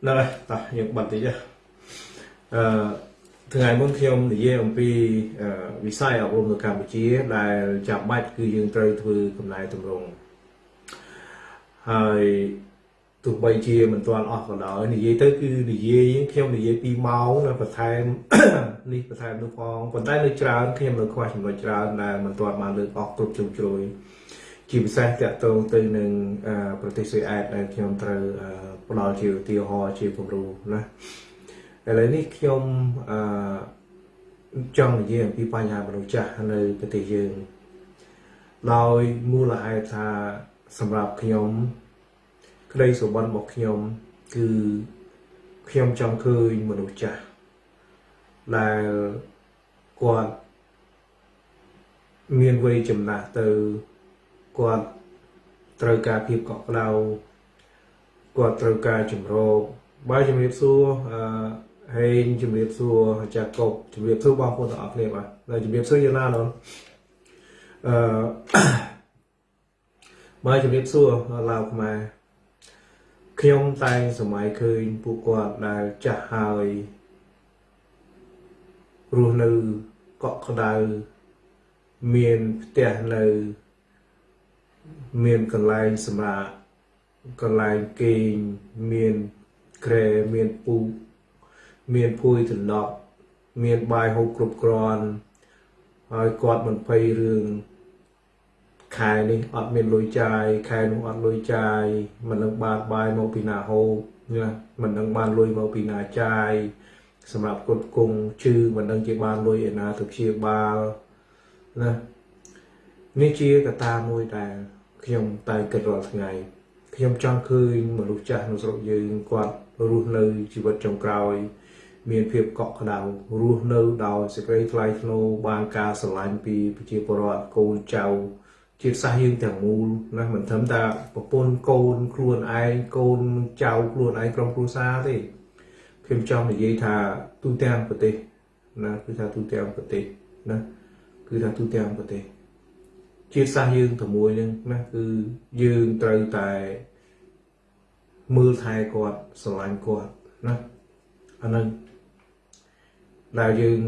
ហ្នឹងហើយតោះយើងបាត់តិចអឺថ្ងៃមុនខ្ញុំនិយាយអំពីវិស័យអប់រំនៅកម្ពុជាដែលចាំបាច់គឺយើងត្រូវធ្វើកំណែតម្រង់ហើយទោះបីជាមិនទាន់អស់ក៏ដោយនិយាយទៅគឺនិយាយខ្ញុំនិយាយ2ម៉ោងនៅបន្ថែមនេះបន្ថែមនោះផងប៉ុន្តែនៅច្រើនខ្ញុំនៅខ្វះចំណុចច្រើនដែលមិនទាន់បានលើកអស់គ្រប់ជ្រុងជ្រោយ ជាពិសេសតកតងទៅនឹងប្រទេសស៊ុយអែតដែលខ្ញុំត្រូវផ្ដល់ជាឧទាហរណ៍ជាគំរូណាឥឡូវនេះខ្ញុំអឺចង់និយាយអំពីបញ្ហាមនុស្សចាស់នៅប្រទេសយើងដោយមូលហេតុថាសម្រាប់ខ្ញុំ ក្តីសុបិនរបស់ខ្ញុំ គឺខ្ញុំចង់ឃើញមនុស្សចាស់ដែលគាត់មានវ័យចំណាស់ទៅ គាត់ត្រូវការភាពកក់ក្ដៅគាត់ត្រូវការជំរោគបើជំរាបសួរអឺហេងជំរាបសួរអាចារ្យកបជំរាបសួរបងប្អូនទាំងអស់គ្នាបាទហើយជំរាបសួរយ៉ាងណានោះអឺបើជំរាបសួរឡាវខ្មែរខ្ញុំតែងសម័យឃើញពួកគាត់ដែលចាស់ហើយរស់នៅកក់ក្ដៅមានផ្ទះនៅ មានកន្លែងសម្រាប់កន្លែងគេងមានក្រែមានពូកមានភួយដណ្ដប់មានបាយហូបគ្រប់គ្រាន់ហើយគាត់មិនភ័យរឿងខែនេះអត់មានលុយចាយខែនោះអត់លុយចាយមិននឹងបានបាយមកពីណាហូបណាមិននឹងបានលុយមកពីណាចាយសម្រាប់គុតគង់ជឺមិននឹងជាបានលុយឯណាទៅព្យាបាលណានេះជាកត្តាមួយដែល ខ្ញុំតែគិតរាល់ថ្ងៃខ្ញុំចង់ឃើញមនុស្សចាស់នៅស្រុកយើងគាត់រស់នៅជីវិតចុងក្រោយ មានភាពកក់ក្ដៅរស់នៅដោយសេចក្តីថ្លៃថ្នូរបានការស្រឡាញ់ពីប្រជាពលរដ្ឋកូនចៅជាតិសាសន៍យើងទាំងមូលណាមិនត្រឹមតែប្រពន្ធកូនខ្លួនឯងកូនចៅខ្លួនឯងក្រុមគ្រួសារទេខ្ញុំចង់និយាយថាទូទាំងប្រទេសណាគឺថាទូទាំងប្រទេសណាគឺថាទូទាំងប្រទេស ជាតិសាសន៍យើងទាំងមួយហ្នឹងណាគឺយើងត្រូវតែមើលថែគាត់ស្រឡាញ់គាត់ណាអានឹងដែលយើង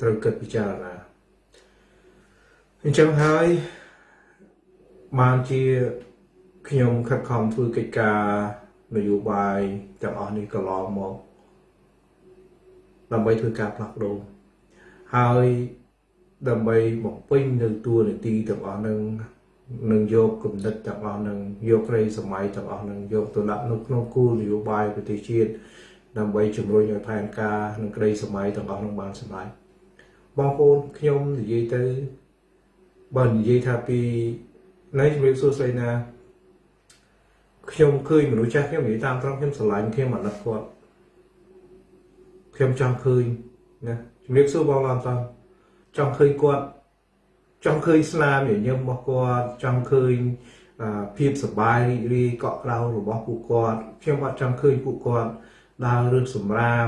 ត្រូវគិតពិចារណាអញ្ចឹងហើយបានជាខ្ញុំខិតខំធ្វើកិច្ចការនយោបាយទាំងអស់នេះកន្លងមកដើម្បីធ្វើការផ្លាស់ប្ដូរហើយ ដើម្បីបំពេញនៅតួនាទីទាំងអស់នឹងនឹងយកគំនិតទាំងអស់នឹងយកក្រីសម័យទាំងអស់នឹងយកទៅដាក់នៅក្នុងគោលនយោបាយប្រទេសជាតិដើម្បីជំរុញឲ្យផែនការនិងក្រីសម័យទាំងអស់នឹងបានសម្រេចបងប្អូនខ្ញុំនិយាយទៅបើនិយាយថាពីណៃជំរាបសួរស្រីណាខ្ញុំឃើញមនុស្សចាស់ខ្ញុំនិយាយតាមត្រង់ខ្ញុំស្រឡាញ់ខ្ញុំអាណិតគាត់ខ្ញុំចង់ឃើញណាជំរាបសួរបងឡំតា ចង់ឃើញគាត់ចង់ឃើញស្នាមញញឹមរបស់គាត់ចង់ឃើញភាពសប្បាយរីករាយកក់ក្ដៅរបស់ពួកគាត់ខ្ញុំអត់ចង់ឃើញពួកគាត់ដើររឹតសម្រាម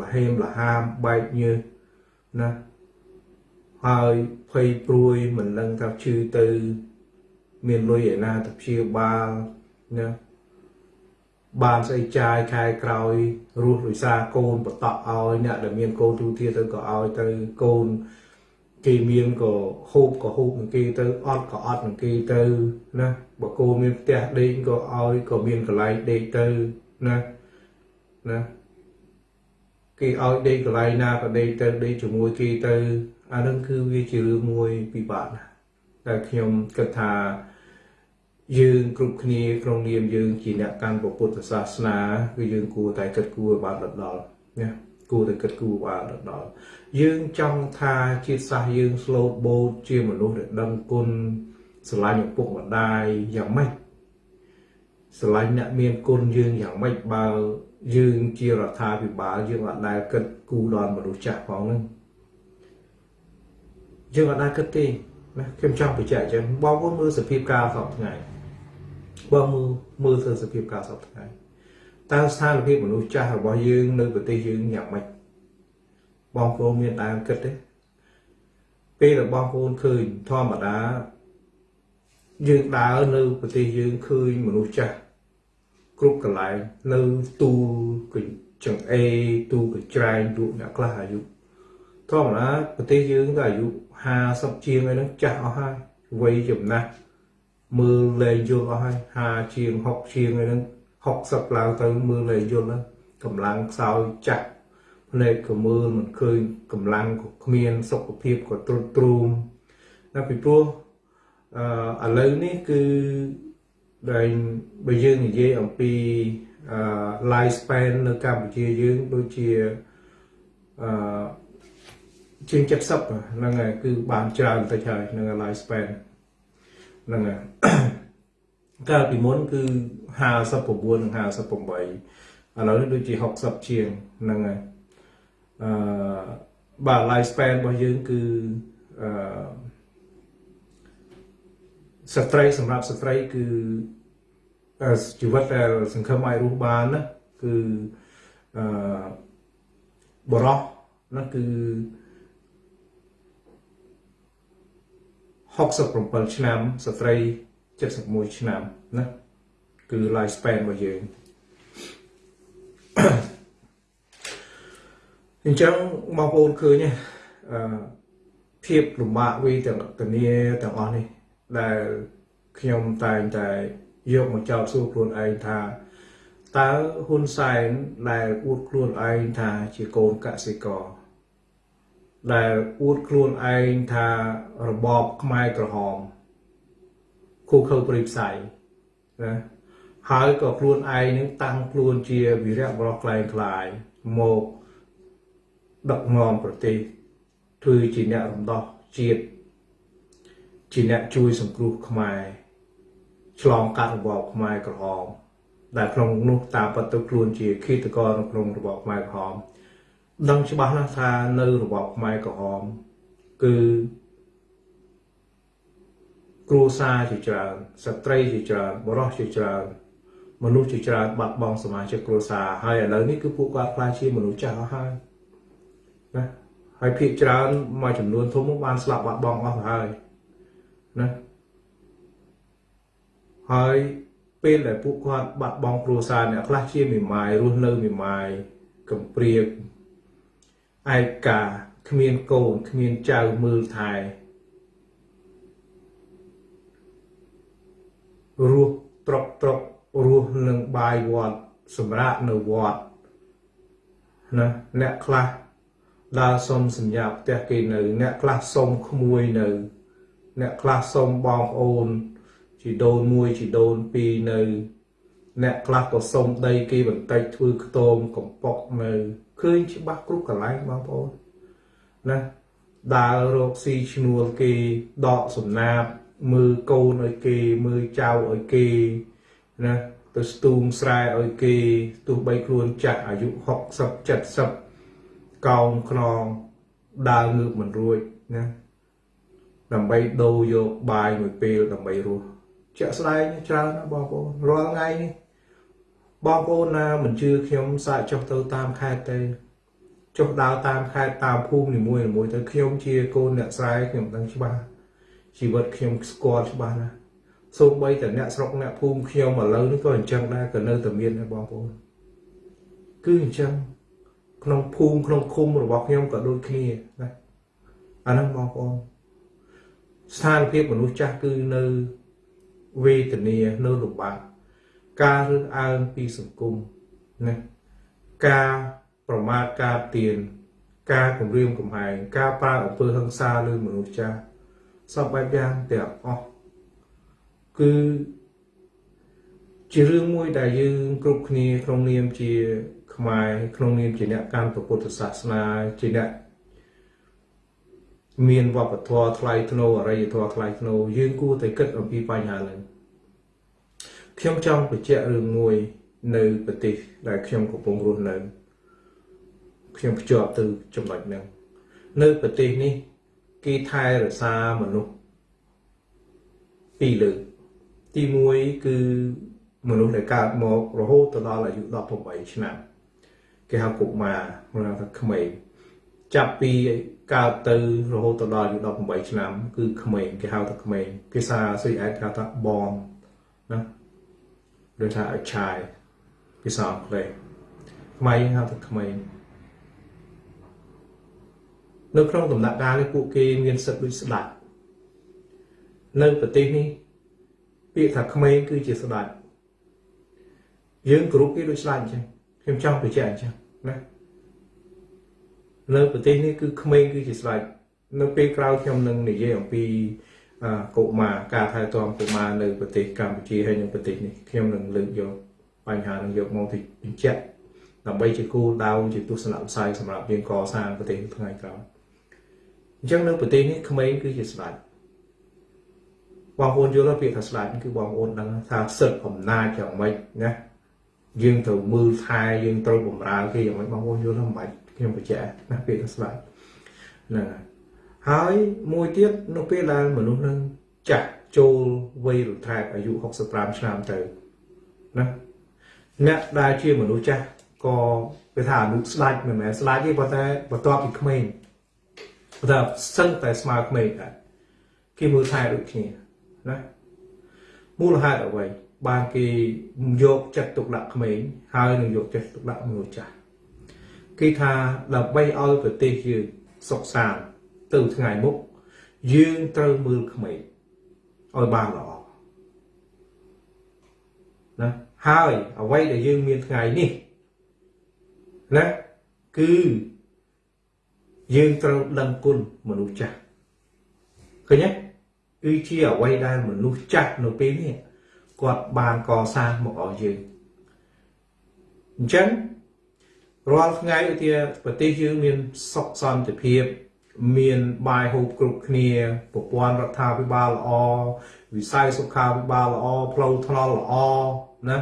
លហេមលហាមបែកញើសណាហើយភ័យព្រួយមិនដឹងថាឈឺទៅ មានលុយឯណាទៅព្យាបាលណាបានស្អីចាយខែក្រោយរស់ដោយសារកូនបតក់ឲ្យអ្នកដែលមានកូនទូទាទៅក៏ឲ្យទៅកូន គេមានក៏ហូបក៏ហូបនឹងគេទៅអត់ក៏អត់នឹងគេទៅណាបើគោមានផ្ទះដេកក៏ឲ្យក៏មានកន្លែងដេកទៅណាណាគេឲ្យដេកកន្លែងណាក៏ដេកទៅដេកជាមួយគេទៅអានឹងគឺវាជារឿងមួយពិបាកណាស់តែខ្ញុំគិតថាយើងគ្រប់គ្នាក្នុងនាមយើងជាអ្នកកាន់ពុទ្ធសាសនាគឺយើងគួរតែគិតគូរបានដល់ណា គួរតែគិតគូរបានដល់យើងចង់ថាជាតិសាសន៍យើងស្លូតបូតជាមនុស្សដែលដឹងគុណស្រឡាញ់ឪពុកម្ដាយយ៉ាងម៉េចស្រឡាញ់អ្នកមានគុណយើងយ៉ាងម៉េចបើយើងជារដ្ឋាភិបាលយើងអត់ដែលគិតគូរដល់មនុស្សចាស់ផងហ្នឹងយើងអត់ដែលគិតទេណាខ្ញុំចង់បញ្ជាក់អញ្ចឹងបងប្អូនមើលសភាពការសពថ្ងៃបងមើលមើលទៅសភាពការសពថ្ងៃ តើស្ថានភាពមនុស្សចាស់របស់យើងនៅប្រទេសយើងយ៉ាងម៉េចបងប្អូនមានដើមគិតទេពេលដែលបងប្អូនឃើញធម្មតាយើងដើរនៅប្រទេសយើងឃើញមនុស្សចាស់គ្រប់កន្លែងនៅទូកញ្ចឹងអេទូកញ្ច្រែងទូអ្នកខ្លះអាយុធម្មតាប្រទេសយើងក៏អាយុ50ជាងហើយហ្នឹងចាស់អស់ហើយវ័យចំណាស់មើលលែងយល់អស់ហើយ50ជាង60ជាងហើយហ្នឹង 60ឡើងទៅមើលលែងយល់ហ្នឹងកម្លាំងខ្សោយចាស់ភ្នែកក៏មើលមិនឃើញកម្លាំងក៏គ្មានសុខភាពក៏ទ្រុឌទ្រោមណាពីព្រោះអឺឥឡូវនេះគឺដែលបើយើងនិយាយអំពីអឺ life span នៅកម្ពុជាយើងដូចជាអឺជាង70ហ្នឹងហើយគឺបានច្រើនទៅហើយនឹង life span ហ្នឹងហើយ កាលពីមុនគឺ59និង58ឥឡូវនេះដូចជា60ជាងហ្នឹងហើយអឺបាទ life span របស់យើងគឺអឺស្ត្រីសម្រាប់ស្ត្រីគឺជីវិតដែលសង្ឃឹមឲ្យរស់បានណាគឺអឺបរោះណាគឺ67ឆ្នាំស្ត្រី 71ឆ្នាំណាគឺ life span របស់យើងអញ្ចឹងបងប្អូនឃើញអឺភាពលំបាកវីទាំងតនីទាំងអស់នេះដែលខ្ញុំតែងតែយកមកចោទសួរខ្លួនឯងថាតើហ៊ុនសែនដែលអួតខ្លួនឯងថាជាកូនកសិករដែលអួតខ្លួនឯងថារបបខ្មែរក្រហម គូខើប្រិផ្ស័យណាហើយក៏ខ្លួនឯងនឹងតាំងខ្លួនជាវីរៈបរិសក្លែងក្លាយមកដឹកនាំប្រទេសធ្វើជាអ្នករំដោះជាតិជាអ្នកជួយសង្គ្រោះខ្មែរឆ្លងកាត់របបខ្មែរក្រហមដែលក្នុងនោះតាមពិតទៅខ្លួនជាឃាតករនៅក្នុងរបបខ្មែរក្រហមដឹងច្បាស់ណាស់ថានៅរបបខ្មែរក្រហមគឺ គ្រួសារជាច្រើនស្ត្រីជាច្រើនបរិសុទ្ធជាច្រើនមនុស្សជាច្រើនបាត់បង់សមាជិកគ្រួសារហើយឥឡូវនេះគឺពួកគាត់ខ្លាចជាមនុស្សចាស់អស់ហើយណាហើយភាគច្រើនមួយចំនួនធំបានស្លាប់បាត់បង់អស់ទៅហើយណាហើយពេលដែលពួកគាត់បាត់បង់គ្រួសារអ្នកខ្លះជាមេម៉ាយរស់នៅមេម៉ាយកំព្រាឯកាគ្មានកូនគ្មានចៅមើលថែ រស់ត្រកត្រករស់នឹងបាយវត្តសម្រាប់នៅវត្តណាអ្នកខ្លះដើរសុំសញ្ញាផ្ទះគេនៅអ្នកខ្លះសុំក្មួយនៅ អ្នកខ្លះសុំបងប្អូនជីដូនមួយជីដូនពីរនៅ អ្នកខ្លះក៏សុំដីគេបន្តិចធ្វើខ្ទមកំប៉ុកនៅឃើញច្បាស់គ្រប់កន្លែងបងប្អូនណាដើររកស៊ីឈ្នួលគេដកសំណាប មើលកូនឲ្យគេមើលចៅឲ្យគេណាទៅស្ទូងស្រែឲ្យគេទោះបីខ្លួនចាស់អាយុ60 70កោងខ្នងដើរងើបមិនរួចណាដើម្បីដូរយកបាយមួយពេលដើម្បីរស់ជាក់ស្ដែងច្រើនណាបងប្អូនរាល់ថ្ងៃនេះបងប្អូនណាមិនជឿខ្ញុំសាកចុះទៅតាមខេត្តទេចុះដើរតាមខេត្តតាមភូមិនីមួយៗទៅខ្ញុំជាកូនអ្នកស្រែខ្ញុំដឹងច្បាស់ ជីវិតខ្ញុំស្គាល់ច្បាស់ណាសូម្បីតែអ្នកស្រុកអ្នកភូមិខ្ញុំឥឡូវនេះក៏អញ្ចឹងដែរក៏នៅតែមានដែរបងប្អូនគឺអញ្ចឹងក្នុងភូមិក្នុងឃុំរបស់ខ្ញុំក៏ដូចគ្នាណាអាហ្នឹងបងប្អូនស្ថានភាពមនុស្សចាស់គឺនៅវេទនានៅលំបាកការរើសអើងពីសង្គមណាការប្រមាថការទៀនការគំរាមកំហែងការប្រើអំពើហិង្សាលើមនុស្សចាស់ សពបែបយ៉ាងទាំងអស់គឺជារឿងមួយដែលយើងគ្រប់គ្នាក្នុងនាមជាខ្មែរក្នុងនាមជាអ្នកកាន់ពុទ្ធសាសនាជាអ្នកមានវប្បធម៌ថ្លៃថ្នូរអរិយធម៌ថ្លៃថ្នូរយើងគួរតែគិតអំពីបញ្ហានេះខ្ញុំចង់បញ្ជាក់រឿងមួយនៅប្រទេសដែលខ្ញុំកំពុងរស់នៅខ្ញុំភ្ជាប់ទៅចំណុចហ្នឹងនៅប្រទេសនេះ គេថែរក្សាមនុស្សពីរលើកទី1គឺមនុស្សដែលកើតមករហូតទៅដល់អាយុ18ឆ្នាំគេហៅកុមារហៅថាក្មេងចាប់ពីកើតទៅរហូតទៅដល់អាយុ18ឆ្នាំ គឺក្មេងគេហៅថាក្មេងភាសាស្អីឯកគេហៅថាបងណាដូចថា a child ភាសាអង់គ្លេសខ្មែរយើងហៅថាក្មេង នៅក្នុងដំណាក់កាលនេះពួកគេមានសិទ្ធិដូចស្ដេចនៅប្រទេសនេះពាក្យថាក្មេងគឺជាស្ដេចយើងគ្រប់គេដូចស្ដេចអញ្ចឹងខ្ញុំចង់បញ្ជាក់អញ្ចឹងណានៅប្រទេសនេះគឺក្មេងគឺជាស្ដេចនៅពេលក្រោយខ្ញុំនឹងនិយាយអំពីកុមារការថែទាំកុមារនៅប្រទេសកម្ពុជាហើយនិងប្រទេសនេះខ្ញុំនឹងលើកយកបញ្ហានឹងយកមកទៅបញ្ជាក់ដើម្បីជាគោលដៅជាទស្សនវិស័យសម្រាប់យើងកសាងប្រទេសថ្ងៃក្រោយ អញ្ចឹងនៅប្រទេសនេះក្មេងគឺជាស្ដេចបងប្អូនយល់ពាក្យថាស្ដេចគឺបងប្អូនដឹងថាសិទ្ធិអំណាចយ៉ាងម៉េចណាយើងត្រូវមើលថែយើងត្រូវបម្រើគេយ៉ាងម៉េចបងប្អូនយល់មិនបាច់ខ្ញុំបញ្ជាក់ណាពាក្យថាស្ដេចហ្នឹងហើយហើយមួយទៀតនៅពេលដែលមនុស្សនឹងចាស់ចូលវ័យរដ្ឋែកអាយុ65ឆ្នាំទៅណាអ្នកដែលជាមនុស្សចាស់ក៏គេថាអនុស្ដាច់មិនមែនស្ដាច់ទេប៉ុន្តែបន្ទាប់ពីក្មេងប៉ុន្តែសឹងតែស្មើក្មេងដែរគេមើលថែដូចគ្នាណាមូលហេតុអ្វីបានគេយកចិត្តទុកដាក់ក្មេងហើយនឹងយកចិត្តទុកដាក់មនុស្សចាស់គេថាដើម្បីឲ្យប្រទេសយើងសុខសាន្តទៅថ្ងៃមុខយើងត្រូវមើលក្មេងឲ្យបានល្អណាហើយអ្វីដែលយើងមានថ្ងៃនេះណាគឺ យើងត្រូវដឹងគុណមនុស្សចាស់ឃើញទេគឺជាអ្វីដែលមនុស្សចាស់នៅពេលនេះគាត់បានកសាងមកឲ្យយើងអញ្ចឹងរាល់ថ្ងៃឧទាហរណ៍ប្រទេសយើងមានសុខសន្តិភាព មានបាយហូបគ្រប់គ្នាប្រព័ន្ធរដ្ឋាភិបាលល្អវិស័យសុខាភិបាលល្អផ្លូវថ្នល់ល្អណា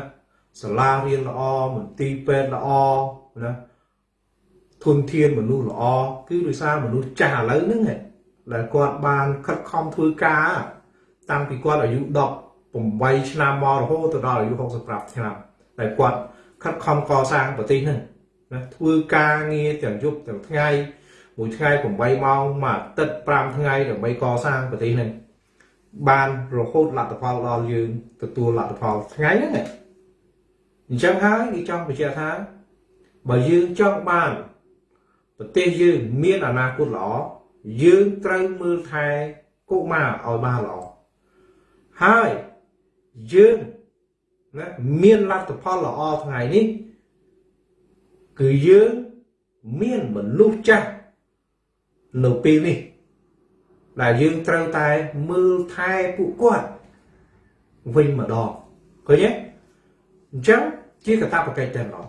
សាលារៀនល្អមន្ទីរពេទ្យល្អណា ធនធានមនុស្សល្អគឺដោយសារមនុស្សចាស់ឥឡូវហ្នឹងដែលគាត់បានខិតខំធ្វើការ តាំងពីគាត់អាយុ18ឆ្នាំមករហូតទៅដល់អាយុ65ឆ្នាំដែលគាត់ខិតខំកសាងប្រទេសហ្នឹងណាធ្វើការងារទាំងយប់ទាំងថ្ងៃមួយថ្ងៃ8ម៉ោងមួយអាទិត្យ5ថ្ងៃដើម្បីកសាងប្រទេសនេះបានរហូតលទ្ធផលដល់យើងទទួលលទ្ធផលថ្ងៃហ្នឹងអញ្ចឹងហើយគេចង់បញ្ជាក់ថាបើយើងចង់បាន ប្រទេសយើងមានអនាគតល្អយើងត្រូវមើលថែកុមារឲ្យបានល្អហើយយើងណាមានលទ្ធផលល្អថ្ងៃនេះ គឺយើងមានមនុស្សចាស់នៅពេលនេះ ដែលយើងត្រូវតែមើលថែពួកគាត់វិញម្ដងឃើញទេអញ្ចឹងជាកតាបកិច្ចតែម្ដង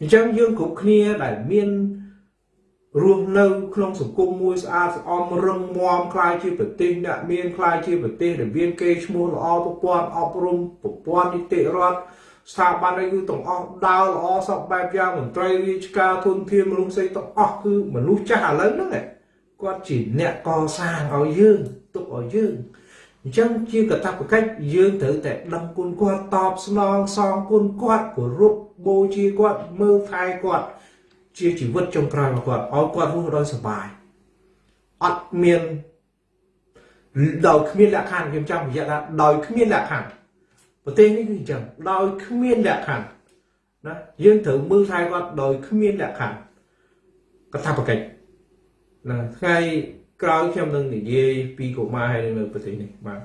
អញ្ចឹងយើងគ្រប់គ្នាដែលមាន រស់នៅក្នុងសង្គមមួយស្អាតស្អំរឹងមាំคล้ายជាប្រទេសអ្នកមានคล้ายជាប្រទេសដែលមានកេរ្តិ៍ឈ្មោះល្អប្រព័ន្ធអប់រំប្រព័ន្ធនីតិរដ្ឋស្ថាប័នអីគឺទាំងអស់ដើរល្អសពបែបយ៉ាងមន្ត្រីរាជការធនធានមនុស្សស្អីទាំងអស់គឺមនុស្សចាស់ឥឡូវហ្នឹងគាត់ជាអ្នកកសាងឲ្យយើងទុកឲ្យយើងអញ្ចឹងជាកតាបកិច្ចយើងត្រូវតែដឹងគុណគាត់តបស្នងសងគុណគាត់គោរពបូជាគាត់មើលថែគាត់ ជាជីវិតចុងក្រោយរបស់គាត់ឲ្យគាត់រស់ដោយសុបាយអត់មានដោយគ្មានលក្ខខណ្ឌខ្ញុំចង់បញ្ជាក់ថាដោយគ្មានលក្ខខណ្ឌប្រទេសនេះគឺអញ្ចឹងដោយគ្មានលក្ខខណ្ឌណាយើងត្រូវមើលថែគាត់ដោយគ្មានលក្ខខណ្ឌកថាបកិច្ចណាថ្ងៃក្រោយខ្ញុំនឹងនិយាយពីកុមារហើយនៅប្រទេសនេះបាទ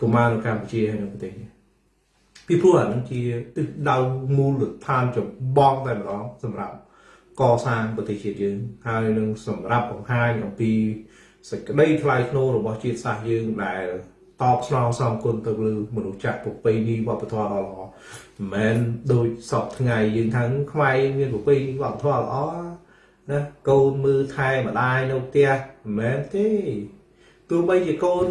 កុមារនៅកម្ពុជាហើយនៅប្រទេសនេះ ពីព្រោះអានឹងជាទិសដៅមូលដ្ឋានចម្បងតែម្ដងសម្រាប់កសាងប្រទេសជាតិយើងហើយនឹងសម្រាប់បង្ហាញអំពីសេចក្តីថ្លៃថ្នូររបស់ជាតិសាសន៍យើងដែលតបស្នងសងគុណទៅលើមនុស្សចាស់ប្រពៃណីវប្បធម៌ដ៏ល្អមិនមែនដូចសពថ្ងៃយើងថាខ្មែរមានប្រពៃណីវប្បធម៌ល្អណាកូនមើលថែម្ដាយនៅផ្ទះមិនមែនទេទោះបីជាកូន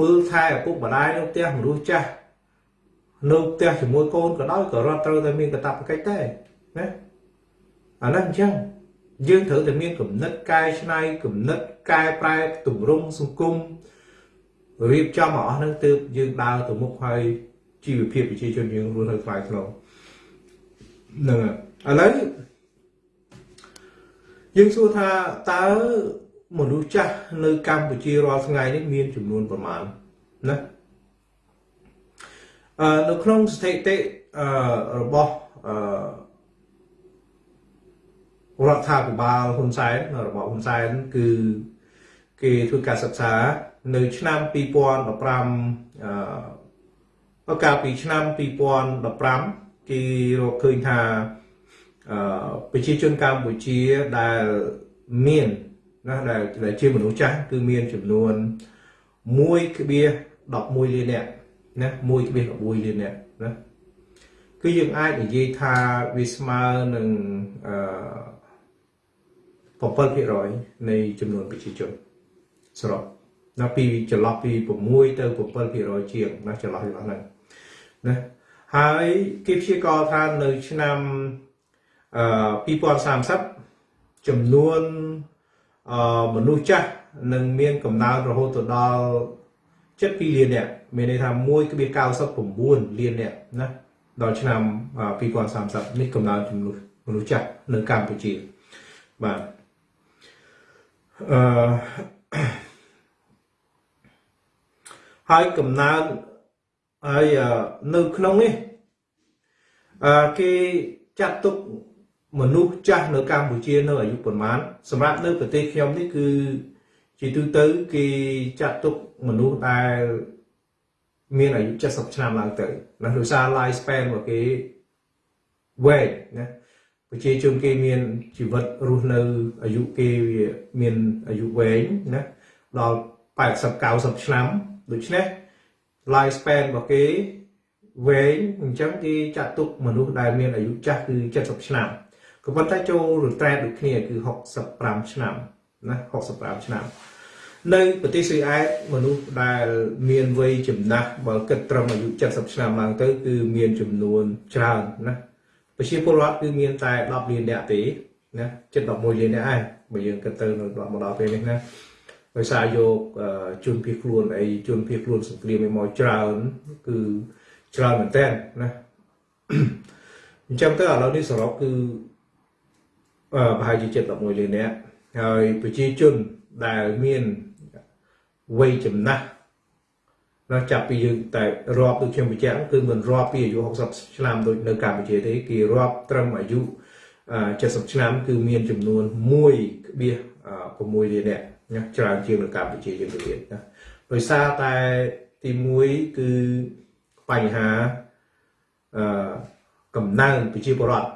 មើលថែឪពុកម្ដាយនៅផ្ទះមនុស្សចាស់ នៅផ្ទះជាមួយកូនក៏ដោយក៏រត់ត្រូវតែមានកាតព្វកិច្ចដែរណាអាហ្នឹងអញ្ចឹងយើងត្រូវតែមានគំនិតកែច្នៃគំនិតកែប្រែទម្រង់សង្គមរៀបចំមកអស់ហ្នឹងទើបយើងដើរទៅមុខហើយជីវភាពប្រជាជនយើងរស់នៅខ្លាយខ្លងហ្នឹងឥឡូវយើងសួរថាតើមនុស្សចាស់នៅកម្ពុជារាល់ថ្ងៃនេះមានចំនួនប្រមាណណាអឺ នៅក្នុងស្ថិតិរបស់រដ្ឋាភិបាលហ៊ុនសែនរបស់ហ៊ុនសែនគឺគេធ្វើការសិក្សានៅឆ្នាំ2015អកាលពីឆ្នាំ2015គេរកឃើញថាប្រជាជនកម្ពុជាដែលមានណាដែលជាមនុស្សចាស់គឺមានចំនួន1.11លាននាក់ ណា1.11លាននាក់ណាគឺយើងអាចនិយាយថាវាស្មើនឹងអឺ7%នៃចំនួនប្រជាជនសរុបណាពីចន្លោះពី6ទៅ7%ជាងណាចន្លោះរបស់ហ្នឹងណាហើយគេព្យាករថានៅឆ្នាំអឺ2030ចំនួនអឺមនុស្សចាស់នឹងមានកំណើនរហូតទៅដល់ 7លាននាក់មានន័យថា1.99លាននាក់ណាដល់ឆ្នាំ2030នេះកំណើនចំនួនមនុស្សចាស់នៅកម្ពុជាបាទអឺហើយកំណើនហើយនៅក្នុងនេះអឺគេចាត់ទុកមនុស្សចាស់នៅកម្ពុជានៅអាយុប្រមាណសម្រាប់នៅប្រទេសខ្ញុំនេះគឺ ជាទូទៅគេចាត់ទុកមនុស្សដែលមានអាយុ70ឆ្នាំឡើងទៅណាដោយសារ life span របស់គេវែងណាប្រជាជនគេមានជីវិតរស់នៅអាយុគេវាមានអាយុវែងណាដល់80 90ឆ្នាំដូច្នេះ life span របស់គេវែងអញ្ចឹងគេចាត់ទុកមនុស្សដែលមានអាយុចាស់គឺ70ឆ្នាំក៏ប៉ុន្តែចូលរត្រែតដូចគ្នាគឺ65ឆ្នាំណា65ឆ្នាំ នៅប្រទេសស៊ុយអែតមនុស្សដែលមានវ័យចំណាស់បើគិតត្រឹមអាយុ70ឆ្នាំឡើងទៅគឺមានចំនួនច្រើនណាប្រជាពលរដ្ឋគឺមានតែ10លាននាក់ទេណាជិត11លាននាក់ឯងបើយើងគិតទៅនៅដល់មកដល់ពេលនេះណាដោយសារយកជនភៀសខ្លួនអីជនភៀសខ្លួនសង្គ្រាមឯមកច្រើនគឺច្រើនមែនតើណាអញ្ចឹងទៅឥឡូវនេះសរុបគឺប្រហែលជាចិត្ត11លាននាក់ហើយប្រជាជនដែលមាន វ័យចំណាស់ណាចាប់ពីយើងតែរាប់ដូចខ្ញុំបញ្ជាក់គឺមិនរាប់ពីអាយុ60ឆ្នាំដូចនៅកម្ពុជាទេគេរាប់ត្រឹមអាយុ70ឆ្នាំគឺមានចំនួន1.6លាននាក់ណាច្រើនជាងនៅកម្ពុជាយើងទៅទៀតណាដោយសារតែទី1គឺបញ្ហាអឺកំណើនប្រជាពលរដ្ឋ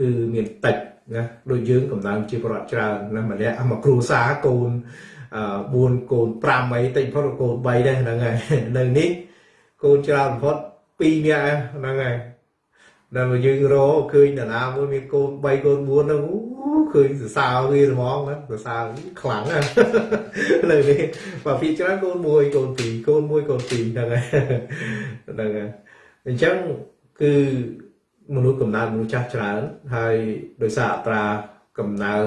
គឺមានតិចណាដូចយើងកំណើនប្រជាពលរដ្ឋច្រើនណាម្នាក់មកគ្រួសារកូនអឺ 4កូន5អីតិចបំផុតកូន3ដែរហ្នឹងហើយនៅនេះកូនច្រើនបំផុត2នាក់ហ្នឹងហើយដល់យើងរកឃើញតាណាមួយមានកូន3កូន4ហ្នឹងអូឃើញសរសើរវាហ្មងសរសើរខ្លាំងណាស់លើនេះបើពីច្រើនកូន1កូន2កូន1កូន2ហ្នឹងហើយហ្នឹងហើយអញ្ចឹងគឺមនុស្សកំណើតមនុស្សចាស់ច្រើនហើយដោយសារអត្រាកំណើត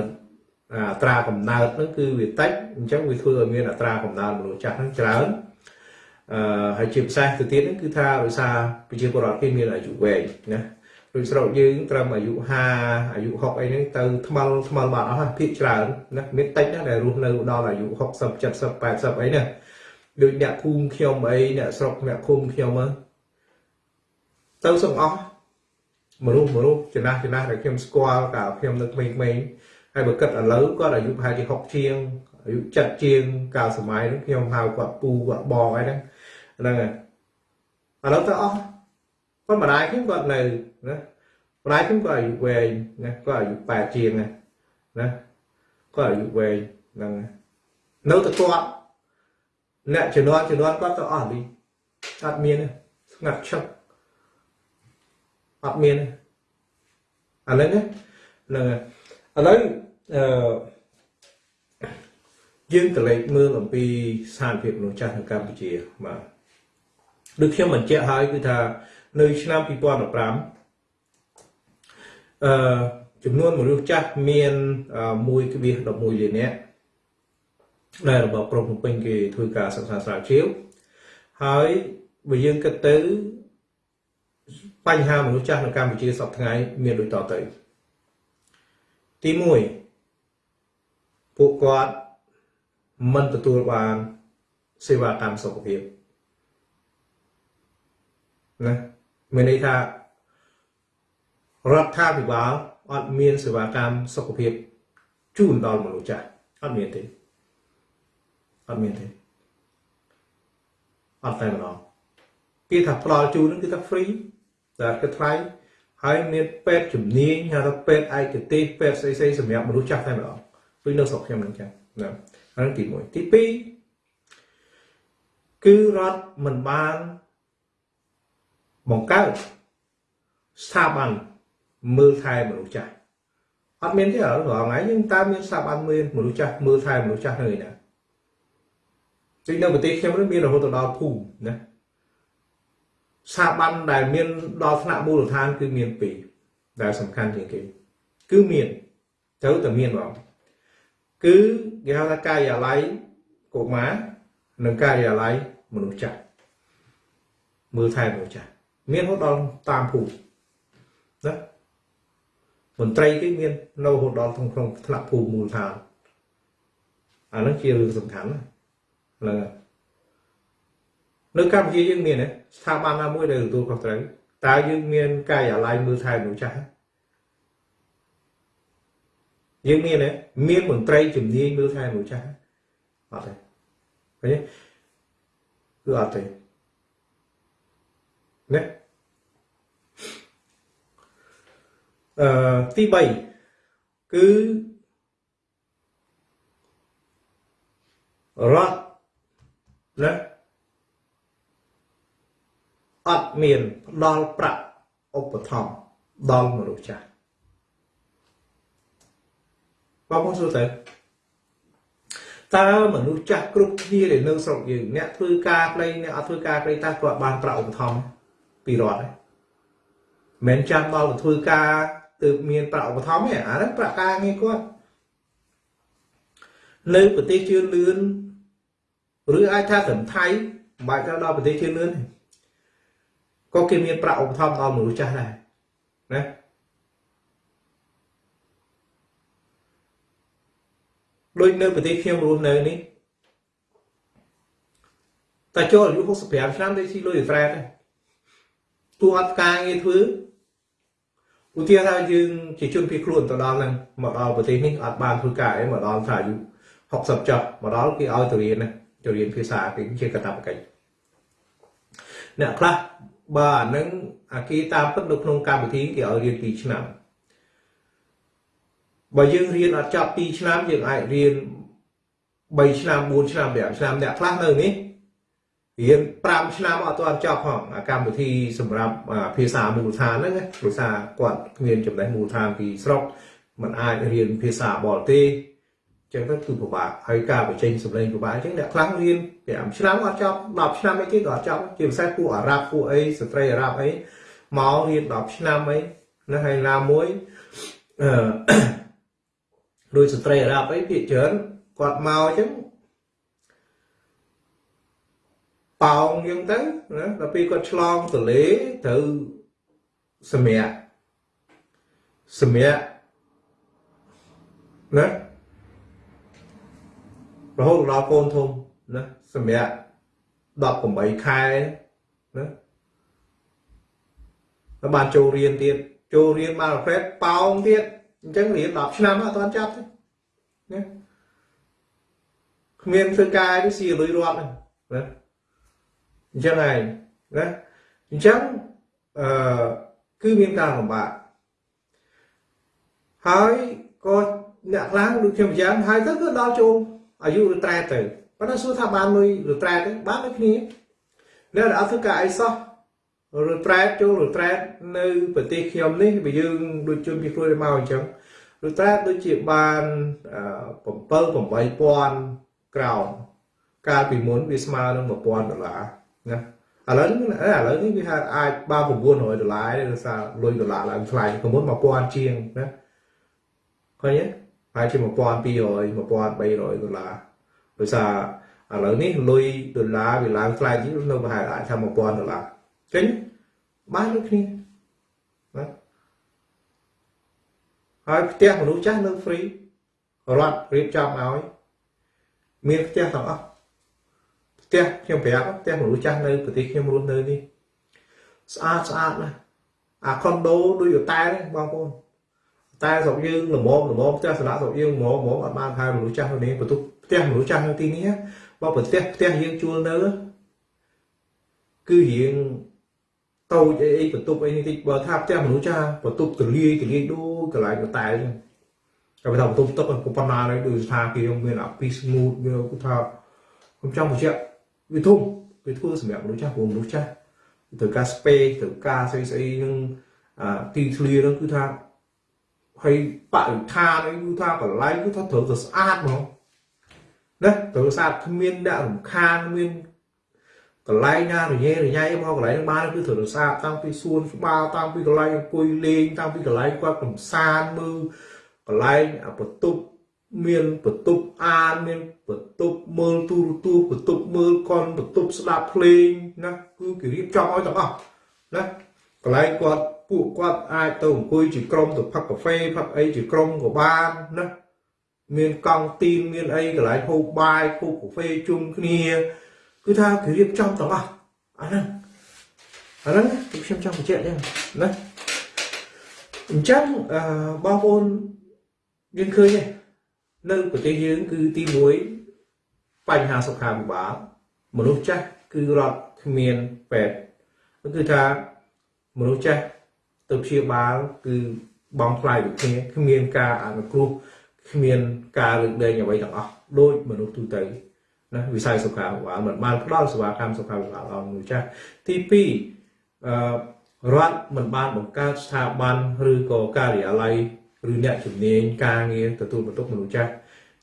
អត្រាកំណើតហ្នឹងគឺវាតិចអញ្ចឹងវាធ្វើឲ្យមានអត្រាកំណើតមនុស្សចាស់ហ្នឹងច្រើនអឺហើយជាពិសេសទៅទៀតហ្នឹងគឺថាដោយសារប្រជាពលរដ្ឋគេមានអាយុវែងណាដូចស្រុកយើងត្រឹមអាយុ50អាយុ60អីហ្នឹងទៅថ្មល់ថ្មល់បាត់អស់ភាគច្រើនណាមានតិចណាដែលរស់នៅដល់អាយុ60 70 80អីណាដូចអ្នកភូមិខ្ញុំអីអ្នកស្រុកអ្នកភូមិខ្ញុំទៅសឹងអស់មនុស្សមនុស្សចំណាស់ចំណាស់ដែលខ្ញុំស្គាល់កាលខ្ញុំនៅក្មេងៗ ហើយបើគិតឥឡូវគាត់អាយុប្រហែលជា60ជាងអាយុ70ជាងកាលសម័យហ្នឹងខ្ញុំហៅគាត់ពូគាត់បងអីហ្នឹងហ្នឹងហើយឥឡូវទៅអស់គាត់ម្ដាយខ្ញុំគាត់នៅណាម្ដាយខ្ញុំគាត់អាយុវែងណាគាត់អាយុ8ជាងណាណាគាត់អាយុវែងហ្នឹងនៅតែគាត់អ្នកជំនាន់ជំនាន់គាត់ទៅអស់លីអត់មានស្ងាត់ឈឹកអត់មានឥឡូវណាហ្នឹងឥឡូវ អឺយើងកលេចមើលអំពីស្ថានភាពមនុស្សចាស់នៅកម្ពុជាបាទដូចខ្ញុំបញ្ជាក់ហើយគឺថានៅឆ្នាំ2015អឺចំនួនមនុស្សចាស់មាន1.11លាននាក់ដែលរបបក្រុងភ្នំពេញគេធ្វើការសិក្សាស្រាវជ្រាវហើយបើយើងគិតទៅបញ្ហាមនុស្សចាស់នៅកម្ពុជាសពថ្ងៃមានដូចតទៅទី1 ពួកគាត់មិនទទួលបានសេវាកម្មសុខភាពណាមានន័យថារដ្ឋាភិបាលអត់មានសេវាកម្មសុខភាពជូនដល់មនុស្សចាស់អត់មានទេអត់មានទេអត់តែម្ដងគេថាផ្ដល់ជូនហ្នឹងគឺថា free តែគឺថ្លៃហើយមានពេទ្យជំនាញហៅថាពេទ្យឯកទេសពេទ្យស្អីស្អីសម្រាប់មនុស្សចាស់តែម្ដង ដូចនៅស្រុកខ្ញុំហ្នឹងចឹងណាហ្នឹងទី1ទី2គឺរដ្ឋមិនបានបង្កើតស្ថាប័នមើលថែមនុស្សចាស់អត់មានទេរាល់ថ្ងៃយើងតើមានស្ថាប័នមើលមនុស្សចាស់មើលថែមនុស្សចាស់នៅឯណាដូចនៅប្រទេសខ្ញុំនេះមានរហូតដល់ភូមិណាស្ថាប័នដែលមានដល់ថ្នាក់មូលដ្ឋានគឺមានពីរដែលសំខាន់ជាងគេគឺមានត្រូវតែមានបង គឺគេហៅថាការិយាល័យកុមារនិងការិយាល័យមនុស្សចាស់មើលថែមនុស្សចាស់មានរហូតដល់តាមភូមិណាមន្ត្រីគេមាននៅរហូតដល់ក្នុងក្នុងថ្នាក់ភូមិមូលដ្ឋានអានោះជារឿងសំខាន់ណាហ្នឹងនៅកម្ពុជាយើងមានស្ថាប័នណាមួយដែលទទួលខុសត្រូវតើយើងមានការិយាល័យមើលថែមនុស្សចាស់ យើងមានទេមានមន្ត្រីជំនាញមើលថែមនុស្សចាស់អត់ទេឃើញទេគឺអត់ទេណាអឺទី3គឺរដ្ឋណាអត់មានផ្ដល់ប្រាក់ឧបត្ថម្ភដល់មនុស្សចាស់ បងប្អូនសួរទៅតើមនុស្សចាស់គ្រប់គ្នាដែលនៅស្រុកយើងអ្នកធ្វើការផ្លេងអ្នកអត់ធ្វើការផ្លេងតើគាត់បានប្រាក់ឧបត្ថម្ភពីរដ្ឋទេមិនចាំដល់ទៅធ្វើការទើបមានប្រាក់ឧបត្ថម្ភទេអាហ្នឹងប្រាក់ការងារគាត់នៅប្រទេសជឿនលឿនឬអាចថាត្រឹមថៃមិនបាច់ទៅដល់ប្រទេសជឿនលឿនទេក៏គេមានប្រាក់ឧបត្ថម្ភដល់មនុស្សចាស់ដែរណា ដូចនៅប្រទេសខ្ញុំរស់នៅនេះតែចូលអាយុ65ឆ្នាំទៅស៊ីលុយត្រែតទោះអត់ការងារធ្វើឧទាហរណ៍ថាយើងជាជនភៀសខ្លួនទៅដល់ហ្នឹងមកដល់ប្រទេសនេះអត់បានធ្វើការអីមកដល់ថាអាយុ60ចុះមកដល់គេឲ្យទៅរៀនណាទៅរៀនភាសាគេជាកាតព្វកិច្ចអ្នកខ្លះបើអានឹងអាគេតាមពិតនៅក្នុងកម្មវិធីគេឲ្យរៀន2ឆ្នាំ បើយើងរៀនអត់ចប់2ឆ្នាំយើងអាចរៀន3ឆ្នាំ4ឆ្នាំ5ឆ្នាំអ្នកខ្លះនៅនេះរៀន5ឆ្នាំអត់ទាន់ចប់ផងអាកម្មវិធីសម្រាប់ភាសាមូលដ្ឋានហ្នឹងភាសាគាត់គ្មានចំណេះមូលដ្ឋានពីស្រុកมันអាចរៀនភាសាបរទេសចឹងទៅគឺពិបាកហើយការបញ្ចេញសម្លេងពិបាកចឹងអ្នកខ្លះរៀន5ឆ្នាំអត់ចប់10ឆ្នាំអីគេក៏អត់ចប់ជាពិសេសពួកអារ៉ាប់ពួកអីស្ត្រីអារ៉ាប់អីមករៀន10ឆ្នាំអីណាហើយណាមួយអឺ ដូចស្ត្រីអារ៉ាប់អីភាគច្រើនគាត់មកអញ្ចឹងប៉ោងអញ្ចឹងទៅណាដល់ពេលគាត់ឆ្លងទលេត្រូវសម្រាប់សម្រាប់ណារហូតដល់កូនធំណាសម្រាប់18ខែណាបានចូលរៀនទៀតចូលរៀនបានប្រភេទប៉ោងទៀត អញ្ចឹងរៀន10ឆ្នាំអត់ទាន់ចាប់ទេណាគ្មានធ្វើការទេស៊ីលុយរត់ណាអញ្ចឹងហើយណាអញ្ចឹងអឺគឺមានការលំបាកហើយក៏អ្នកខ្លះដូចខ្ញុំយ៉ាងហើយទៅគឺដល់ចូលអាយុឬត្រែទៅប៉ុន្តែសួរថាបានលុយឬត្រែទេបានដូចគ្នានៅអត់ធ្វើការអីសោះ ឬត្រែចូលឬត្រែនៅប្រទេសខ្ញុំនេះបើយើងដូចជនពីខ្លួនមកអញ្ចឹងឬត្រែដូចជាបាន7 8000ក្រោមកាលពីមុនវាស្មើនឹង1000ដុល្លារណាឥឡូវនេះឥឡូវនេះវាថាអាចបាន900ដុល្លារទេដោយសារលុយដុល្លារឡើងថ្លៃពីមុន1000ជាងណាឃើញទេប្រហែលជា1200 1300ដុល្លារដោយសារឥឡូវនេះលុយដុល្លារវាឡើងថ្លៃជាងនៅប្រហែលអាចថា1000ដុល្លារ ចេញបានដូចគ្នាណាហើយផ្ទះមនុស្សចាស់នៅ free រដ្ឋរៀបចំឲ្យមានផ្ទះទាំងអស់ផ្ទះខ្ញុំប្រាប់ផ្ទះមនុស្សចាស់នៅប្រទេសខ្ញុំរស់នៅនេះស្អាតស្អាតណាស់អាខុនដូដូចតែបងប្អូនតែស្រុកយើងល្មមល្មមផ្ទះស្នាក់ស្រុកយើងល្មមល្មមអត់បានហៅមនុស្សចាស់នៅនេះបន្ទប់ផ្ទះមនុស្សចាស់នៅទីនេះបើប្រទេសផ្ទះយើងជួលនៅគឺរៀង តូចអីអីបន្ទប់អីនេះតិចបើថាផ្ទះមនុស្សចាស់បន្ទប់ទលាយទលាយដូចកន្លែងកតែអញ្ចឹងតែបើថាបន្ទប់ទឹកក៏ប៉ុណ្ណាដែរដូចស្ថានភាពមានអាពី smooth វាគឺថាខ្ញុំចង់បញ្ជាក់វាធំវាធ្វើសម្រាប់មនុស្សចាស់ព្រោះមនុស្សចាស់ត្រូវការ space ត្រូវការស្អីស្អីនឹងអាទីធ្លានឹងគឺថាហើយបរិស្ថានអីគឺថាកន្លែងគឺថាត្រូវតែស្អាតហ្មងណាត្រូវស្អាតគ្មានអ្នករំខានមាន កន្លែងណារញ៉េរញ៉ៃមកកន្លែងបានគឺត្រូវស្អាតតាំងពីសួនច្បារតាំងពីកន្លែងអង្គុយលេងតាំងពីកន្លែងគាត់កំសាន្តមើលកន្លែងបន្ទប់មានបន្ទប់អានមានបន្ទប់មើលទូរទស្សន៍បន្ទប់មើលកុនបន្ទប់ស្ដាប់ភ្លេងណាគឺគេរៀបចំឲ្យទាំងអស់ណាកន្លែងគាត់ពួកគាត់អាចទៅអង្គុយជាក្រុមទៅផឹកកាហ្វេផឹកអីជាក្រុមក៏បានណាមានកង់ទីនមានអីកន្លែងហូបបាយហូបកាហ្វេជុំគ្នា គឺថាគេរៀបចំទាំងអស់អាហ្នឹងអាហ្នឹងខ្ញុំចង់បញ្ជាក់ដែរណាអញ្ចឹងអឺបងប្អូនយើងឃើញទេនៅប្រទេសយើងគឺទី1បញ្ហាសុខាភិបាលមនុស្សចាស់គឺរត់គ្មានពេទ្យគឺថាមនុស្សចាស់ទៅព្យាបាលគឺបងថ្លៃដូចគ្នាគ្មានការអនុគ្រោះគ្មានការលើកលែងអ្វីទាំងអស់ដូចមនុស្សទូទៅ ណាវិស័យសុខាភិបាលមិនបានផ្ដល់សេវាកម្មសុខាភិបាលដល់មនុស្សចាស់ទី2អឺរដ្ឋមិនបានបង្កើតស្ថាប័នឬក៏ការិយាល័យឬអ្នកជំនាញការងារទទួលបន្ទុកមនុស្សចាស់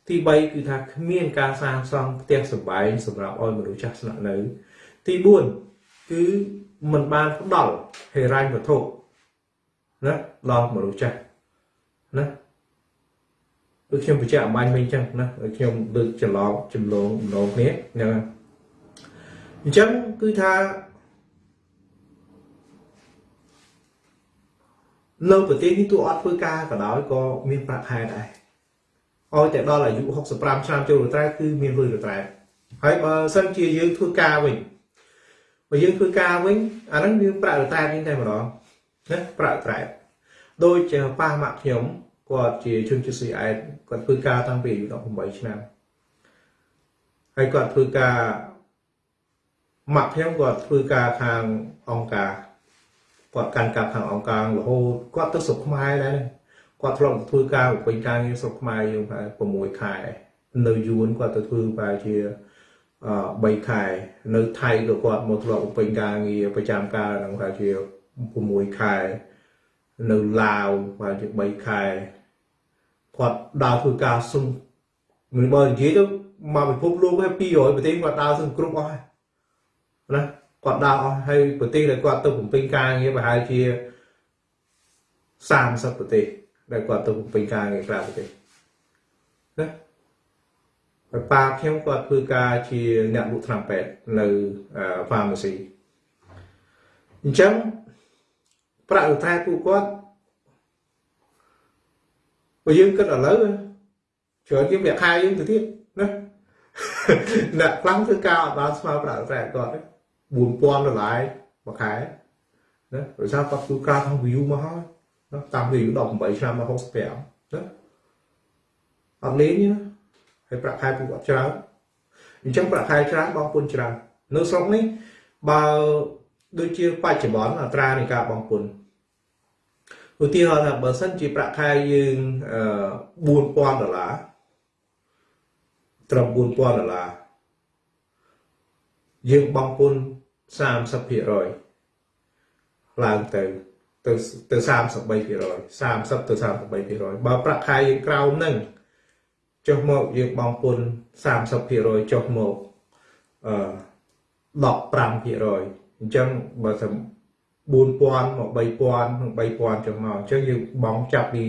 ទី3គឺថាគ្មានការសាងសង់ផ្ទះសម្បែងសម្រាប់ឲ្យមនុស្សចាស់ស្នាក់នៅ ទី4គឺមិនបានផ្ដល់ហិរញ្ញវត្ថុណាដល់មនុស្សចាស់ណា ដូចខ្ញុំបញ្ជាក់អំបញ្ញវិញអញ្ចឹងណាខ្ញុំលើកច្រឡំចម្លងម្ដងគ្នាហ្នឹងអញ្ចឹងគឺថានៅប្រទេសនេះទោះអត់ធ្វើការក៏ដោយក៏មានប្រាក់ខែដែរឲ្យតែដល់អាយុ65ឆ្នាំចូលរត្រែគឺមានលុយរត្រែហើយបើសិនជាយើងធ្វើការវិញបើយើងធ្វើការវិញអាហ្នឹងយើងប្រាក់រត្រែវិញតែម្ដងណាប្រាក់រត្រែដូចជាប៉ះម៉ាក់ខ្ញុំ គាត់ជាជនជាតិស៊ីអែតគាត់ធ្វើការតាំងពីអាយុ18ឆ្នាំហើយគាត់ធ្វើការម៉ាក់ខ្ញុំគាត់ធ្វើការខាងអង្គការគាត់កាន់កាប់ខាងអង្គការរហូតគាត់ទៅស្រុកខ្មែរដែរគាត់ធ្លាប់ធ្វើការពេញការងារស្រុកខ្មែរយើងប្រហែល6ខែនៅយួនគាត់ទៅធ្វើប្រហែលជា3ខែនៅថៃក៏គាត់មកធ្លាប់ពេញការងារប្រចាំការនឹងប្រហែលជា6ខែនៅឡាវប្រហែលជា3ខែ គាត់ដើរធ្វើការសឹងមិនបើនិយាយទៅមកពិភពលោកហើយ200ប្រទេសគាត់ដើរសឹងគ្រប់អស់ហើយណាគាត់ដើរអស់ហើយប្រទេសដែលគាត់ទៅបំពេញការងារប្រហែលជា30ប្រទេសដែលគាត់ទៅបំពេញការងារក្រៅប្រទេសណាហើយប៉ាខ្ញុំគាត់ធ្វើការជាអ្នកលក់ថ្នាំពេទ្យនៅ pharmacy អញ្ចឹងប្រាក់រថែពួកគាត់ បើយើងគិតឥឡូវច្រើនជាងប្រាក់ខែយើងទៅទៀតណាអ្នកខ្លាំងធ្វើការអត់បានស្មើប្រាក់រថែគាត់ទេ4000ដុល្លារមួយខែណាដោយសារគាត់ធ្វើការក្នុង view មកហើយណាតាំងពី18ឆ្នាំមក65ណាអត់លេងណាហើយប្រាក់ខែពួកគាត់ច្រើនអញ្ចឹងប្រាក់ខែច្រើនបងពុនច្រើននៅស្រុកនេះបើដូចជាបច្ចុប្បន្នអត្រានៃការបងពុន ឧទាហរណ៍ថាបើសិនជាប្រាក់ខែយើង4000ដុល្លារត្រឹម4000ដុល្លារយើងបងពុន30%ឡើងទៅទៅទៅ33% 30ទៅ33%បើប្រាក់ខែយើងក្រោមហ្នឹងចុះមកយើងបងពុន30%ចុះមកអឺ15%អញ្ចឹងបើថា 4000មក3000និង3000ចុះមកអញ្ចឹងយើងបងចាប់ពី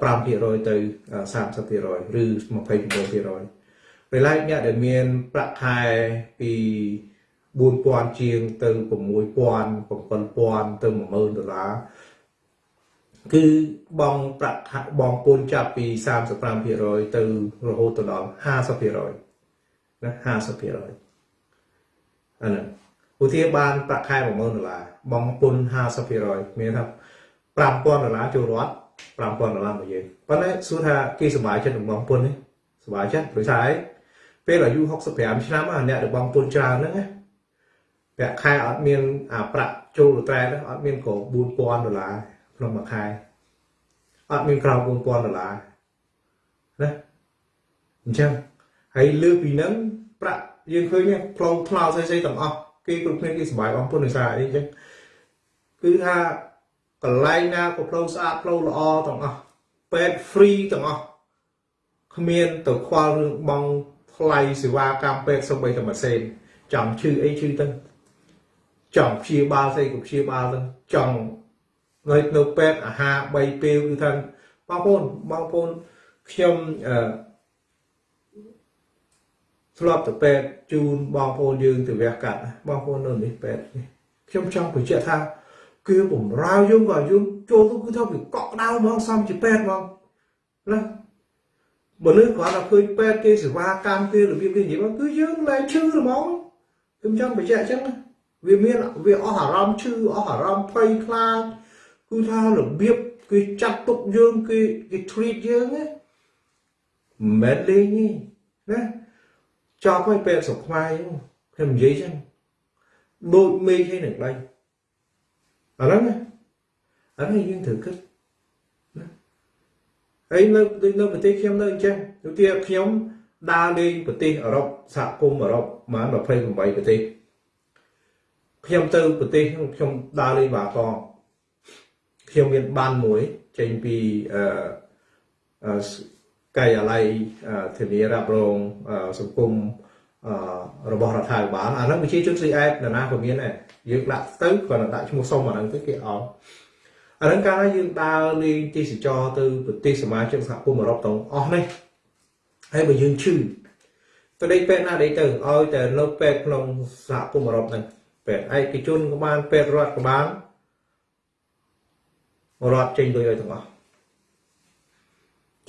5%ទៅ30%ឬ29%ពេលឡែកអ្នកដែលមានប្រាក់ខែពី4000ជាងទៅ6000 7000ទៅ10000ដុល្លារគឺបងប្រាក់បងពន្ធចាប់ពី35%ទៅរហូតទៅដល់50%ណា50%អាហ្នឹងឧទាហរណ៍បានប្រាក់ខែ10000ដុល្លារ បងពន្ធ50%មានថា5000ដុល្លារចូលរដ្ឋ5000ដុល្លារមួយយើងប៉ុន្តែសួរថាគេសុបាយចិត្តនឹងបងពុននេះសុបាយចិត្តព្រោះថាអីពេលអាយុ65ឆ្នាំអាអ្នកដែលបងពុនច្រើនហ្នឹងណាប្រាក់ខែអត់មានអាប្រាក់ចូលត្រែហ្នឹងអត់មានក៏4000ដុល្លារក្នុងមួយខែអត់មានក្រៅ4000ដុល្លារណាអញ្ចឹងហើយលើពីហ្នឹងប្រាក់យើងឃើញផ្លូវថ្នល់ស្អីស្អីទាំងអស់គេគ្រប់គ្នាគេសុបាយបងពុនដោយសារអីអញ្ចឹង គឺថាកន្លែងណាក៏ផ្លូវស្អាតផ្លូវល្អទាំងអស់ពេទ្យ free ទាំងអស់គ្មានទៅខ្វល់រឿងបងថ្លៃសេវាកម្មពេទ្យសូម្បីតែមួយសេនចង់ឈឺអីឈឺទៅចង់ព្យាបាលស្អីក៏ព្យាបាលទៅចង់នៅនៅពេទ្យអាហារ3ពេលគឺថាបងប្អូនបងប្អូនខ្ញុំអឺធ្លាប់ទៅពេទ្យជូនបងប្អូនយើងទៅវះកាត់បងប្អូននៅនេះពេទ្យនេះខ្ញុំចង់បញ្ជាក់ថា គឺបំរើយើងក៏យើងចូលទៅគឺថាវាកក់ក្ដៅហ្មងសំជាពេទ្យហ្មងណាមនុស្សគាត់ថាឃើញពេទ្យគេសេវាកម្មគេរបៀបគេនិយាយមកគឺយើងលែងឈឺហ្មងខ្ញុំចង់បញ្ជាក់អញ្ចឹងវាមានវាអស់អារម្មណ៍ឈឺអស់អារម្មណ៍ភ័យខ្លាចគឺថារបៀបគេចាត់ទុកយើងគេគេ treat យើងណាមិនលេងទេណាចប់ហើយពេលសុខខ្មែរខ្ញុំនិយាយចឹងដូចមេឃឯនឹងដៃ អាហ្នឹងអាហ្នឹងយើងត្រូវគិតណាហើយនៅនៅប្រទេសខ្ញុំនៅអញ្ចឹងឧទាហរណ៍ខ្ញុំដើរលេងប្រទេសអឺរ៉ុបសហគមន៍អឺរ៉ុបប្រហែល28ប្រទេសខ្ញុំទៅប្រទេសខ្ញុំដើរលេងបាកងខ្ញុំមានបានមួយចេញពីអឺកាយអាល័យធានារ៉ាប់រងសង្គម របស់រដ្ឋាភិបាលអាហ្នឹងវិជាជនស្រីអែតនរណាក៏មានដែរយើងដាក់ទៅគាត់ដាក់ឈ្មោះសុំអាហ្នឹងទៅគេអោអាហ្នឹងកាលណាយើងដើរលេងទេសចរទៅប្រទេសសមាជិកសហគមន៍អឺរ៉ុបទាំងអស់នេះហើយបើយើងឈឺទៅដេកពេទ្យណាដេកទៅឲ្យតែនៅពេទ្យក្នុងសហគមន៍អឺរ៉ុបហ្នឹងពេទ្យឯកជនក៏បានពេទ្យរដ្ឋក៏បានរដ្ឋចេញលុយឲ្យទាំងអស់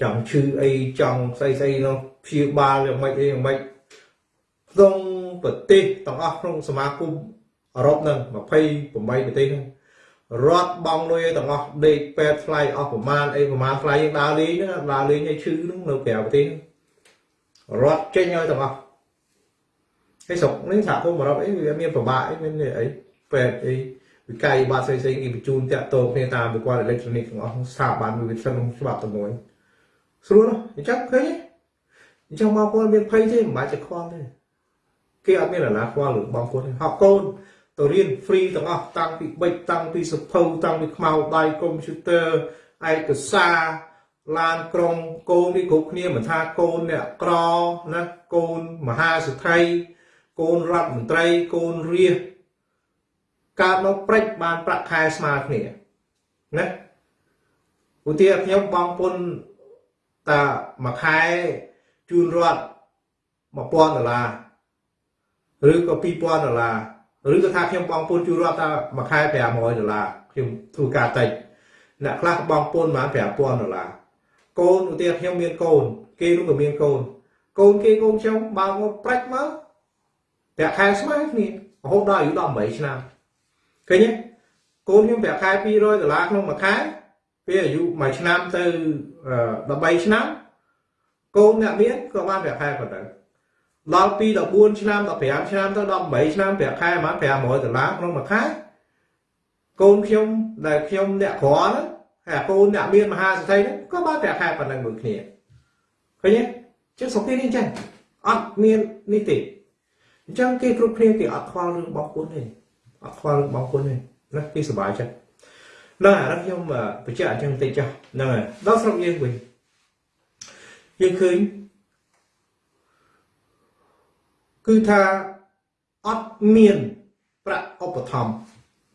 ចង់ឈឺអីចង់ស្អីស្អីនោះព្យាបាលយ៉ាងម៉េចអីយ៉ាងម៉េច ក្នុងប្រទេសទាំងអស់ក្នុងសមាគមអឺរ៉ុបហ្នឹង28ប្រទេសហ្នឹងរត់បងលុយទាំងអស់ដេកពេទ្យថ្លៃអស់ប្រមាណអីប្រមាណថ្លៃយើងដើរលេងហ្នឹងដើរលេងឲ្យឈឺហ្នឹងនៅក្រៅប្រទេសរត់ចេញឲ្យទាំងអស់ហើយស្រុកនេះសហគមន៍អឺរ៉ុបអីវាមានប្របាកអីមានអីពេទ្យអីវិក័យបាត់ផ្សេងៗគេបញ្ជូនតាក់ទងគ្នាតាមប្រព័ន្ធអេឡិចត្រូនិកទាំងអស់ស្ថាប័នវិទ្យាសាស្ត្រច្បាប់តែមួយស្រួលអញ្ចឹងឃើញអញ្ចឹងបងប្អូនមានភ័យទេមិនបាច់ទៅខ្វល់ទេ គេអត់មានអាណាខ្វល់រឿងបងប្អូនហៅកូនទៅរៀន free ទាំងអស់តាំងពីបិចតាំងពីសភៅតាំងពីខ្មៅដៃកុំព្យូទ័រឯកសារឡានក្រុងកូននេះគ្រប់គ្នាមិនថាកូនអ្នកក្រណាកូនមហាសេដ្ឋីកូនរដ្ឋមន្ត្រីកូនរាជកើតមកព្រិចបានប្រាក់ខែស្មើគ្នាណាឧទាហរណ៍ខ្ញុំបងពុនតាមួយខែជូនរដ្ឋ1000ដុល្លារ ឬក៏2000ដុល្លារឬក៏ថាខ្ញុំបងពុនជួរដ្ឋថាមួយខែ500ដុល្លារខ្ញុំធ្វើការតិចអ្នកខ្លះបងពុនបាន5000ដុល្លារកូនឧទាហរណ៍ខ្ញុំមានកូន គេនោះក៏មានកូនកូនគេកូនខ្ញុំបើមកប្រាច់មកប្រាក់ខែស្មើគ្នារហូតដល់អាយុ18ឆ្នាំឃើញទេកូនខ្ញុំប្រាក់ខែ200ដុល្លារក្នុងមួយខែពេលអាយុ1ឆ្នាំទៅ13ឆ្នាំកូនអ្នកមានក៏បានប្រាក់ខែប៉ុណ្ណឹង ដល់ពី14ឆ្នាំ15ឆ្នាំទៅ18ឆ្នាំប្រាក់ខែប្រហែល500ដុល្លារក្នុងមួយខែកូនខ្ញុំដែលខ្ញុំអ្នកក្រហ្នឹងហើយកូនអ្នកមានមហាសេដ្ឋីហ្នឹងក៏បានប្រាក់ខែប៉ុណ្ណឹងមួយគ្នាឃើញទេចឹងសុខនេះអញ្ចឹងអត់មាននេះទេអញ្ចឹងគេគ្រប់គ្នាគេអត់ខ្វល់រឿងបងពុនទេអត់ខ្វល់រឿងបងពុនទេណាគេសុបាយចិត្តដល់អារខ្ញុំបញ្ជាក់អញ្ចឹងតិចចុះហ្នឹងហើយដល់ស្រុកយើងវិញយើងឃើញ គឺថាអត់មានប្រាក់ឧបត្ថម្ភ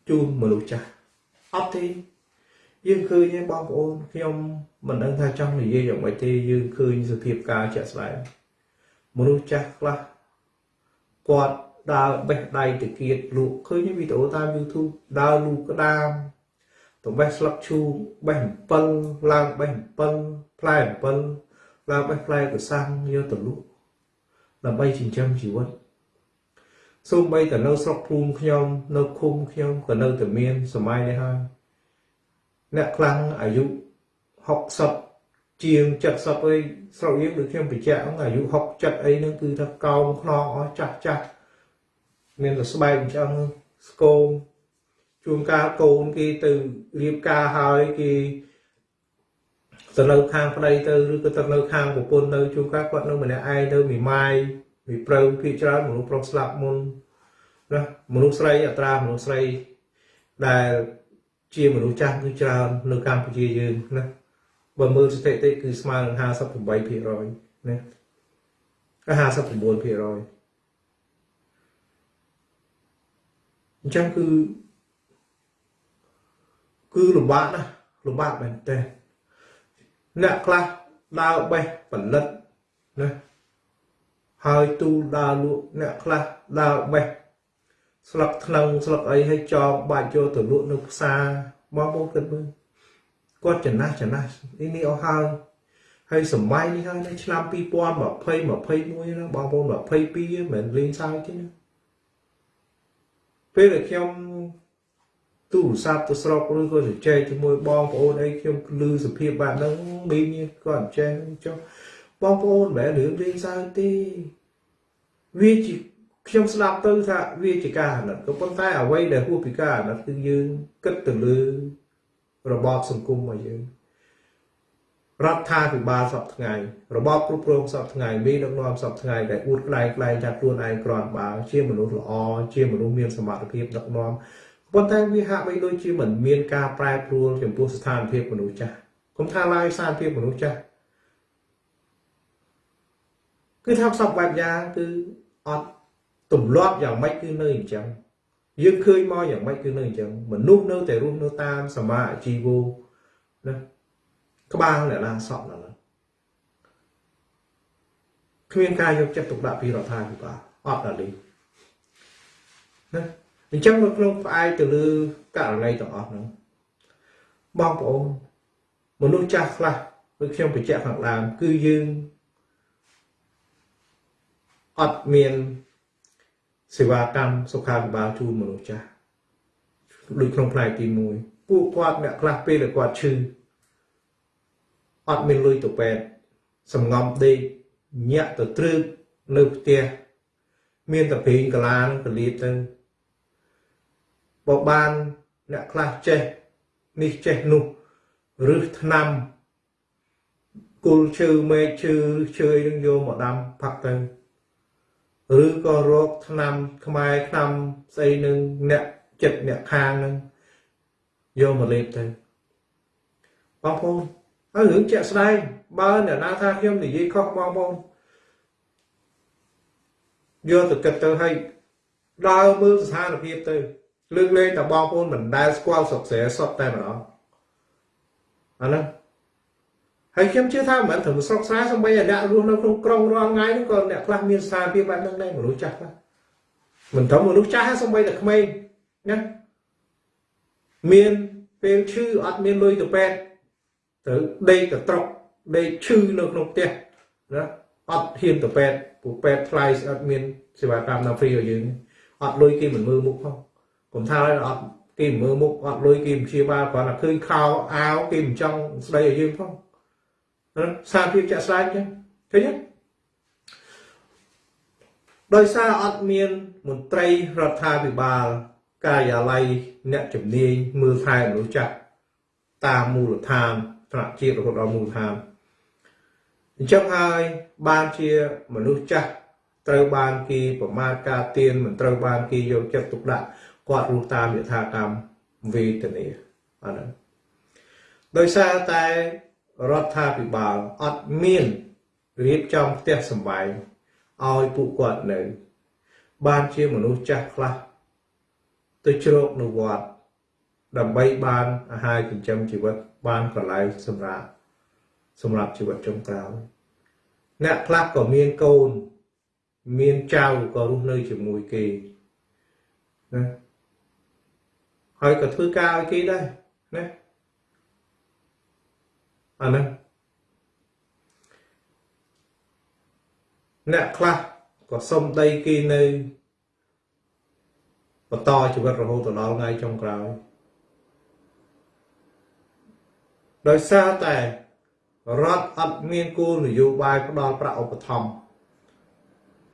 ជូនមនុស្សចាស់អត់ទេយើងឃើញទេបងប្អូនខ្ញុំមិនដឹងថាចង់និយាយយ៉ាងម៉េចទេយើងឃើញសភាពការជាក់ស្ដែងមនុស្សចាស់ខ្លះគាត់ដើរបេះដៃទៅគៀតលក់ឃើញវីដេអូតាម YouTube ដើរលូកក្តាមទៅបេះស្លឹកឈូកបេះអំពិលឡើងបេះអំពិលផ្លែអំពិលឡើងបេះផ្លែកសាំងយកទៅលក់ ដើម្បីចិញ្ចឹមជីវិតសូម្បីតែនៅស្រុកភូមិខ្ញុំ នៅឃុំខ្ញុំក៏នៅតែមានសម័យនេះហើយអ្នកខ្លាំងអាយុ60ជាង70អីស្រុកយើងដូចខ្ញុំបញ្ជាក់ហ្នឹងអាយុ60 70អីហ្នឹងគឺថាកោងខ្នងអស់ចាស់ចាស់មានតែស្បែកអញ្ចឹងស្គមជួនកាលកូនគេទៅរៀបការហើយគេ ទៅនៅខាងប្តីទៅឬក៏ទៅនៅខាងប្រពន្ធនៅជួនកាលគាត់នៅម្នាក់ឯងទៅមីម៉ាយមីប្រៅភាច្រើនមនុស្សប្រុសស្លាប់មុនណាមនុស្សស្រីអត្រាមនុស្សស្រីដែលជាមនុស្សចាស់គឺច្រើននៅកម្ពុជាយើងណាបើមើលស្ថិតិគឺស្មើនឹង58%ណា59%អញ្ចឹងគឺគឺលំបាកណាស់លំបាកមែនតើ អ្នកខ្លះដើរបេះផលិតណាហើយទូលដើរលក់អ្នកខ្លះដើរបេះស្លឹកថ្នឹងស្លឹកអីឲ្យចងបាច់យកទៅលក់នៅផ្សារបងប្អូនគិតមើលគាត់ចំណាស់ចំណាស់នេះនេះអស់ហើយហើយសម័យនេះហើយនៅឆ្នាំ2020 21ណាបងប្អូន22មិនលេងសើចទេណាពេលដែលខ្ញុំ ទូរស័ព្ទទៅស្រុកឬក៏ទៅចែកជាមួយបងប្អូនអីខ្ញុំលឺសភាពបែបហ្នឹងមីងគាត់ចេះចុះបងប្អូនមិនមែនរឿងលេងសើចទេវាជាខ្ញុំស្ដាប់ទៅថាវាជាការអាណិតក៏ប៉ុន្តែអ្វីដែលហួសពីការអាណិតគឺយើងគិតទៅលើរបបសង្គមរបស់យើងរដ្ឋាភិបាលសពថ្ងៃរបបគ្រប់គ្រងសពថ្ងៃមានដឹកនាំសពថ្ងៃដែលអួតក្លែងក្លែងថាខ្លួនឯងគ្រាន់បើជាមនុស្សល្អជាមនុស្សមានសមត្ថភាពដឹកនាំ ប៉ុន្តែវាហាក់បីដូចជាមិនមានការប្រែប្រួលចំពោះស្ថានភាពមនុស្សចាស់គុំថាឡើយស្ថានភាពមនុស្សចាស់គឺថាសពបែបយ៉ាងគឺអត់ទម្លាប់យ៉ាងម៉េចគឺនៅអញ្ចឹងយើងឃើញមកយ៉ាងម៉េចគឺនៅអញ្ចឹងមនុស្សនៅតែរស់នៅតាមសមាជីវោណាក្បាលអ្នកណាសក់ណាគ្មានការយកចិត្តទុកដាក់ពីរដ្ឋាភិបាលអត់ដល់នេះណា អញ្ចឹងនៅក្នុងផ្អែកទៅលើករណីទាំងអស់ហ្នឹងបងប្អូនមនុស្សចាស់ខ្លះដូចខ្ញុំបញ្ជាក់ខាងដើមគឺយើងអត់មានសេវាកម្មសុខាភិបាលជូនមនុស្សចាស់ដូចក្នុងផ្នែកទី1ពួកគាត់អ្នកខ្លះពេលដែលគាត់ឈឺអត់មានលុយទៅពេទ្យសំងំដេកញាក់ទៅត្រឹកនៅផ្ទះមានតែព្រីងកាឡានឹងកលៀបទៅ បើបានអ្នកខ្លះចេះនេះចេះនោះឬថ្នាំគុលឈើមេឃឈើឬឈើនឹងយកមកដាំផាក់ទៅឬក៏រកថ្នាំខ្មែរថ្នាំស្អីនឹងអ្នកចិត្តអ្នកខាងនឹងយកមកលេបទៅបងប្អូនហើយរឿងជាក់ស្ដែងបើអ្នកណាថាខ្ញុំនិយាយខុសបងប្អូនយកទៅគិតទៅឲ្យដើរមើលស្ថានភាពទៅ លើកលែងតែបងប្អូនមិនដែលស្គាល់ស្រុកស្រែសុទ្ធតែម្ដងអាហ្នឹងហើយខ្ញុំជឿថាមិនមែនត្រឹមស្រុកស្រែសំបីអ្នករស់នៅក្នុងក្រុងរាល់ថ្ងៃហ្នឹងក៏អ្នកខ្លះមានស្ថានភាពបែបហ្នឹងដែរមនុស្សចាស់ខ្លះមិនត្រឹមមនុស្សចាស់ទេសំបីតែក្មេងណាមានពេលឈឺអត់មានលុយទៅពេទ្យទៅដេកទៅត្រុកដេកឈឺនៅក្នុងផ្ទះណាអត់ហ៊ានទៅពេទ្យពួកពេទ្យថ្លៃអត់មានសេវាកម្មណាហ្វ្រីឲ្យយើងអត់លុយគេមិនមើលមុខផង កុំថាអត់គេមើលមុខអត់លុយគេព្យាបាលគ្រាន់តែឃើញខោអាវគេមិនចង់ស្ដីឲ្យយើងផងសារភាពចាក់ស្ដែងចឹងឃើញទេដោយសារអត់មានមន្ត្រីរដ្ឋាភិបាល ការិយាល័យអ្នកជំនាញមើលថែមនុស្សចាស់តាមមូលដ្ឋានថ្នាក់ជាតិរហូតដល់មូលដ្ឋានអញ្ចឹងហើយបានជាមនុស្សចាស់ត្រូវបានគេប្រមាថការទៀនមិនត្រូវបានគេយកចិត្តទុកដាក់ គាត់រស់តាមយថាកម្មវេទនាអាហ្នឹងដោយសារតែរដ្ឋាភិបាលអត់មានរៀបចំផ្ទះសម្បែងឲ្យពួកគាត់នៅ បានជាមនុស្សចាស់ខ្លះទៅជ្រកនៅវត្តដើម្បីបានអាហារចិញ្ចឹមជីវិតបានកន្លែងសម្រាប់សម្រាប់ជីវិតចុងក្រោយអ្នកខ្លះក៏មានកូន មានចៅក៏រស់នៅជាមួយគេណា ហើយក៏ធ្វើការឲ្យគេដែរណាអាហ្នឹងអ្នកខ្លះក៏សុំដីគេនៅបន្តជីវិតរហូតដល់ថ្ងៃចុងក្រោយដោយសារតែរដ្ឋអត់មានគោលនយោបាយផ្ដល់ប្រាក់ឧបត្ថម្ភ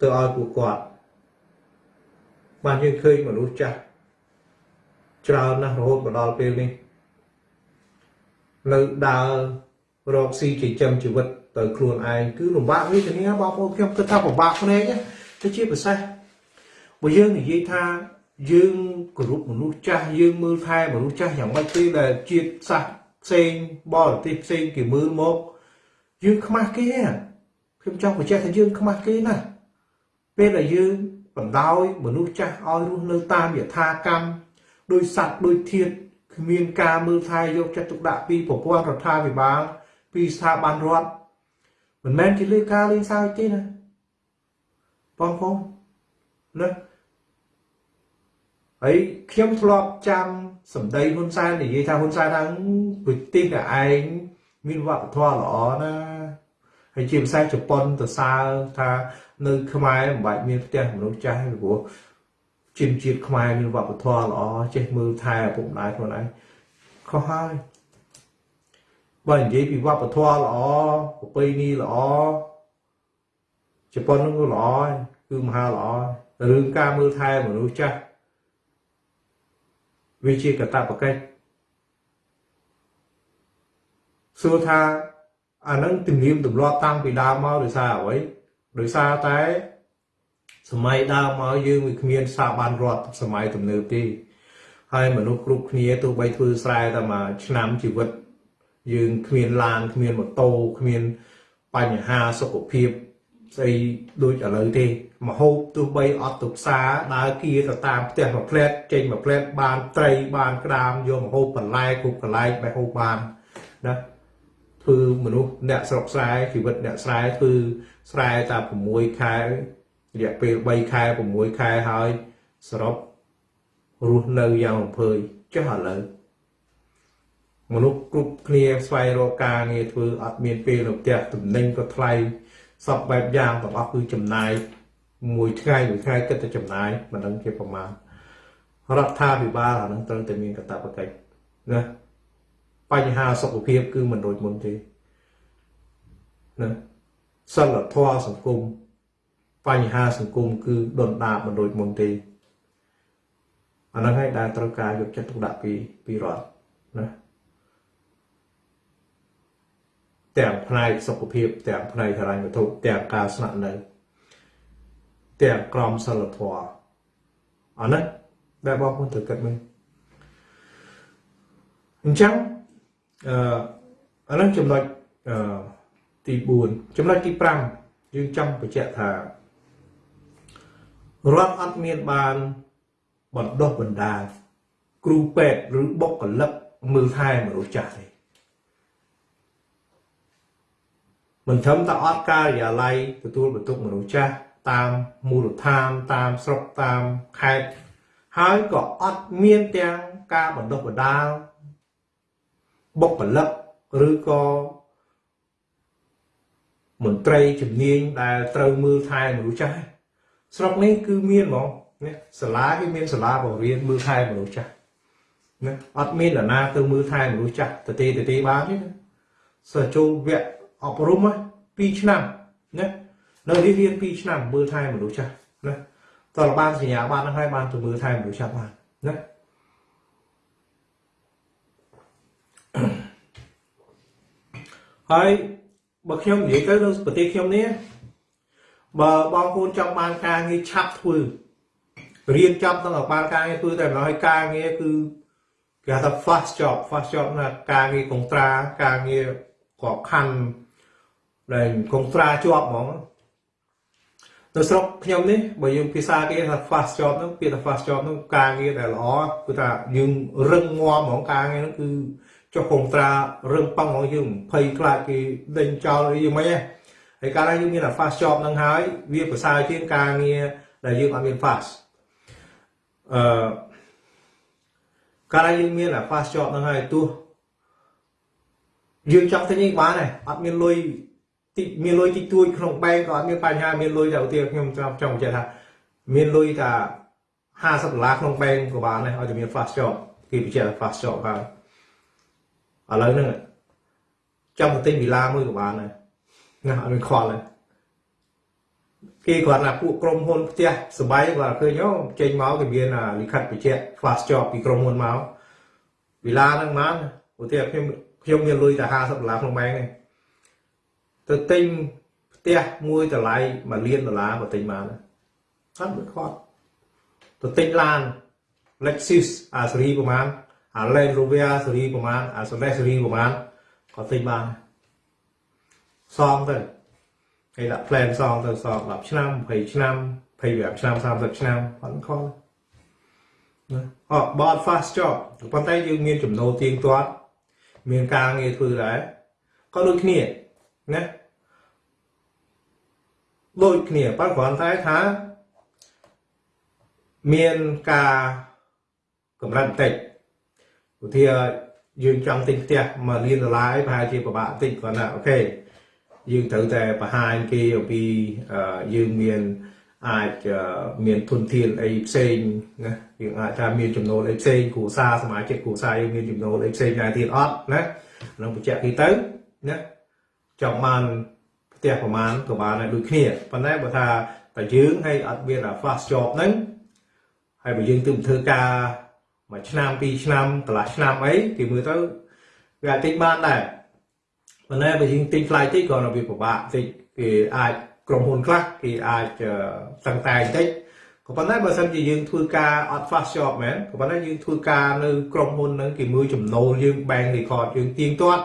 ទៅឲ្យពួកគាត់បានយើងឃើញមនុស្សចាស់ ច្រើនណាស់រហូតមកដល់ពេលនេះនៅដើររកស៊ីចិញ្ចឹមជីវិតទៅខ្លួនឯងគឺលំបាកនេះធានាបងប្អូនខ្ញុំគិតថាពិបាកភ្នែកទៅជាពិសេសបើយើងនិយាយថាយើងគោរពមនុស្សចាស់យើងមើលថែមនុស្សចាស់យ៉ាងម៉េចទេដែលជាតិសាសន៍ផ្សេងបរទេសផ្សេងគេមើលមកយើងខ្មាស់គេខ្ញុំចង់បញ្ជាក់ថាយើងខ្មាស់គេណាពេលដែលយើងបណ្ដោយមនុស្សចាស់ឲ្យរស់នៅតាមយថាកម្ម ដោយសัตว์ដោយធាតគ្មានការមើលថែយកចិត្តទុកដាក់ពីប្រព័ន្ធរដ្ឋាភិបាល ពីស្ថាប័នរដ្ឋមិនមែនជាលើការលេងសើចទេណាបងប្អូនណាហើយខ្ញុំធ្លាប់ចាំសម្ដីហ៊ុនសែននិយាយថាហ៊ុនសែនថាប្រទេសតែឯងមានវប្បធម៌ល្អណាហើយជាភាសាជប៉ុនទៅសើថានៅខ្មែរមិនបាច់មានផ្ទះមនុស្សចាស់ព្រោះ ជនជាតិខ្មែរមានវប្បធម៌ល្អចេះមើលថែឪពុកម្ដាយខ្លួនឯងខុសហើយបើនិយាយពីវប្បធម៌ល្អប្រពៃណីល្អជប៉ុននឹងក៏ល្អគឺមហាល្អរឿងការមើលថែមនុស្សចាស់វាជាកតបកិច្ចសួរថាអានឹងទំនៀមទម្លាប់តាំងពីដើមមកដោយសារអ្វីដោយសារតែ សម័យដើមមកយើងវាគ្មានស្ថាប័នរដ្ឋសម័យទំនើបទេហើយមនុស្សគ្រប់គ្នាទោះបីធ្វើស្រែតែមួយឆ្នាំជីវិត យើងគ្មានឡានគ្មានម៉ូតូគ្មានបញ្ហាសុខភាពស្អីដូចឥឡូវទេមហូបទោះបីអត់ទៅផ្សារដើរគៀទៅតាមផ្ទះមួយផ្លែតចេញមួយផ្លែតបានត្រីបានក្តាមយកមហូបបន្លែគ្រប់កន្លែងបែបហូបបានណាធ្វើមនុស្សអ្នកស្រុកស្រែជីវិតអ្នកស្រែធ្វើស្រែតែ6ខែ រយៈពេល3ខែ6ខែហើយសរុបរស់នៅយ៉ាងរំភើយចុះឥឡូវមនុស្សគ្រប់គ្នាស្វែងរកការងារធ្វើអត់មានពេលនៅផ្ទះតំណែងក៏ថ្លៃសពបែបយ៉ាងទាំងអស់គឺចំណាយមួយថ្ងៃមួយថ្ងៃគិតតែចំណាយមិនដឹងជាប្រមាណរដ្ឋាភិបាលអានឹងត្រូវតែមានកាតព្វកិច្ចណាបញ្ហាសុខភាពគឺមិនដូចមុនទេណាសិលធម៌សង្គម បញ្ហាសង្គមគឺដុនដាបមិនដូចមុនទេអាហ្នឹងហើយដែលត្រូវការយកចិត្តទុកដាក់ពីពីរដ្ឋណាទាំងផ្នែកសុខភាពទាំងផ្នែកហិរញ្ញវត្ថុទាំងការស្នាក់នៅទាំងក្រមសីលធម៌អានេះដែលបងប្អូនត្រូវគិតមើលអញ្ចឹងអឺអានឹងចំណុចអឺទី4ចំណុចទី5យើងចង់បញ្ជាក់ថា រដ្ឋអត់មានបានបណ្ដុះបណ្ដាលគ្រូពេទ្យឬបុគ្គលិកមើលថែមនុស្សចាស់ទេមិនត្រឹមតែអត់ការិយាល័យទទួលបន្ទុកមនុស្សចាស់តាមមូលដ្ឋានតាមស្រុកតាមខេត្តហើយក៏អត់មានទាំងការបណ្ដុះបណ្ដាលបុគ្គលិកឬក៏មន្ត្រីជំនាញដែលត្រូវមើលថែមនុស្សចាស់ ស្រុកនេះគឺមានហ្មងណាសាលាគឺមានសាលាបង្រៀនមើលថែមនុស្សចាស់ណាអត់មាននរណាទៅមើលថែមនុស្សចាស់ទៅទេទៅទេបានទេណាសិស្សចូលវគ្គអប់រំ2ឆ្នាំណានៅនេះរៀន2ឆ្នាំមើលថែមនុស្សចាស់ណាតើបានសញ្ញាបានហ្នឹងហើយបានទៅមើលថែមនុស្សចាស់បានណាហើយបើខ្ញុំនិយាយទៅនៅប្រទេសខ្ញុំនេះ បើបងប្អូនចង់បានការងារឆាប់ធ្វើរៀនចប់ទាំងបានការងារធ្វើតែម្ដងហើយការងារគឺគេថា fast job fast job ណាការងារកុងត្រាការងារក្របខ័ណ្ឌដែលកុងត្រាជាប់ហ្មងនៅស្រុកខ្ញុំនេះបើយើងភាសាគេថា fast job ហ្នឹងពាក្យថា fast job ហ្នឹងការងារដែលល្អគឺថាយើងរឹងមាំហ្មងការងារហ្នឹងគឺចុះកុងត្រារឹងប៉ឹងហ្មងយើងភ័យខ្លាចគេដេញចោលអីយ៉ាងម៉េចហ្នឹង យកាលណាយើងមាន fast job ហ្នឹងហើយវាប្រសើរជាងការងារដែលយើងអត់មាន fast អឺកាលណាយើងមាន fast job ហ្នឹងហើយទោះយើងចង់ទិញអីបានដែរអត់មានលុយតិចមានលុយតិចតួចក្នុងបែងក៏អត់មានបញ្ហាមានលុយតែឧទាហរណ៍ខ្ញុំចង់ចង់បញ្ជាក់ថាមានលុយតែ50ដុល្លារក្នុងបែងក៏បានដែរឲ្យតែមាន fast job គេបញ្ជាក់ fast job ហើយឥឡូវហ្នឹងចង់ទៅទិញវិឡាមួយក៏បានដែរ ណាអត់មានខ្វល់ទេគេគាត់ថាពួកក្រុមហ៊ុនផ្ទះសបាយគាត់ឃើញអូចេញមកគេមានលិខិតបញ្ជាក់ fast job ពីក្រុមហ៊ុនមកវិឡាហ្នឹងបានឧទាហរណ៍ខ្ញុំខ្ញុំមានលុយតែ50ដុល្លារក្នុងបែងហ្នឹងទៅទិញផ្ទះមួយតម្លៃ1លានដុល្លារក៏ទិញបានដែរអត់មិនខ្វល់ទៅទិញឡាន Lexus អាស៊េរីប្រហែលអា Land Rover ស៊េរីប្រហែលអា Solet ស៊េរីប្រហែលក៏ទិញបាន សងទៅគេដាក់ plan សងទៅសង10ឆ្នាំ20ឆ្នាំ25ឆ្នាំ30ឆ្នាំអត់ខុសណាអត់បត fast job ប៉ុន្តែយើងមានចំណូលទៀងទាត់មានការងារធ្វើដែរក៏ដូចគ្នាណាដូចគ្នាប៉ុន្តែគ្រាន់តែថាមានការកម្រិតបន្តិចឧទាហរណ៍យើងចង់ទិញផ្ទះ1លានដុល្លារប្រហែលជាពិបាកតិចគាត់ថាអូខេ យើងត្រូវតែបង្ហាញគេអំពីយើងមានអាចមានទុនធានអីផ្សេងណាយើងអាចថាមានចំណូលអីផ្សេងគ្រួសារសមាជិកគ្រួសារយើងមានចំណូលអីផ្សេងដែរទៀតអត់ណានឹងបញ្ជាក់គេទៅណាចង់បានផ្ទះប្រមាណក៏បានដែរដូចគ្នាប៉ុន្តែបើថាតែយើងហើយអត់មាន fast job ហ្នឹងហើយបើយើងទើបធ្វើការមួយឆ្នាំពីរឆ្នាំកន្លះឆ្នាំអីគេមើលទៅវាអាចទិញបានដែរ ប៉ុន្តែបើយើងទិញថ្លៃតិចក៏វាពិបាកតិចគេអាចក្រុមហ៊ុនខ្លះគេអាចតឹងតែងតិចក៏ប៉ុន្តែបើសិនជាយើងធ្វើការអត់ fast job មែនក៏ប៉ុន្តែយើងធ្វើការនៅក្រុមហ៊ុនហ្នឹងគេមើលចំណូលយើង bank record យើងទៀងទាត់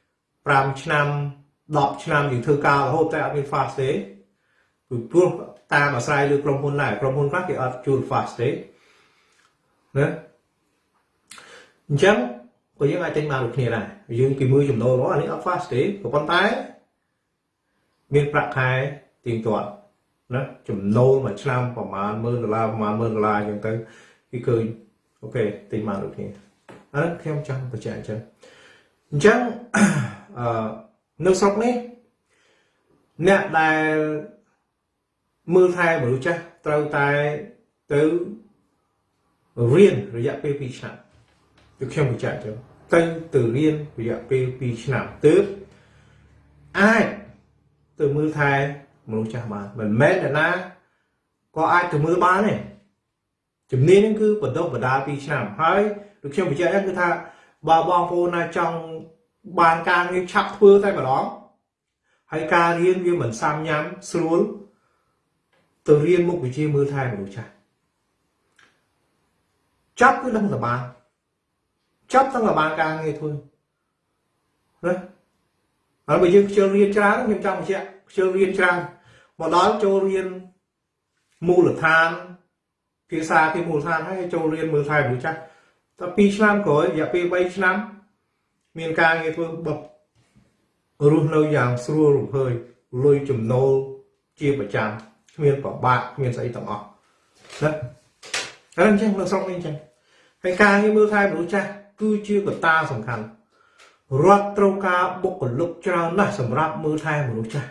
5ឆ្នាំ10ឆ្នាំយើងធ្វើការរហូតតែអត់មាន fast ទេពីព្រោះតាមអាស្រ័យលើក្រុមហ៊ុនដែរក្រុមហ៊ុនខ្លះគេអត់ជួល fast ទេណាអញ្ចឹង ក៏យើងអាចទិញបានដូចគ្នាដែរយើងគេមើលចំណូលរបស់អានេះអត់ fast ទេក៏ប៉ុន្តែមានប្រាក់ខែទៀងទាត់ណាចំណូលមួយឆ្នាំប្រហែល10000ដុល្លារប្រហែល10000ដុល្លារអញ្ចឹងទៅគេឃើញអូខេទិញបានដូចគ្នាអានេះខ្ញុំចង់បញ្ជាក់អញ្ចឹងអញ្ចឹងអឺនៅស្រុកនេះអ្នកដែលមើលថែមនុស្សចាស់ត្រូវតែទៅរៀនរយៈពេល2ឆ្នាំ គឺខ្ញុំបញ្ជាក់ចឹងទៅទៅរៀនរយៈពេល2ឆ្នាំទើបអាចទៅមើលថែមនុស្សចាស់បានមិនមែនតែណាក៏អាចទៅមើលបានទេជំនាញហ្នឹងគឺបណ្ដុះបណ្ដាល2ឆ្នាំហើយដូចខ្ញុំបញ្ជាក់ហ្នឹងគឺថាបើបងប្អូនណាចង់បានការងារឆាប់ធ្វើតែម្ដងហើយការរៀនវាមិនសាំញ៉ាំស្រួលទៅរៀនមុខវិជ្ជាមើលថែមនុស្សចាស់ចាប់គឺដឹងតែបាន ចាប់ទាំងតែបានការងារធ្វើណាហើយបើយើងខ្ជិលរៀនច្រើនខ្ញុំចង់បញ្ជាក់ខ្ជិលរៀនច្រើនមកដល់ចូលរៀនមូលដ្ឋានភាសាគេមូលដ្ឋានហើយចូលរៀនមើលថែមនុស្សចាស់តែ2ឆ្នាំក្រោយរយៈពេល3ឆ្នាំ មានការងារធ្វើបបរស់នៅយ៉ាងស្រួលរំភើយលុយចំណូលជាប្រចាំគ្មានប្របាក់គ្មានស្អីទាំងអស់ណាហើយអញ្ចឹងនៅស្រុកនេះអញ្ចឹងហើយការងារមើលថែមនុស្សចាស់ គឺជាកត្តាសំខាន់រដ្ឋត្រូវការបុគ្គលិកច្រើនណាស់សម្រាប់មើលថែមនុស្សចាស់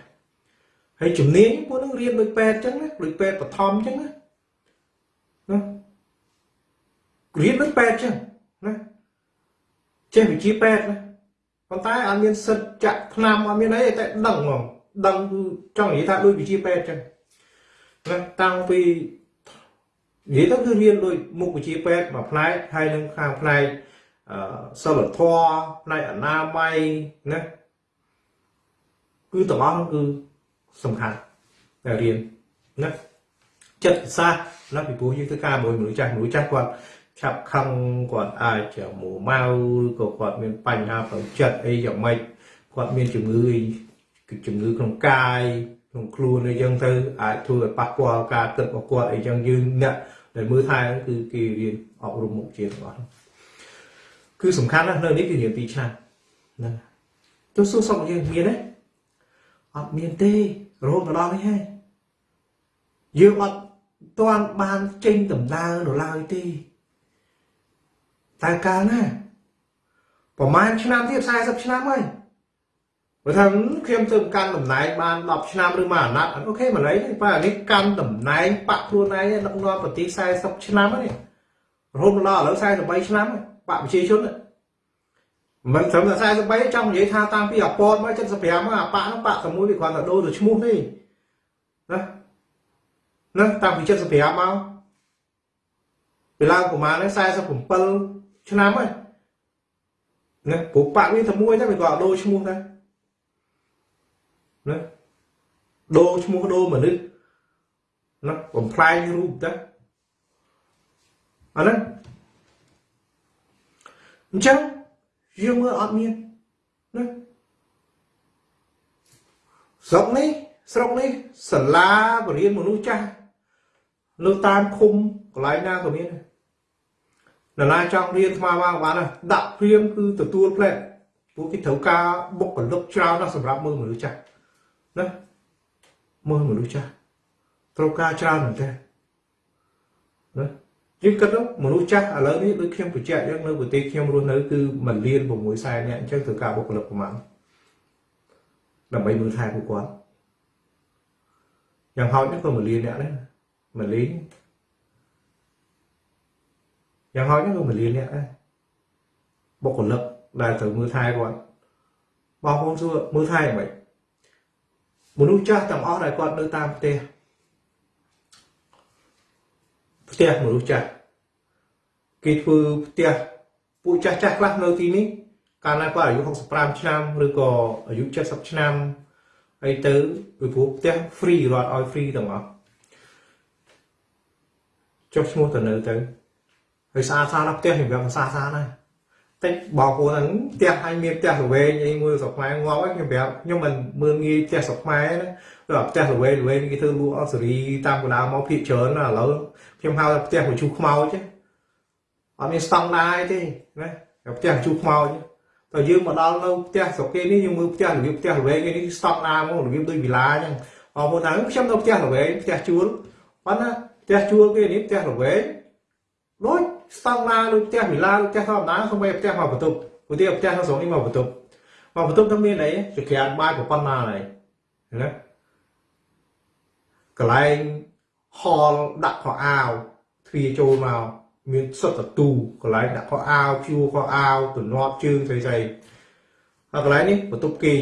ហើយជំនាញពួកនឹងរៀនដូចពេទ្យអញ្ចឹងណាដូចពេទ្យបឋមអញ្ចឹងណាណារៀនដូចពេទ្យអញ្ចឹងណាចេះវិជ្ជាពេទ្យណាប៉ុន្តែអត់មានសិទ្ធចាក់ថ្នាំអត់មានអីតែដឹងហ្មងដឹងគឺចង់និយាយថាដូចវិជ្ជាពេទ្យអញ្ចឹងណាតាំងពីនិយាយទៅគឺរៀនដូចមុខវិជ្ជាពេទ្យមួយផ្នែកហើយនឹងខាងផ្នែកអឺ សិលធម៌ផ្នែកអនាម័យណាគឺទាំងអស់គឺសំខាន់តែរៀនណាចិត្តសាស្ត្រណាពីព្រោះយើងធ្វើការមួយមនុស្សចាស់មនុស្សចាស់គាត់ឆាប់ខឹងគាត់អាចមួម៉ៅក៏គាត់មានបញ្ហាផ្លូវចិត្តអីយ៉ាងម៉េចគាត់មានជំងឺជំងឺក្នុងកាយក្នុងខ្លួនអីចឹងទៅអាចធ្វើឲ្យប៉ះពាល់ការគិតរបស់គាត់អីចឹងយើងអ្នកដែលមើលថែគឺគេរៀនអប់រំមុខជារបស់ គឺសំខាន់ណាស់នៅនេះគឺរៀន2ឆ្នាំហ្នឹងទៅសួរសុខយើងមានទេអត់មានទេរហូតមកដល់នេះហើយយើងអត់ទាន់បានចេញដំណើរនៅឡើយទេតែកាលណាប្រហែលឆ្នាំទៀត40ឆ្នាំហើយបើថាខ្ញុំទៅកាន់តំណែងបាន10ឆ្នាំឬមួយអាណត្តិអូខេមិនអីទេបើអានេះកាន់តំណែងបាក់ខ្លួនឯងដឹកនាំប្រទេស40ឆ្នាំហើយរហូតដល់ឥឡូវ43ឆ្នាំ បាក់ប្រជាជនមិនត្រឹមតែ43ចង់និយាយថាតាំងពីអពតមក75មកអាប៉ានោះប៉ាតែមួយវាគ្រាន់តែដូរទៅឈ្មោះទេណាណាតាំងពី75មកវាឡើងប្រហែល47ឆ្នាំហើយណាព្រោះប៉ាវាតែមួយតែវាក៏ដូរឈ្មោះដែរណាដូរឈ្មោះដូរមនុស្សណាបំផ្លាញរូបទៅអាហ្នឹង អញ្ចឹងយើងមើលអត់មានណាស្រុកនេះស្រុកនេះសាលាបរិញ្ញាមនុស្សចាស់នៅតាមឃុំកន្លែងណាក៏មានដែរណាចង់រៀនស្មារបានបានដាក់ព្រៀងគឺទទួលផ្លែពួកគេត្រូវការបុគ្គលិកច្រើនណាស់សម្រាប់មើលមនុស្សចាស់ណាមើលមនុស្សចាស់ត្រូវការច្រើនមែនទេណា យើងគិតទៅមនុស្សចាស់ឥឡូវនេះដូចខ្ញុំបញ្ជាក់យើងនៅប្រទេសខ្ញុំរស់នៅគឺ1លាន6សែននាក់អញ្ចឹងត្រូវការបុគ្គលិកប្រមាណដើម្បីមើលថែពួកគាត់យ៉ាងហោចនេះក៏1លាននាក់ដែរ1លានយ៉ាងហោចនេះក៏1លាននាក់ដែរបុគ្គលិកដែលត្រូវមើលថែគាត់បងប្អូនសួរមើលថែយ៉ាងម៉េចមនុស្សចាស់ទាំងអស់ដែលគាត់នៅតាមផ្ទះ ផ្ទះមនុស្សចាស់គេធ្វើផ្ទះពួកចាស់ចាស់ខ្លះនៅទីនេះកាលណាគាត់អាយុ65ឆ្នាំឬក៏អាយុ70ឆ្នាំអីទៅពីព្រោះផ្ទះ free រត់ឲ្យ free ទាំងអស់ចុះឈ្មោះទៅនៅទៅហើយស្អាតស្អាតណាស់ផ្ទះខ្ញុំវាស្អាតស្អាតណាស់តិចបងប្អូនហ្នឹងផ្ទះឲ្យមានផ្ទះល្វែងអីមួយស្រុកខ្មែរងាប់ហើយខ្ញុំប្រាប់ខ្ញុំមិនមើលងាយផ្ទះស្រុកខ្មែរណាដល់ផ្ទះល្វែងល្វែងគេធ្វើលក់អសេរីតាមកណ្ដាលមកភាកច្រើនណាឥឡូវ ខ្ញុំហៅថាផ្ទះបញ្ជូខ្មោចអត់មានស្តង់ដារទេណាផ្ទះបញ្ជូខ្មោចតើយើងមកដល់នៅផ្ទះស្រុកគេនេះយើងមើលផ្ទះរបៀបផ្ទះល្វែងគេនេះស្តង់ដារមករបៀបដូចវិឡាអញ្ចឹងអរមុនថាខ្ញុំនៅផ្ទះល្វែងផ្ទះជួលប៉ុន្តែផ្ទះជួលគេនេះផ្ទះល្វែងដូចស្តង់ដារដូចផ្ទះវិឡាដូចផ្ទះធម្មតាសូម្បីផ្ទះមកបន្ទប់ឧទាហរណ៍ផ្ទះនៅស្រុកនេះមកបន្ទប់មកបន្ទប់ទៅមានអីចក្រានបាយប៉ុណ្ណាហើយណាកន្លែង ហលដាក់ខោអាវទ្វារចូលមកមានសុទ្ធតទូកន្លែងដាក់ខោអាវភួរខោអាវទំនាប់ជើងស្អីស្អីហើយកន្លែងនេះបន្ទប់គេង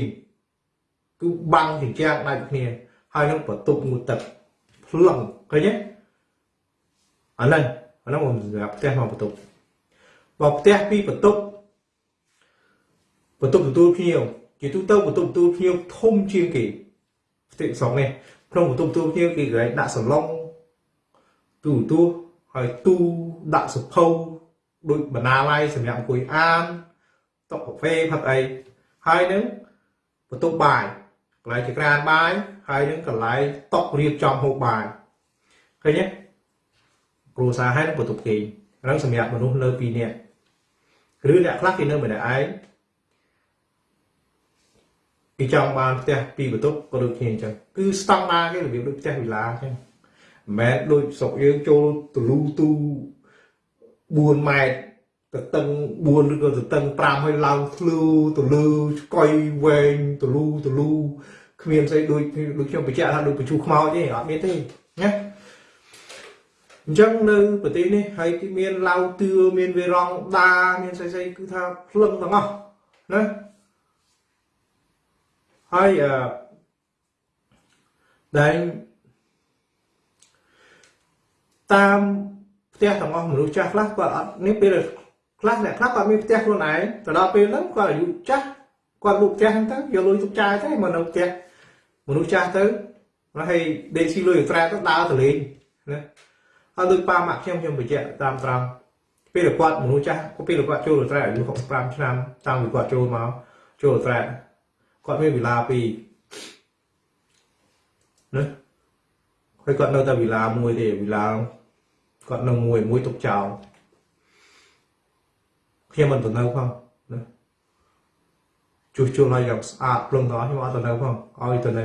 គឺបាំងជញ្ជាំងដាច់គ្នា ហើយនឹងបន្ទប់ងូទឹកភ្លឹងឃើញទេអាហ្នឹងអាហ្នឹងខ្ញុំសម្រាប់ផ្ទះមកបន្ទប់បើផ្ទះពីបន្ទប់បន្ទប់ទទួលភ្ញៀវជាទូទៅបន្ទប់ទទួលភ្ញៀវធំជាងគេផ្ទះស្រុកនេះក្នុងបន្ទប់ទទួលភ្ញៀវគេកន្លែងដាក់សឡុង ទូទួហើយទូដាក់សភៅដូចបណ្ណាល័យសម្រាប់អង្គុយអានតុកាហ្វេផឹកអីហើយនឹងបន្ទប់បាយកន្លែងចក្រានបាយហើយនឹងកន្លែងតុរៀបចំហូបបាយឃើញទេគ្រួសារហើយនឹងបន្ទប់គេហ្នឹងសម្រាប់មនុស្សនៅ2នាក់ឬអ្នកខ្លះគេនៅម្នាក់ឯងគេចង់បានផ្ទះពីបន្ទប់ក៏ដូចគ្នាអញ្ចឹងគឺស្តង់ដារគេរបៀបដូចផ្ទះវិឡាអញ្ចឹង មិនមែនដូចស្រុកយើងចូលទលូទូ4ម៉ែត្រទៅតឹង4ឬក៏ទៅតឹង5ហើយឡើងធ្លឺទៅលើឆ្កុយវែងទលូទលូគ្មានស្អីដូចដូចខ្ញុំបញ្ជាក់ថាដូចបញ្ជូខ្មោចទេអត់មានទេណាអញ្ចឹងនៅប្រទេសនេះហើយគេមានឡៅទឿមានវេរងដាមានស្អីស្អីគឺថាភ្លឹងទាំងអស់ណាហើយអឺដែល តាមផ្ទះទាំងអស់មនុស្សចាស់ខ្លះគាត់អត់នេះពេលខ្លះអ្នកខ្លះគាត់មានផ្ទះខ្លួនឯងទៅដល់ពេលហ្នឹងគាត់អាយុចាស់គាត់លក់ផ្ទះហ្នឹងទៅយកលុយទុកចាយទៅមកនៅផ្ទះមនុស្សចាស់ទៅហើយដេកស៊ីលុយអត្រែទៅដើរទៅលេងណាហើយដូចប៉ាម៉ាក់ខ្ញុំខ្ញុំបញ្ជាក់តាមត្រង់ពេលគាត់មនុស្សចាស់ពេលគាត់ចូលអត្រែអាយុ65ឆ្នាំតាំងពីគាត់ចូលមកចូលអត្រែគាត់មានវិឡាពីណាហើយគាត់នៅតែវិឡាមួយទេវិឡា គាត់នៅមួយមួយទុកចោលខ្ញុំមិនទៅនៅផងណាជួសជុលឲ្យយ៉ាងស្អាតព្រមដល់ខ្ញុំអត់ទៅនៅផងឲ្យទៅនៅ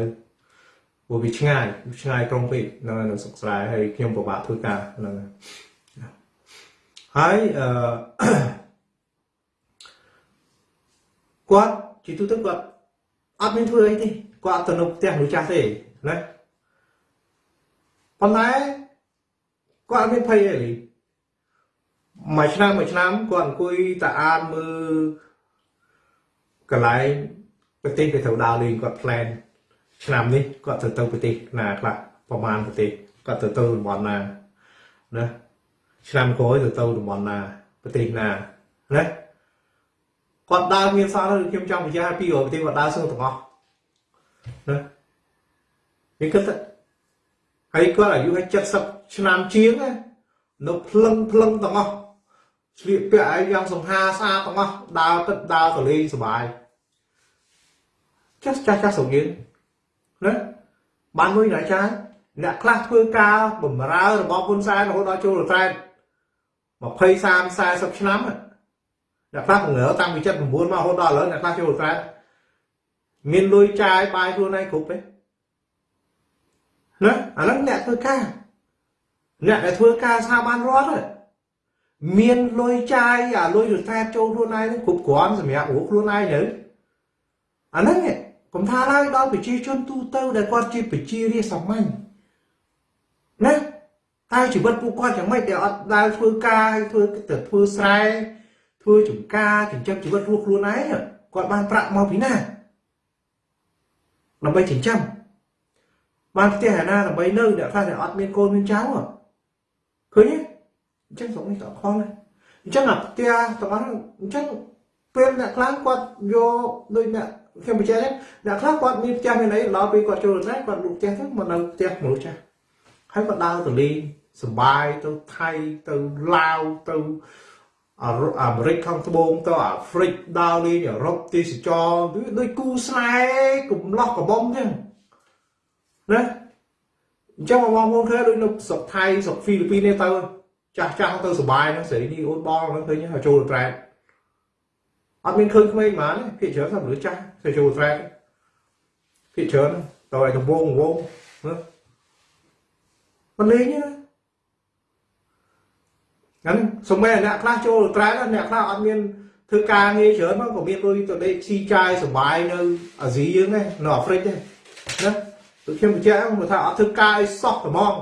ព្រោះវាឆ្ងាយឆ្ងាយក្រុងពេកនៅនៅស្រុកស្រែហើយខ្ញុំពិបាកធ្វើការហ្នឹងហើយអឺគាត់ជាទូទៅគាត់អត់មានធ្វើអីទេគាត់ទៅនៅផ្ទះមនុស្សចាស់ទេណាប៉ុន្តែ គាត់អត់មានភ័យអីមួយឆ្នាំមួយឆ្នាំគាត់អង្គុយតែអានមើលកន្លែងប្រទេសគេត្រូវដើរលេងគាត់ផ្លែនឆ្នាំនេះគាត់ទៅទៅប្រទេសណាខ្លះប្រហែលប្រទេសគាត់ទៅទៅតំបន់ណាណាឆ្នាំក្រោយទៅទៅតំបន់ណាប្រទេសណាណាគាត់ដើរមានសល់ខ្ញុំចង់បញ្ជាក់ពីប្រទេសគាត់ដើរសឹងទាំងអស់ណានេះគិតហើយគាត់អាយុ70 ឆ្នាំជាងនៅភ្លឹងភ្លឹងទាំងអស់ស្លៀកពាក់ឲ្យយ៉ាងសង្ហាស្អាតទាំងអស់ដើរទឹកដើរទលេងសុបាយចាស់ចាស់ចាស់សងៀនណាបានមួយណាចាអ្នកខ្លះធ្វើការបម្រើរបស់ហ៊ុនសែនរហូតដល់ចូលរ៉ែត20 30 40ឆ្នាំអ្នកខ្លះពង្រើតាំងពី79មករហូតដល់ឥឡូវអ្នកខ្លះចូលរ៉ែតមានលុយចាយបាយខ្លួនឯងគ្រប់ទេណាអាហ្នឹងអ្នកធ្វើការ អ្នកដែលធ្វើការស្ថាប័នរដ្ឋមានលុយចាយអាលុយរត្រែតចូលខ្លួនឯងគ្រប់គ្រាន់សម្រាប់រស់ខ្លួនឯងទៅអាហ្នឹងកុំថាឡើយដល់ប្រជាជនទូទៅដែលគាត់ជាប្រជារាស្ត្រសាមញ្ញណាតែជីវិតពួកគាត់យ៉ាងម៉េចដែលអត់ដែលធ្វើការហើយធ្វើទៅធ្វើស្រែធ្វើចំការចិញ្ចឹមជីវិតរស់ខ្លួនឯងគាត់បានប្រាក់មកពីណាដើម្បីចិញ្ចឹមបានផ្ទះអាណាដើម្បីនៅអ្នកខ្លះដែលអត់មានកូនមានចៅ ឃើញទេអញ្ចឹងស្រុកនេះតខំណាអញ្ចឹងអាផ្ទះទាំងអស់អញ្ចឹងពេលអ្នកខ្លះគាត់យកដូចអ្នកខ្ញុំបញ្ជាក់អ្នកខ្លះគាត់មានផ្ទះមានអីដល់ពេលគាត់ចូលទៅគាត់លុបផ្ទះទៅមកនៅផ្ទះមនុស្សចាស់ហើយគាត់ដើរទៅលេងសបាយទៅថៃទៅឡាវទៅអាមេរិកខាងត្បូងទៅអាហ្វ្រិកដើរលេងអឺរ៉ុបទេសចរដូចគូស្នេហ៍កំឡោះកបំអញ្ចឹងណា អញ្ចឹងបងប្អូនឃើញដូចនៅស្រុកថៃស្រុកហ្វីលីពីននេះទៅចាស់ចាស់ទៅសុបាយហ្នឹងស្រីនេះអូនបងហ្នឹងឃើញហើយចូលត្រែតអត់មានឃើញក្មេងហ្មងភាគច្រើនតែមនុស្សចាស់ទៅចូលត្រែតភាគច្រើនទៅឲ្យដំវងវងណាមិនលេងណាហ្នឹងសំមែអ្នកខ្លះចូលត្រែតអ្នកខ្លះអត់មានធ្វើការងារច្រើនមកក៏មានលុយទៅដេកស៊ីចាយសុបាយនៅអាស៊ីយើងដែរនៅអាហ្វ្រិកដែរណា ដូចខ្ញុំបញ្ជាក់មកថាអត់ធ្វើការឲ្យសោះត្មង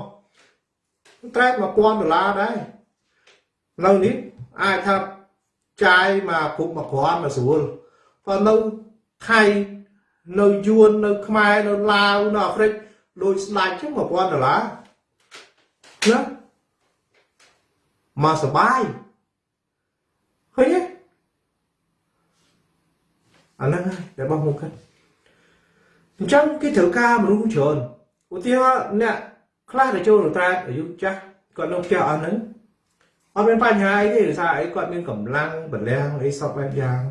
ត្រែក1000ដុល្លារដែរនៅនេះអាចថាចាយមកគ្រប់មួយគ្រាន់មកស្រួលបើនៅថៃនៅយួននៅខ្មែរនៅឡាវនៅអាហ្វ្រិកដូចស្ដាច់ចឹង1000ដុល្លារណាមកសបាយឃើញទេអាហ្នឹងហើយដែលបងមកគិត អញ្ចឹងគេត្រូវការមនុស្សច្រើនឧទាហរណ៍អ្នកខ្លះដែលចូលរត្រែតអាយុចាស់គាត់នៅផ្ទះអស់ហ្នឹងអត់មានបញ្ហាអីទេដោយសារអីគាត់មានកម្លាំងបលាំងអីសពបែបយ៉ាង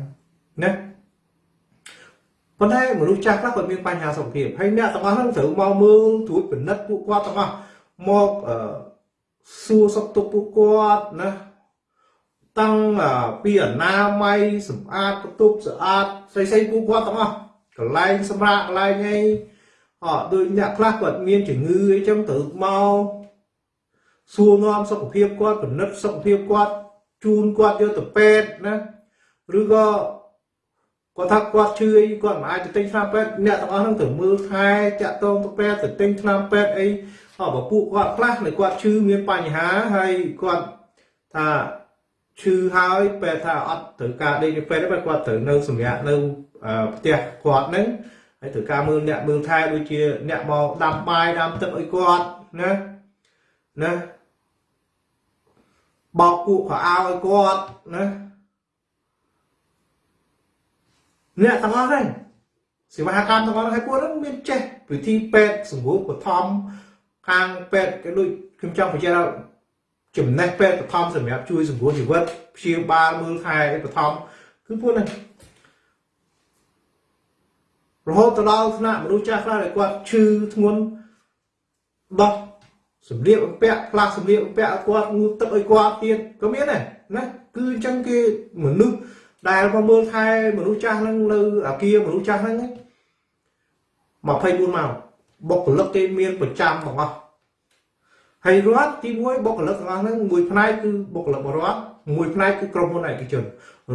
ណាប៉ុន្តែមនុស្សចាស់ខ្លះគាត់មានបញ្ហាសុខភាពហើយអ្នកទាំងអស់ហ្នឹងត្រូវមកមើលត្រួតពិនិត្យពួកគាត់ទាំងអស់មកអឺសួរសុខទុក្ខពួកគាត់ណាតាំងពីអនាម័យសម្អាតបន្ទប់ស្អាតស្អីស្អីពួកគាត់ទាំងអស់ កន្លែងសម្រាប់កន្លែងអីអត់ដូចអ្នកខ្លះគាត់មានជំងឺអីចឹងត្រូវមកសួរនាំសុខភាពគាត់ពិនិត្យសុខភាពគាត់ជូនគាត់យកទៅពេទ្យណាឬក៏គាត់ថាគាត់ឈឺអីគាត់មិនអាចទៅទិញថ្នាំពេទ្យអ្នកទាំងអស់ហ្នឹងទៅមើលថែចាក់តងទៅពេទ្យទៅទិញថ្នាំពេទ្យអីអបពួកគាត់ខ្លះនៅគាត់ឈឺមានបញ្ហាហើយគាត់ថា ឈឺហើយពេទ្យថាអត់ត្រូវការដេកទៅពេទ្យទេគាត់ត្រូវនៅសម្រាប់នៅផ្ទះគាត់ហ្នឹងហើយត្រូវការមើលអ្នកមើលថែដូចជាអ្នកមកដាំបាយដាំទឹកឲ្យគាត់ណាណាបោកពួកខោអាវឲ្យគាត់ណាអ្នកទាំងអស់ហ្នឹងសេវាកម្មទាំងអស់ហើយពួកហ្នឹងមានចេះវិធីពេទ្យសម្រួលបឋមខាងពេទ្យគេដូចខ្ញុំចង់បញ្ជាក់ ចំណេះពេទ្យបឋមសម្រាប់ជួយសម្រួលជីវិតព្យាបាលមើលថែបឋមគឺពួកហ្នឹងរហូតទៅដល់ថ្នាក់មនុស្សចាស់ខ្លះដែលគាត់ឈឺធ្ងន់ដោះសម្លៀកបំពាក់ផ្លាស់សម្លៀកបំពាក់ឲ្យគាត់ងូតទឹកឲ្យគាត់ទៀតក៏មានដែរណាគឺអញ្ចឹងគេមនុស្សដែលមកមើលថែមនុស្សចាស់ហ្នឹងនៅអាគារមនុស្សចាស់ហ្នឹង24ម៉ោងបុគ្គលិកគេមានប្រចាំទាំងអស់ ហើយរដ្ឋទី1បុគ្គលិកទាំងអស់ហ្នឹងមួយផ្នែកគឺបុគ្គលិករដ្ឋមួយផ្នែកគឺក្រុមហ៊ុនឯកជន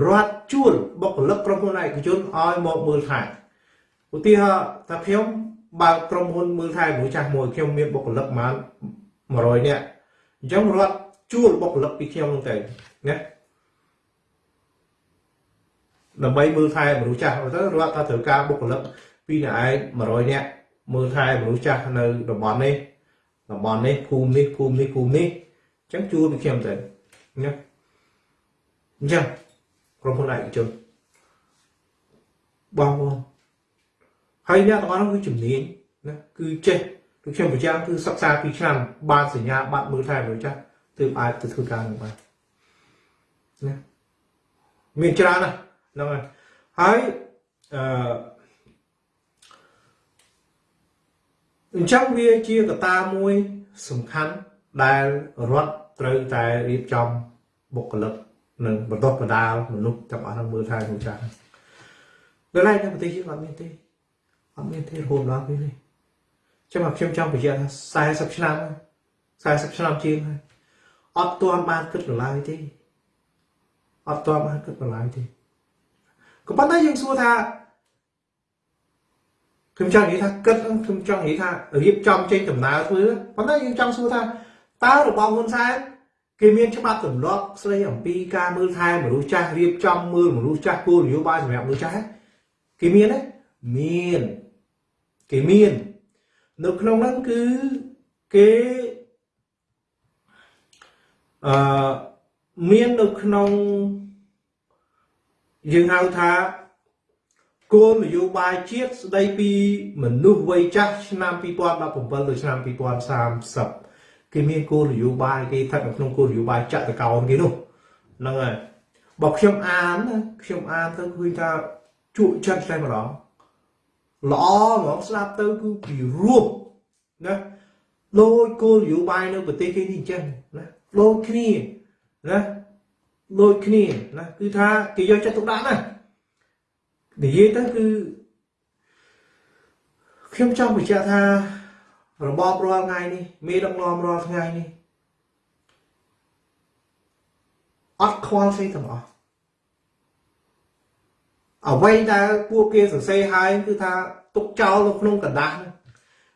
រដ្ឋជួលបុគ្គលិកក្រុមហ៊ុនឯកជនឲ្យមកមើលថែឧទាហរណ៍ថាខ្ញុំបើកក្រុមហ៊ុនមើលថែមនុស្សចាស់មួយខ្ញុំមានបុគ្គលិកប្រហែល100នាក់អញ្ចឹងរដ្ឋជួលបុគ្គលិកពីខ្ញុំហ្នឹងទៅណាដើម្បីមើលថែមនុស្សចាស់ទៅរដ្ឋថាត្រូវការបុគ្គលិកពីអ្នកឯង100នាក់មើលថែមនុស្សចាស់នៅតំបន់នេះ តំបន់នេះភូមិនេះភូមិនេះភូមិនេះអញ្ចឹងជួលពីខ្ញុំទៅណាអញ្ចឹងក្រុមហ៊ុនឯកជនបងប្អូនហើយអ្នកទាំងអស់នោះគឺជំនាញណាគឺចេះដូចខ្ញុំប្រចាំគឺសិក្សា2ឆ្នាំបានសញ្ញាបត្រមើលថែមនុស្សចាស់ទើបអាចទៅធ្វើការនឹងបានណាមានច្រើនណាស់ហ្នឹងហើយហើយអឺ អញ្ចឹងវាជាកត្តាមួយសំខាន់ដែលរដ្ឋត្រូវតែរៀបចំបុគ្គលិកនិងបណ្ដុះបណ្ដាលមនុស្សទាំងអស់នឹងមើលថែមនុស្សចាស់ដល់ហើយនៅប្រទេសយើងអត់មានទេអត់មានទេរហូតដល់ពេលនេះចាំមកខ្ញុំចង់បញ្ជាក់ថា40ឆ្នាំ40ឆ្នាំជាងហើយអត់ទាន់បានគិតដល់ឡើយទេអត់ទាន់បានគិតដល់ឡើយទេក៏ប៉ុន្តែយើងសួរថា ខ្ញុំចង់និយាយថាគិតខ្ញុំចង់និយាយថារៀបចំចេញដំណើរធ្វើប៉ុន្តែយើងចង់សួរថាតើរបស់ហ៊ុនសែនគេមានច្បាប់ទម្លាប់ស្ដីអំពីការមើលថែមនុស្សចាស់រៀបចំមើលមនុស្សចាស់គោលនយោបាយសម្រាប់មនុស្សចាស់គេមានទេមានគេមាននៅក្នុងហ្នឹងគឺគេអឺមាននៅក្នុងយើងហៅថា គោលនយោបាយជាតិស្ដីពីមនុស្សវ័យចាស់ឆ្នាំ2017ដល់ឆ្នាំ2030គេមានគោលនយោបាយគេស្ថិតនៅក្នុងគោលនយោបាយចតកោណគេនោះហ្នឹងហើយបើខ្ញុំអានខ្ញុំអានទៅឃើញថាជក់ចិត្តតែម្ដងល្អហ្មងស្ដាប់ទៅគឺពីរួមណាដូចគោលនយោបាយនៅប្រទេសគេនេះអញ្ចឹងណាដូចគ្នាណាដូចគ្នាណាគឺថាគេយកចិត្តទុកដាក់ណា និយាយទៅគឺខ្ញុំចង់បញ្ជាក់ថារបបរាល់ថ្ងៃនេះមេដឹកនាំរាល់ថ្ងៃនេះអត់ខ្វល់ស្អីទាំងអស់អ្វីដែលពួកគេសរសេរហើយគឺថាទុកចោលនៅក្នុងกระดาษ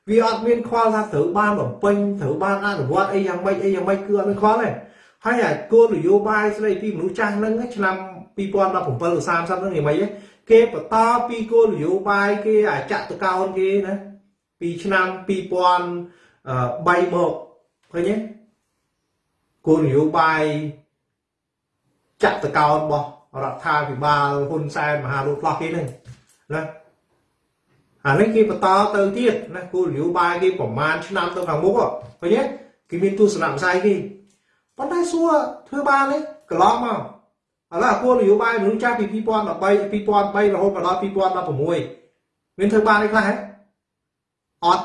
វាអត់មានខ្វល់ថាត្រូវបានបំពេញត្រូវបានអនុវត្តអីយ៉ាងម៉េចអីយ៉ាងម៉េចគឺអត់មានខ្វល់ទេហើយអាគោលនយោបាយស្ដីពីមនុស្សចាស់ហ្នឹងឆ្នាំ2017ឬ30ហ្នឹងយ៉ាងម៉េច គេបន្តពីគោលនយោបាយគេអាចតកោនគេណាពីឆ្នាំ2003មកឃើញទេគោលនយោបាយចាក់តកោនរបស់រដ្ឋាភិបាលហ៊ុនសែនមហាលោកផ្លោះគេហ្នឹងណាអានេះគេបន្តទៅទៀតណាគោលនយោបាយគេប្រមាណឆ្នាំទៅខាងមុខឃើញទេគេមានទស្សនវិស័យគេប៉ុន្តែសួរធ្វើបានទេកន្លងមក ឥឡូវគោលនយោបាយមនុស្សចាស់ពី2013 2003រហូតមកដល់2016មានធ្វើបានទេខ្លះហ៎អត់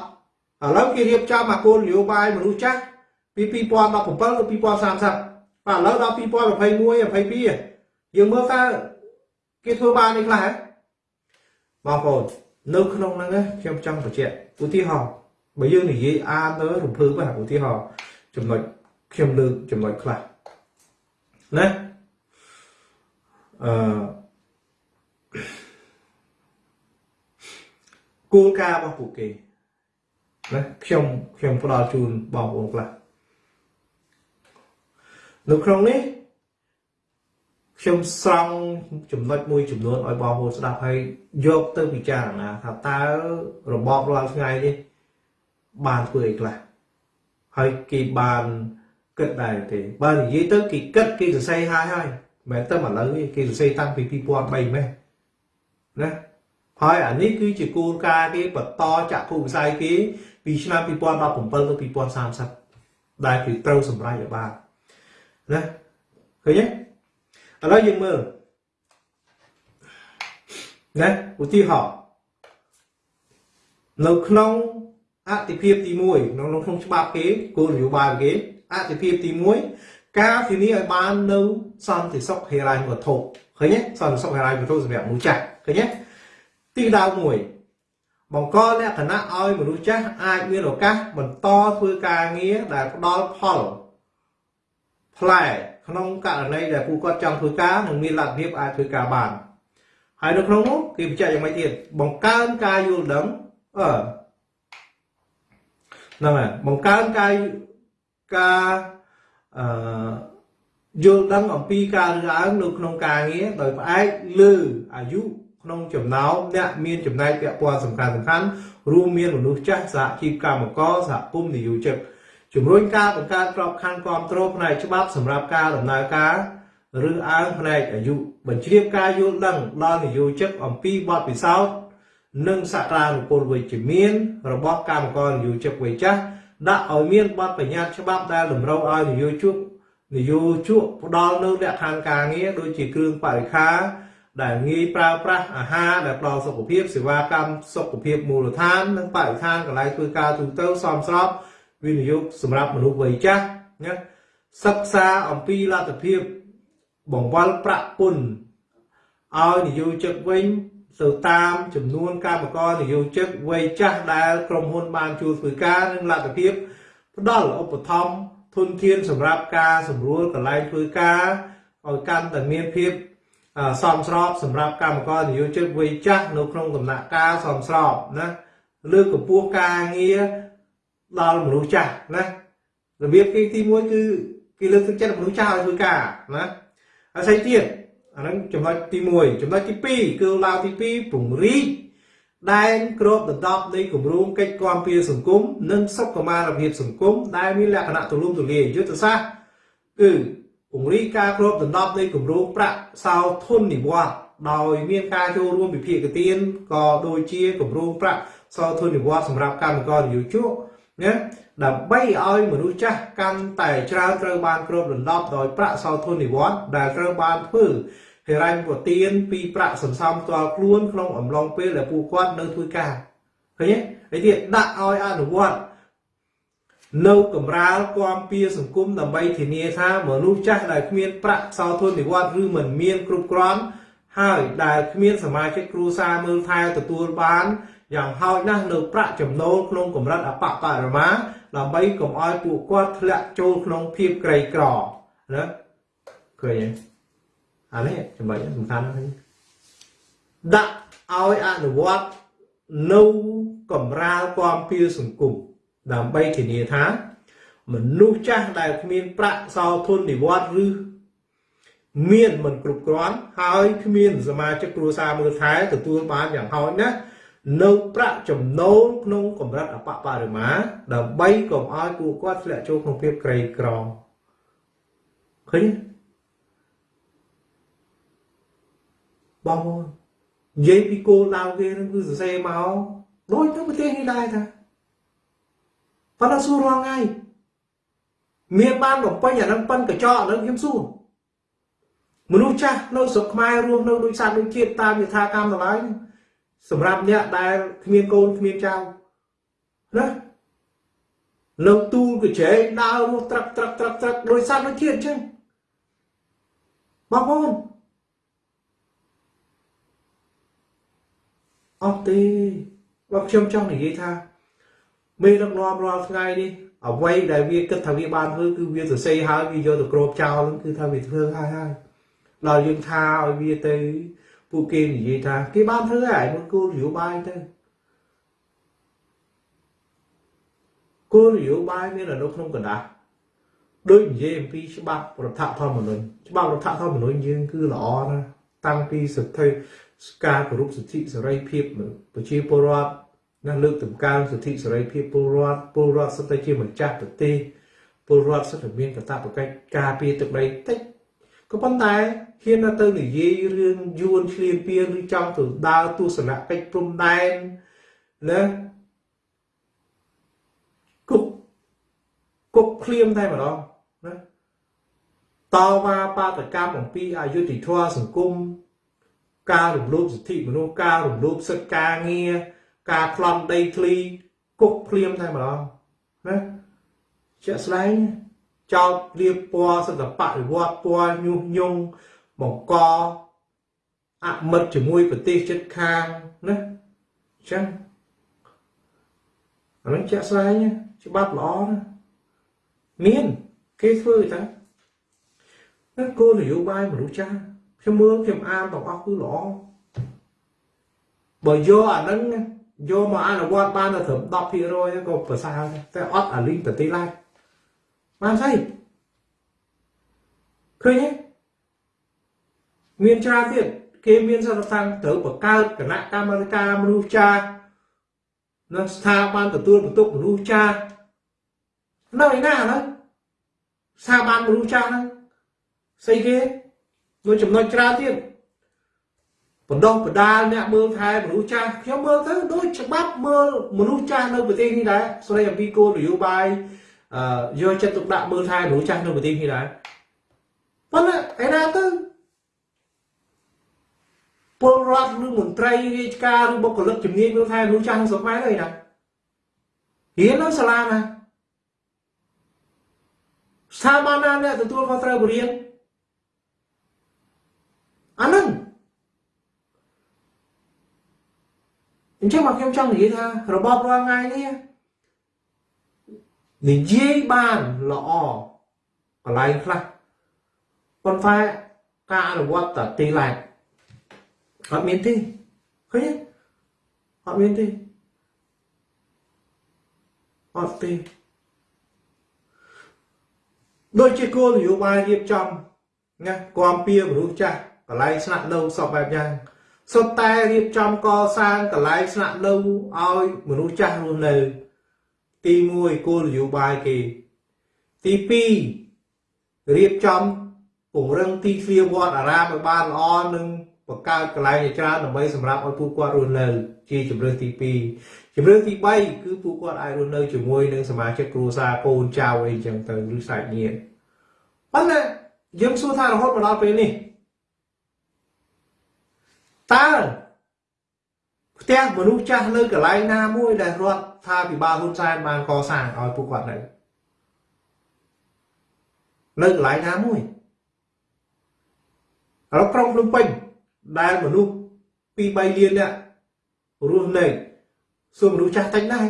ឥឡូវគេរៀបចំអាគោលនយោបាយមនុស្សចាស់ពី2017ទៅ2030បាទឥឡូវដល់2021 22យើងមើលតើគេធ្វើបាននេះខ្លះហ៎បងប្អូននៅក្នុងហ្នឹងខ្ញុំចង់បញ្ជាក់ឧទាហរណ៍បើយើងនិយាយអានទៅរំភើបបាទឧទាហរណ៍ចំណុចខ្ញុំលើកចំណុចខ្លះណា អឺគោលការណ៍របស់ពួកគេណាខ្ញុំខ្ញុំផ្ដល់ជូនបងប្អូនខ្លះនៅក្នុងនេះខ្ញុំស្រង់ចំណុចមួយចំនួនឲ្យបងប្អូនស្ដាប់ហើយយកទៅពិចារណាថាតើរបបរាល់ថ្ងៃនេះបានធ្វើអីខ្លះហើយគេបានគិតដែរទេបើនិយាយទៅគេគិតគេសរសេរហើយហើយ មិនមែនតែឥឡូវទេគេសរសេរតាំងពី2003ម៉េះណាហើយអានេះគឺជាគោលការណ៍គេបន្តចាក់ភូមិវិស័យគេពីឆ្នាំ2017ទៅ2030ដែលគឺត្រូវសម្រេចឲ្យបានណាឃើញទេឥឡូវយើងមើលណាឧទាហរណ៍នៅក្នុងអតិភិបទី1ក្នុងក្នុងច្បាប់គេគោលនយោបាយគេអតិភិបទី1 ការធានាឲ្យបាននៅសន្តិសុខហិរញ្ញវត្ថុឃើញទេសន្តិសុខហិរញ្ញវត្ថុសម្រាប់មនុស្សចាស់ឃើញទេទីដៅ1បង្កលក្ខណៈឲ្យមនុស្សចាស់អាចមានឱកាសបន្តធ្វើការងារដែលផ្ដល់ផលផ្លែក្នុងករណីដែលពួកគាត់ចង់ធ្វើការនិងមានលទ្ធភាពអាចធ្វើការបានហើយនៅក្នុងនោះគេបញ្ជាក់យ៉ាងម៉េចទៀតបង្កើនការយល់ដឹងអឺហ្នឹងហើយបង្កើនការការ អឺយល់ដឹងអំពីការរើសអើងនៅក្នុងការងារដោយផ្អែកលើអាយុក្នុងចំណោមអ្នកមានចំណែកពាក់ព័ន្ធសំខាន់សំខាន់រួមមានមនុស្សចាស់សហជីពកម្មករសហគមន៍និយោជិតជំរុញការបង្កើតក្របខ័ណ្ឌគ្រប់គ្រងផ្នែកច្បាប់សម្រាប់ការដំណើរការឬអើងផ្នែកអាយុបញ្ជ្រាបការយល់ដឹងដល់និយោជិតអំពីបទពិសោធន៍និងសក្តានុពលវិជ្ជមានរបស់កម្មករនិយោជិតវ័យចាស់ ដាក់ឲ្យមានបទបញ្ញត្តិច្បាប់ដែលតម្រូវឲ្យនិយោជកនិយោជកផ្ដល់នូវលក្ខខណ្ឌការងារដូចជាគ្រឿងបរិក្ខារដែលងាយប្រើប្រាស់អាហារដែលផ្ដល់សុខភាពសេវាកម្មសុខភាពមូលដ្ឋាននិងបរិស្ថានកន្លែងធ្វើការទូទៅសមស្របវិនិយោគសម្រាប់មនុស្សវ័យចាស់ណាសិក្សាអំពីលទ្ធភាពបង្វិលប្រាក់ពន្ធឲ្យនិយោជិតវិញ ទៅតាមចំនួនកម្មករនិយោជិតវ័យចាស់ដែលក្រុមហ៊ុនបានជួលធ្វើការនិងលទ្ធភាពផ្ដល់ឧបត្ថម្ភធនធានសម្រាប់ការសម្រួលកន្លែងធ្វើការឲ្យកាន់តែមានភាពសមស្របសម្រាប់កម្មករនិយោជិតវ័យចាស់នៅក្នុងដំណាក់កាលសមស្របណាលើកកម្ពស់ការងារដល់មនុស្សចាស់ណារបៀបគេទី1គឺគេលើកទឹកចិត្តមនុស្សចាស់ឲ្យធ្វើការណាហើយស្អីទៀត អាហ្នឹងចំណុចទី1ចំណុចទី2គឺឡាវទី2ពង្រីកដែនក្របដណ្ដប់នៃគម្រោងកិច្ចគាំពារសង្គមនិងសុខុមាលភាពសង្គមដែលមានលក្ខណៈទូលំទូលាយយុទ្ធសាស្ត្រគឺពង្រីកការគ្របដណ្ដប់នៃគម្រោងប្រាក់សោធននិវត្តន៍ដោយមានការចូលរួមវិភាគទានក៏ដូចជាគម្រោងប្រាក់សោធននិវត្តន៍សម្រាប់កម្មករនិយោជកណាដើម្បីឲ្យមនុស្សចាស់កាន់តែច្រើនត្រូវបានគ្របដណ្ដប់ដោយប្រាក់សោធននិវត្តន៍ដែលត្រូវបានធ្វើ ហិរញ្ញប្បទានពីប្រាក់សន្សំផ្ទាល់ខ្លួនក្នុងអំឡុងពេលដែលពួកគាត់នៅធ្វើការឃើញទេហើយទៀតដាក់ឲ្យអនុវត្តនៅកម្រាលគាំពៀសង្គមដើម្បីធានាថាមនុស្សចាស់ដែលគ្មានប្រាក់សោធននិវត្តន៍ឬមិនមានគ្រប់គ្រាន់ហើយដែលគ្មានសមាជិកគ្រួសារមើលថែទទួលបានយ៉ាងហោចណាស់នៅប្រាក់ចំណូលក្នុងកម្រិតអបបរមាដើម្បីកុំឲ្យពួកគាត់ធ្លាក់ចូលក្នុងភាពក្រីក្រណាឃើញទេ អានេះចំណុចសំខាន់ណាស់ដាក់ឲ្យអនុវត្តនៅកម្រាលគាំពៀសង្គមដើម្បីធានាថា មនុស្សចាស់ដែលគ្មានប្រាក់សោធននិវត្តន៍ឬមានមិនគ្រប់គ្រាន់ហើយគ្មានសមាជិកគ្រួសារមើលថែទទួលបានយ៉ាងហោចណាស់នៅប្រាក់ចំណូលក្នុងកម្រិតអបបរិមាដើម្បីកុំឲ្យពួកគាត់ធ្លាក់ចូលក្នុងភាពក្រីក្រឃើញ បងប្អូននិយាយពីគោលដៅគេនឹងគឺសរសេរមកដូចទៅប្រទេសនេះដែរតាប៉ុន្តែសួររងថ្ងៃមានបានបំពេញអានឹងប៉ិនកញ្ចក់អានឹងខ្ញុំសួរមនុស្សចាស់នៅស្រុកខ្មែររស់នៅដូចសត្វដូចជាតិតាមយថាកម្មតម្លៃសម្រាប់អ្នកដែលគ្មានកូនគ្មានចៅណានៅទូលកញ្ចែងដើររស់ត្រឹកត្រឹកត្រឹកត្រឹកដោយសត្វដូចជាតិអញ្ចឹងបងប្អូន អត់ទេបើខ្ញុំចង់និយាយថាមេដឹកនាំរាល់ថ្ងៃនេះអ្វីដែលវាគិតថាវាបានធ្វើគឺវាសរសេរហើយវាយកទៅគ្របចោលគឺថាវាធ្វើហើយហើយដល់យើងថាឲ្យវាទៅពួកគេនិយាយថាគេបានធ្វើហើយមកគោលនយោបាយទៅគោលនយោបាយមាននៅក្នុងកណ្ដាស់ដូចនិយាយអំពីច្បាប់រដ្ឋធម្មនុញ្ញច្បាប់រដ្ឋធម្មនុញ្ញយើងគឺល្អណាស់តាំងពីសិទ្ធិ ការគោរពសិទ្ធិសេរីភាពប្រជាពលរដ្ឋណាលើកតម្កើងសិទ្ធិសេរីភាពពលរដ្ឋពលរដ្ឋសិទ្ធិជាម្ចាស់ប្រទេសពលរដ្ឋសិទ្ធិមានកាតព្វកិច្ចការពារទឹកដីតិចក៏ប៉ុន្តែហ៊ានទៅនិយាយរឿងយួនឆ្លៀនពៀនឬចង់ទៅដើរទស្សនកិច្ចព្រំដែនណាគុកគុកឃ្លៀមតែម្ដងណាតវ៉ាបាតកម្មអំពីអយុធធម៌សង្គម ការរំលោភសិទ្ធិមនុស្សការរំលោភសិទ្ធិការងារការខ្លំដីធ្លីគុកភ្លាមតែម្ដងណាជាក់ស្ដែងចោតរៀបពណ៌សិទ្ធិបរិវត្តពណ៌ញុះញង់បង្កអមិត្តជាមួយប្រទេសជិតខាងណាអញ្ចឹងអានឹងជាក់ស្ដែងច្បាប់ល្អណាមានគេធ្វើតាណាគោលនយោបាយមនុស្សចាស់ ខ្ញុំមើលខ្ញុំអានទាំងអស់គឺល្អបើយកអានឹងយកមកអនុវត្តបានត្រឹម10%ក៏ប្រសើរតែអត់អាលីងប្រទេសឡើយបានស្អីឃើញទេមានច្រើនទៀតគេមានសន្និដ្ឋានត្រូវបង្កើតគណៈកម្មការមនុស្សចាស់នៅស្ថាប័នទទួលបន្ទុកមនុស្សចាស់នៅឯណាហ្នឹងស្ថាប័នមនុស្សចាស់ហ្នឹងស្អីគេ មួយចំណុចច្រើនទៀតបណ្ដោះបដាលអ្នកមើលថែមនុស្សចាស់ខ្ញុំមើលទៅដូចច្បាប់មើលមនុស្សចាស់នៅប្រទេសនេះដែរស្ដីអំពីគោលនយោបាយអឺយកចិត្តទុកដាក់មើលថែមនុស្សចាស់នៅប្រទេសនេះដែរប៉ុន្តែឯណាទៅពលរដ្ឋឬមន្ត្រីរាជការឬបុគ្គលិកជំនាញមើលថែមនុស្សចាស់ក្នុងស្រុកខ្មែរអីណារៀននៅសាលាណាស្ថាប័នណាអ្នកទទួលខុសត្រូវបរៀន អានឹងអញ្ចឹងមកខ្ញុំចង់និយាយថារបបរាល់ថ្ងៃនេះនិយាយបានល្អកន្លែងខ្លះប៉ុន្តែការអនុវត្តតែទីឡែកអត់មានទេឃើញទេអត់មានទេអត់ទេដូចជាគោលនយោបាយរៀបចំណាគាំពៀមនុស្សចាស់ កន្លែងស្នាក់នៅសពបែបយ៉ាងសុទ្ធតែរៀបចំកសាងកន្លែងស្នាក់នៅឲ្យមនុស្សចាស់រស់នៅ ទី1គោលនយោបាយគេ ទី2រៀបចំពង្រឹងទីធ្លាវត្តអារាមឲ្យបានល្អនិងបង្កើតកន្លែងជាច្រើនដើម្បីសម្រាប់ឲ្យពួកគាត់រស់នៅ ជាជំរឿនទី2ជំរឿនទី3គឺពួកគាត់អាចរស់នៅជាមួយនឹងសមាជិកគ្រួសារកូនចៅអីចឹងទៅឬសាច់ញាតិប៉ុន្តែយើងសួរថារហូតមកដល់ពេលនេះ តើផ្ទះមនុស្សចាស់នៅកន្លែងណាមួយដែលរដ្ឋថាពិបាលហ៊ុនសែនបានកសាងឲ្យពួកគាត់នៅនៅកន្លែងណាមួយឥឡូវក្រុងភ្នំពេញដែលមនុស្ស2 3លាននាក់រស់នៅសួរមនុស្សចាស់តិចណាស់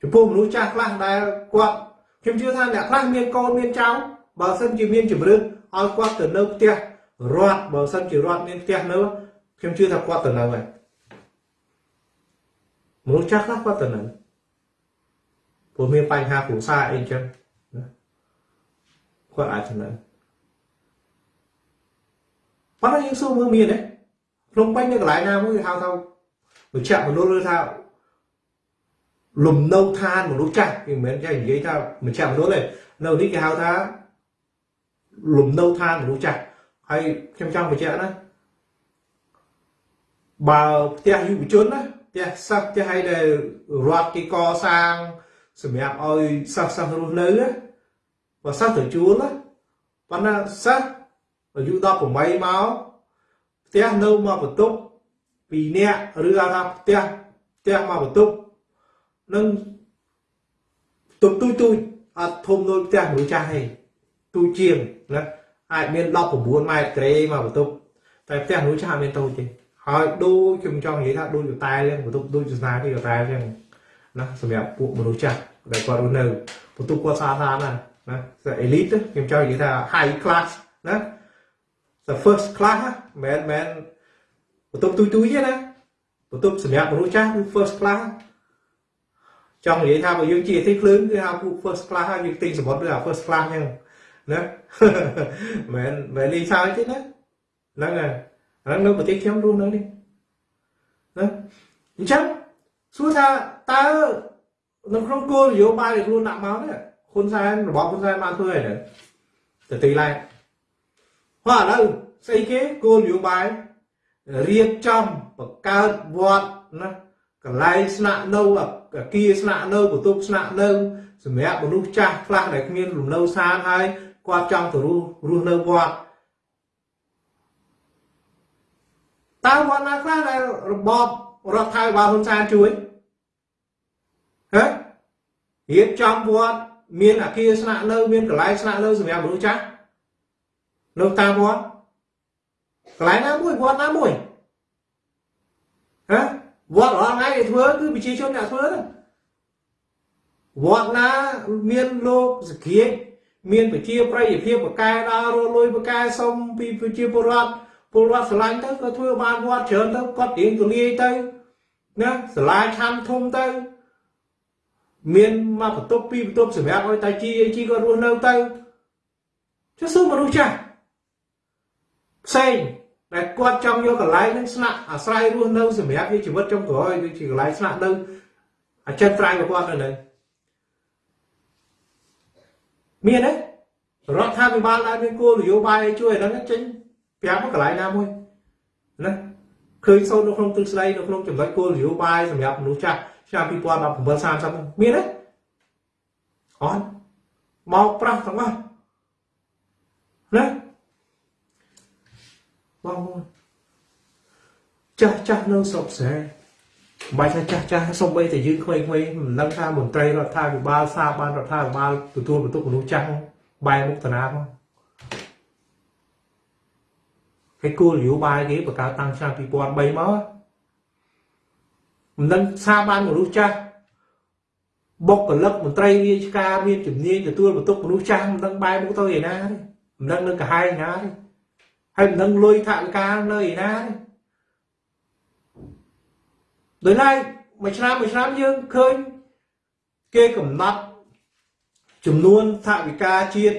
ចំពោះមនុស្សចាស់ខ្លះដែលគាត់ខ្ញុំជឿថាអ្នកខ្លះមានកូនមានចៅបើសិនជាមានជំរឿនឲ្យគាត់ទៅនៅផ្ទះ រដ្ឋបើសិនជារដ្ឋមានផ្ទះនៅខ្ញុំជឿថាគាត់ទៅនៅហើយមនុស្សចាស់ខ្លះគាត់ទៅនៅព្រោះមានបញ្ហាគ្រួសារអីចឹងណាគាត់អាចទៅនៅប៉ុន្តែយើងសួរមើលមានទេភ្នំពេញនៅកន្លែងណាមួយហៅថាវិជ្ជមនុស្សឬថាលំនៅឋានមនុស្សចាស់គេមិនមែនចេះនិយាយថាវិជ្ជមនុស្សទេនៅនេះគេហៅថាលំនៅឋានមនុស្សចាស់ ហើយខ្ញុំចង់បញ្ជាក់ណាបើផ្ទះយុវជនណាផ្ទះសិស្សផ្ទះឲ្យដែលរដ្ឋគេកសាងសម្រាប់ឲ្យសិស្សសិស្សរស់នៅបើសិស្សទៅជួលណាប៉ុន្តែសិស្សអាយុ18មកផ្ទះនៅមកបន្ទប់2នាក់ឬហៅថាផ្ទះផ្ទះមកបន្ទប់នឹងបន្ទប់ទូចទូចអត់ធំដូចផ្ទះមនុស្សចាស់ទេទូចជាងណា អាចមាន19ម៉ែត្រក្រេមកបន្ទប់តែផ្ទះមនុស្សចាស់អត់មានតូចទេហើយដូចខ្ញុំចង់និយាយថាដូចកតែចឹងបន្ទប់ដូចសាសនាគេកតែចឹងណាសម្រាប់ពួកមនុស្សចាស់ដែលគាត់រស់នៅបន្ទប់គាត់ស្អាតស្អាតណាស់ណា elite ខ្ញុំចង់និយាយថា high class ណា the first class មិនមែនបន្ទប់ទូចទូចទេណាបន្ទប់សម្រាប់មនុស្សចាស់គឺ first class ចង់និយាយថាបើយើងជាអតិភ្លើងគឺហៅពួក first class ហើយយើងទិញសមុទ្រឬហៅ first class ហ្នឹង ណាមិនមែនលីសើចទេណាហ្នឹងហើយហ្នឹងនៅប្រទេសខ្ញុំរស់នៅនេះណាអញ្ចឹងសួរថាតើនៅក្នុងគោលនយោបាយដែលខ្លួនដាក់មកនេះហ៊ុនសែនរបបហ៊ុនសែនបានធ្វើអីទៅទៅទីឡែកហើយឥឡូវស្អីគេគោលនយោបាយរៀបចំបង្កើតវត្តណាកន្លែងស្នាក់នៅអគារស្នាក់នៅបន្ទប់ស្នាក់នៅសម្រាប់មនុស្សចាស់ខ្លះដែលគ្មានលំនៅឋានហើយ គាត់ចង់ទៅរស់រស់នៅវត្តតើវត្តណាខ្លះដែលរបបរដ្ឋថៃបាលហ៊ុនសែនជួយហ៎រៀបចំវត្តមានអគារស្នាក់នៅមានកន្លែងស្នាក់នៅសម្រាប់មនុស្សចាស់នៅតាមវត្តកន្លែងណាមួយវត្តណាមួយហ៎វត្តរាល់ថ្ងៃគេធ្វើគឺប្រជាជនអ្នកធ្វើទៅវត្តណាមានលោកសក្តិ មានប្រជាប្រិយភាពបកកែដើររលួយបកកែសុំពីប្រជាពលរដ្ឋពលរដ្ឋស្រឡាញ់ទៅក៏ធ្វើបានវត្តច្រើនទៅគាត់រៀងទូលាយទៅណាសាលាឆាន់ធំទៅ មានមកបន្ទប់ពីរបន្ទប់សម្រាប់ឲ្យតាជីអីជីគាត់រស់នៅទៅចុះសួរមនុស្សចាស់ផ្សេងដែលគាត់ចង់យកកន្លែងហ្នឹងស្នាក់អាស្រ័យរស់នៅសម្រាប់ជីវិតចុងក្រោយដូចជាកន្លែងស្នាក់នៅអចិន្ត្រៃយ៍របស់គាត់នៅនឹង មានទេរដ្ឋាភិបាលដែលមានគោលនយោបាយជួយអាហ្នឹងចេញប្រាប់កន្លែងណាមួយណាឃើញសូននៅក្នុងទិស្ដីនៅក្នុងចំណុចគោលនយោបាយសម្រាប់មនុស្សចាស់ឆ្នាំ2017 30មានទេអត់មកប្រាស់ទាំងអស់ណាបងប្អូនចាស់ចាស់នៅស្រុកស្រែ បាច់ថាចាស់ចាស់សំបីតែយើងក្មេងៗមិនដឹងថាមន្ត្រីរដ្ឋាភិបាលសាបានរដ្ឋាភិបាលទទួលបន្ទុកមនុស្សចាស់បែរមុខតាណាផងហើយគោលនយោបាយគេបង្កើតតាំងឆ្នាំ2003មកមិនដឹងសាបានមនុស្សចាស់បុគ្គលិកមន្ត្រីរាជការមានជំនាញទទួលបន្ទុកមនុស្សចាស់មិនដឹងបែរមុខទៅឯណាទេមិនដឹងនឹងកាហាយណាទេហើយមិនដឹងលុយថវិកានៅឯណាទេ ដោយឡែកមួយឆ្នាំមួយឆ្នាំយើងឃើញគេកំណត់ចំនួនថវិកាជាតិ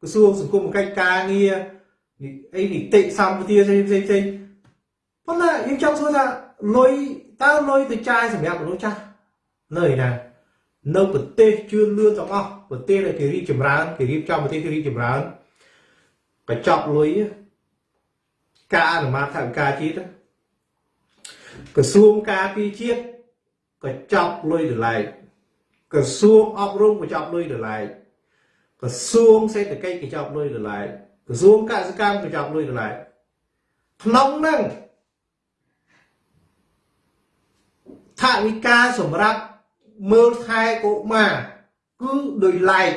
ក្រសួងសង្គមកិច្ចការងារអីនីតិសម្បទាផ្សេងផ្សេងផ្សេងប៉ុន្តែយើងចង់សួរថាលុយតើលុយទៅចាយសម្រាប់មនុស្សចាស់នៅឯណានៅប្រទេសជឿនលឿនទាំងអស់ប្រទេសដែលគេរីកចម្រើនគេរៀបចំប្រទេសគេរីកចម្រើនកញ្ចប់លុយការអនុម័តថវិកាជាតិ ក្រសួងការពារជាតិកញ្ចប់លុយដលែកក្រសួងអប់រំកញ្ចប់លុយដលែកក្រសួងសេដ្ឋកិច្ចកញ្ចប់លុយដលែកក្រសួងកសិកម្មកញ្ចប់លុយដលែកក្នុងហ្នឹងថាវិការសម្រាប់មើលថែកុមារគឺដោយឡែក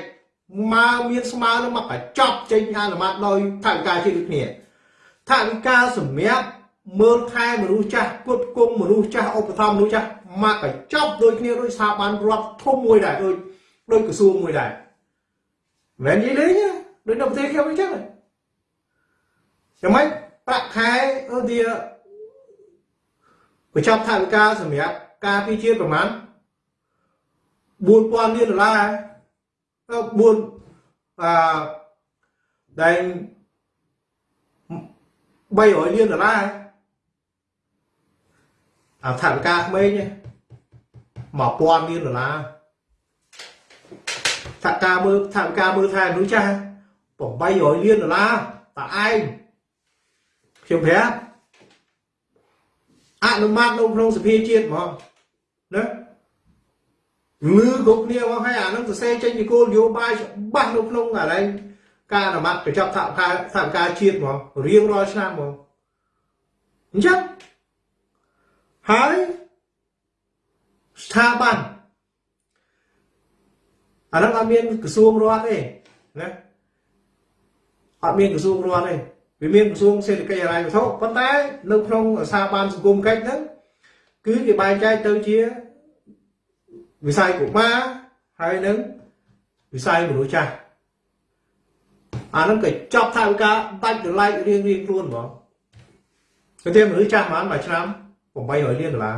មកមានស្មើនឹងមកកញ្ចប់ចេញអនុម័តដោយថាវិការជាតិដូចគ្នាថាវិការសម្រាប់ មើលថែមនុស្សចាស់គុតគង់មនុស្សចាស់ឧបត្ថម្ភមនុស្សចាស់មកកញ្ចប់ដូចគ្នាដូចស្ថាប័នរដ្ឋធំមួយដែរដូចដូចក្រសួងមួយដែរមិននិយាយលេងដូចនៅប្រទេសខ្ញុំអញ្ចឹងយ៉ាងម៉េចប្រាក់ខែអូឌីបញ្ចប់ថវិកាសម្រាប់ការពីជាតិប្រមាណ4000លានដុល្លារ4អឺដែល300លានដុល្លារ អាថវិកាក្មេង1000លានដុល្លារថវិកាមើលថវិកាមើលថែមនុស្សចាស់800លានដុល្លារតើឯងខ្ញុំប្រាប់អនុម័តនៅក្នុងសភាជាតិហ្មងណាលឺគ្រប់គ្នាមកហើយអានឹងសរសេរចេញពីគោលនយោបាយច្បាស់នៅក្នុងកន្លែងការអនុម័តកញ្ចប់ថវិកាថវិកាជាតិហ្មងរៀងរាល់ឆ្នាំហ្មងអញ្ចឹង ហើយស្ថាប័នអានឹងអត់មានក្រសួងរដ្ឋទេណាអត់មានក្រសួងរដ្ឋទេវាមានក្រសួងសេដ្ឋកិច្ចហិរញ្ញវត្ថុប៉ុន្តែនៅក្នុងស្ថាប័នសង្គមកិច្ចហ្នឹងគឺគេបែងចែកទៅជាវិស័យកុមារហើយនឹងវិស័យមនុស្សចាស់អាហ្នឹងក៏ចប់ថាវិការដាច់ដライរៀងរៀងខ្លួនហ្មងទៅទីមនុស្សចាស់ប្រហែលមួយឆ្នាំ 800លានដុល្លារ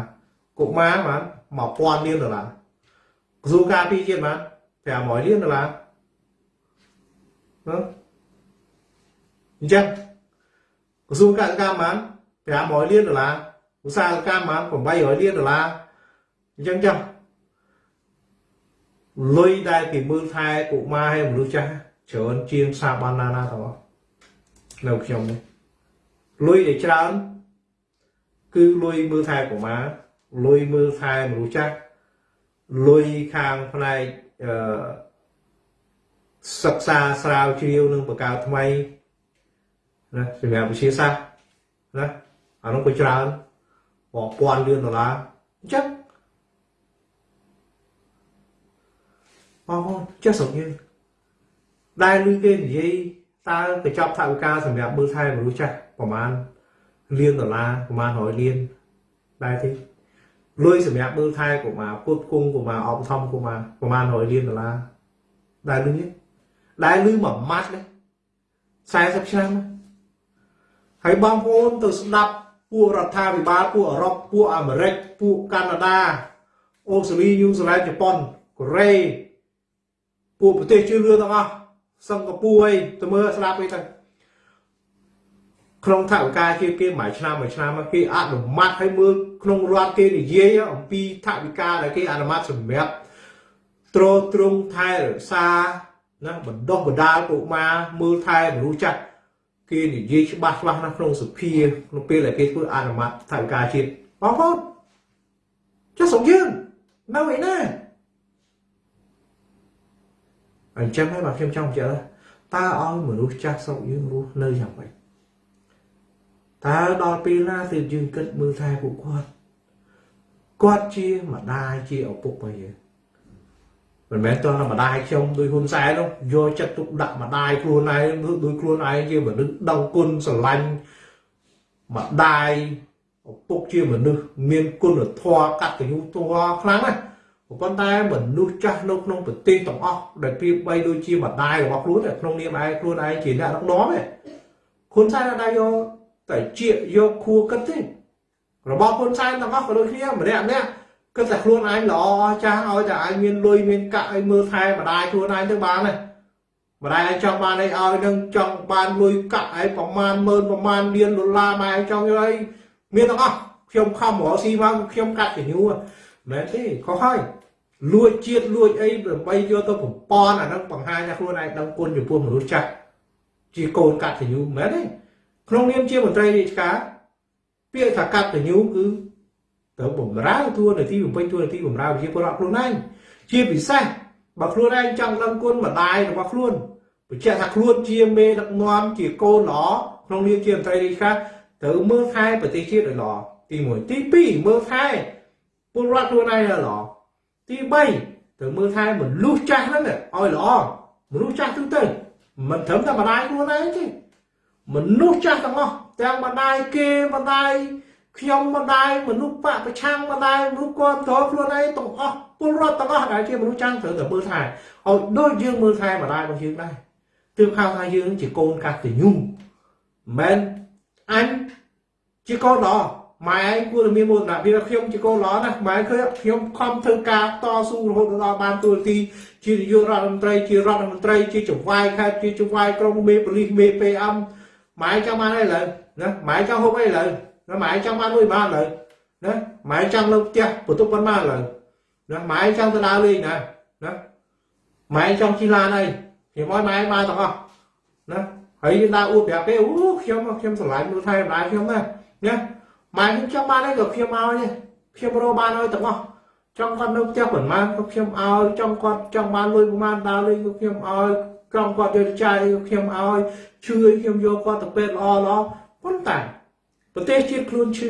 កុមារប្រហែល1000លានដុល្លារក្រសួងការពារជាតិប្រហែល500លានដុល្លារណាអញ្ចឹងក្រសួងកសិកម្មប្រហែល500លានដុល្លារឧស្សាហកម្មប្រហែល800លានដុល្លារអញ្ចឹងចុះលុយដែលគេមើលថែកុមារហើយមនុស្សចាស់ច្រើនជាងសាបានណាណាទាំងអស់នៅខ្ញុំនេះលុយដែលច្រើន គឺលុយមើលថែកុមារលុយមើលថែមនុស្សចាស់លុយខាងផ្នែកអឺសិក្សាស្រាវជ្រាវនឹងបង្កើតថ្មីណាសម្រាប់វិទ្យាសាស្ត្រណាអានោះក៏ច្រើនរាប់ពាន់លានដុល្លារអញ្ចឹងបងប្អូនចេះស្រុកយើងដែលលឺគេនិយាយតើកញ្ចប់ថវិកាសម្រាប់មើលថែមនុស្សចាស់ប្រហែល លានដុល្លារប្រហែល100លានដែរទេលុយសម្រាប់មើលថែកុមារពុតគង់កុមារអបធម្មកុមារប្រហែល100លានដុល្លារដែរលឺនេះដែរលឺមួយម៉ាត់នេះ40ឆ្នាំហើយបងប្អូនទៅស្ដាប់ពួករដ្ឋាភិបាលពួកអឺរ៉ុបពួកអាមេរិកពួកកាណាដាអូស្ត្រាលីញូហ្សេឡង់ជប៉ុនកូរ៉េពួកប្រទេសជឿនលឿនទាំងអស់សិង្ហបុរីទៅមើលស្ដាប់វិញទៅ ក្នុងថវិកាជាគេមួយឆ្នាំមួយឆ្នាំគេអនុម័តឲ្យមើលក្នុងរដ្ឋគេនិយាយអំពីថវិកាដែលគេអនុម័តសម្រាប់ទ្រទ្រង់ថែរក្សាណាបណ្ដោះបណ្ដាលកុមារមើលថែមនុស្សចាស់គេនិយាយច្បាស់ច្បាស់ណាស់ក្នុងសភាក្នុងពេលដែលគេធ្វើអនុម័តថវិកាជាតិបងប្អូនចុះស្រុកយើងនៅឯណាអញ្ចឹងហើយបាទខ្ញុំចង់បញ្ជាក់តើឲ្យមនុស្សចាស់ស្រុកយើងរស់នៅយ៉ាងម៉េច តើដល់ពេលណាទើបយើងគិតមើលថែពួកគាត់គាត់ជាម្ដាយជាឪពុករបស់យើងមិនមែនតើម្ដាយខ្ញុំដូចហ៊ុនសែននោះយកចិត្តទុកដាក់ម្ដាយខ្លួនឯងដូចខ្លួនឯងជាមនុស្សដឹងគុណស្រឡាញ់ម្ដាយឪពុកជាមនុស្សមានគុណធម៌កតញ្ញូធម៌ខ្លាំងណាស់ប៉ុន្តែមនុស្សចាស់នៅក្នុងប្រទេសទាំងអស់ដែលព្រៀបបីដូចជាម្ដាយរបស់ខ្លួនក្នុងនាមឯងខ្លួនឯងជាអ្នកដឹកនាំឯងហ៊ុនសែនអត់ដែរយក តែជាយកខួរគិតទេរបស់ហ៊ុនសែនទាំងអស់ក៏ដូចគ្នាម្នាក់ម្នាក់គិតតែខ្លួនឯងល្អចាស់ឲ្យតែឯងមានលុយមានកាក់ឲ្យមើលថែម្ដាយខ្លួនឯងទៅបានទេម្ដាយឯងចង់បានអីឲ្យនឹងចង់បានលុយកាក់ឯងប្រមាណម៉ឺនប្រមាណលានដុល្លារម៉ែឯងចង់យកអីមានទាំងអស់ខ្ញុំខំរកស៊ីមកខ្ញុំកាត់កញ្ញូមែនទេខុសហើយលួចជាតិលួចអីដើម្បីយកទៅបំពន់អាហ្នឹងបង្ហាញថាខ្លួនឯងដឹងគុណចំពោះមនុស្សចាស់ជាកូនកាត់កញ្ញូមែនទេ ក្នុងនាមជាមន្ត្រីរាជការពាក្យថាកាត់កញ្ញូគឺត្រូវបំរើតួនាទីបំពេញតួនាទីបំរើប្រជាពលរដ្ឋខ្លួនឯងជាពិសេសបើខ្លួនឯងចង់ដឹងគុណម្ដាយរបស់ខ្លួនបញ្ជាក់ថាខ្លួនជាមេដឹកនាំជាកូនល្អក្នុងនាមជាមន្ត្រីរាជការត្រូវមើលថែប្រទេសជាតិឲ្យល្អទី1ទី2មើលថែពលរដ្ឋខ្លួនឯងឲ្យល្អទី3ត្រូវមើលថែមនុស្សចាស់ហ្នឹងឲ្យល្អមនុស្សចាស់ទូទៅមិនត្រឹមតែម្ដាយខ្លួនឯងទេ មនុស្សចាស់ទាំងអស់ទាំងម្ដាយគេម្ដាយខ្ញុំម្ដាយមនុស្សបកប្រឆាំងម្ដាយមនុស្សគ្រប់គ្រងខ្លួនឯងទាំងអស់ពលរដ្ឋទាំងអស់ដែលជាមនុស្សចាស់ត្រូវតែមើលថែឲ្យដូចយើងមើលថែម្ដាយរបស់យើងដែរទើបហៅថាយើងជាកូនកតញ្ញូមិនអញជាកូនល្អម៉ែឯងគួរតែមានមោទនភាពខ្ញុំជាកូនល្អណាស់ម៉ែឃើញខ្ញុំខំធ្វើការតស៊ូរហូតដល់បានទូលទីជានាយករដ្ឋមន្ត្រីជារដ្ឋមន្ត្រីជាចៅហ្វាយខេត្តជាចៅហ្វាយក្រុងមេប៉ូលីសមេ PM ម៉ែចង់បានអីឡើយណាម៉ែចង់ហូបអីឡើយណាម៉ែចង់បានលុយបានឡើយណាម៉ែចង់លើផ្ទះបន្ទប់ប៉ុន្មានឡើយណាម៉ែចង់ទៅដើរលេងណាណាម៉ែចង់ជិះឡានអីខ្ញុំឲ្យម៉ែបានទាំងអស់ណាហើយយើងដើរអួតប្រាប់គេអូខ្ញុំខ្ញុំស្រឡាញ់មើលថែម្ដាយខ្ញុំណាណាម៉ែខ្ញុំចង់បានអីក៏ខ្ញុំឲ្យទេខ្ញុំរកបានឲ្យទាំងអស់ចង់គាត់នៅផ្ទះប៉ុន្មានក៏ខ្ញុំឲ្យចង់គាត់ចង់បានលុយប៉ុន្មានដើរលេងក៏ខ្ញុំឲ្យ ក្រំគាត់យកចាយខ្ញុំឲ្យឈឺខ្ញុំយកគាត់ទៅពេទ្យល្អល្អប៉ុន្តែប្រទេសជាតិខ្លួនឈឺ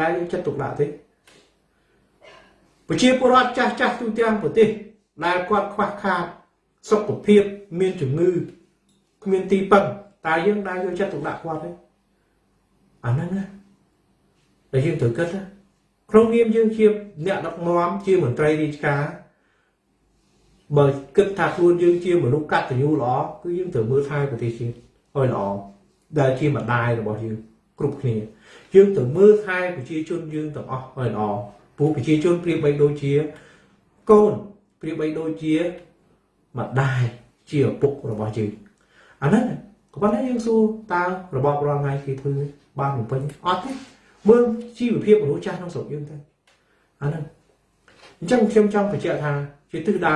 ដែលយកចិត្តទុកដាក់ទេប្រជាពលរដ្ឋចាស់ចាស់ទូទាំងប្រទេសដែលគាត់ខ្វះខាតសុខភាពមានជំងឺគ្មានទីពឹងតើយើងដែលយកចិត្តទុកដាក់គាត់ទេអាហ្នឹងណាដែលយើងត្រូវគិតណាក្នុងនាមយើងជាអ្នកដឹកនាំជាមន្ត្រីរាជការ បើគិតថាខ្លួនយើងជាមនុស្សកតញ្ញូល្អគឺយើងត្រូវមើលថែប្រទេសជាតិឲ្យល្អដែលជាម្ដាយរបស់យើងគ្រប់គ្នាយើងត្រូវមើលថែប្រជាជនយើងទាំងអស់ឲ្យល្អព្រោះប្រជាជនប្រៀបបីដូចជាកូនប្រៀបបីដូចជាម្ដាយជាឪពុករបស់យើងអាហ្នឹងក៏ប៉ុន្តែយើងសួរតើរបបរាល់ថ្ងៃគេធ្វើបានបំពេញអត់ទេមើលជីវភាពមនុស្សចាស់ក្នុងស្រុកយើងទៅអាហ្នឹងអញ្ចឹងខ្ញុំចង់បញ្ជាក់ថាជាទិសដៅ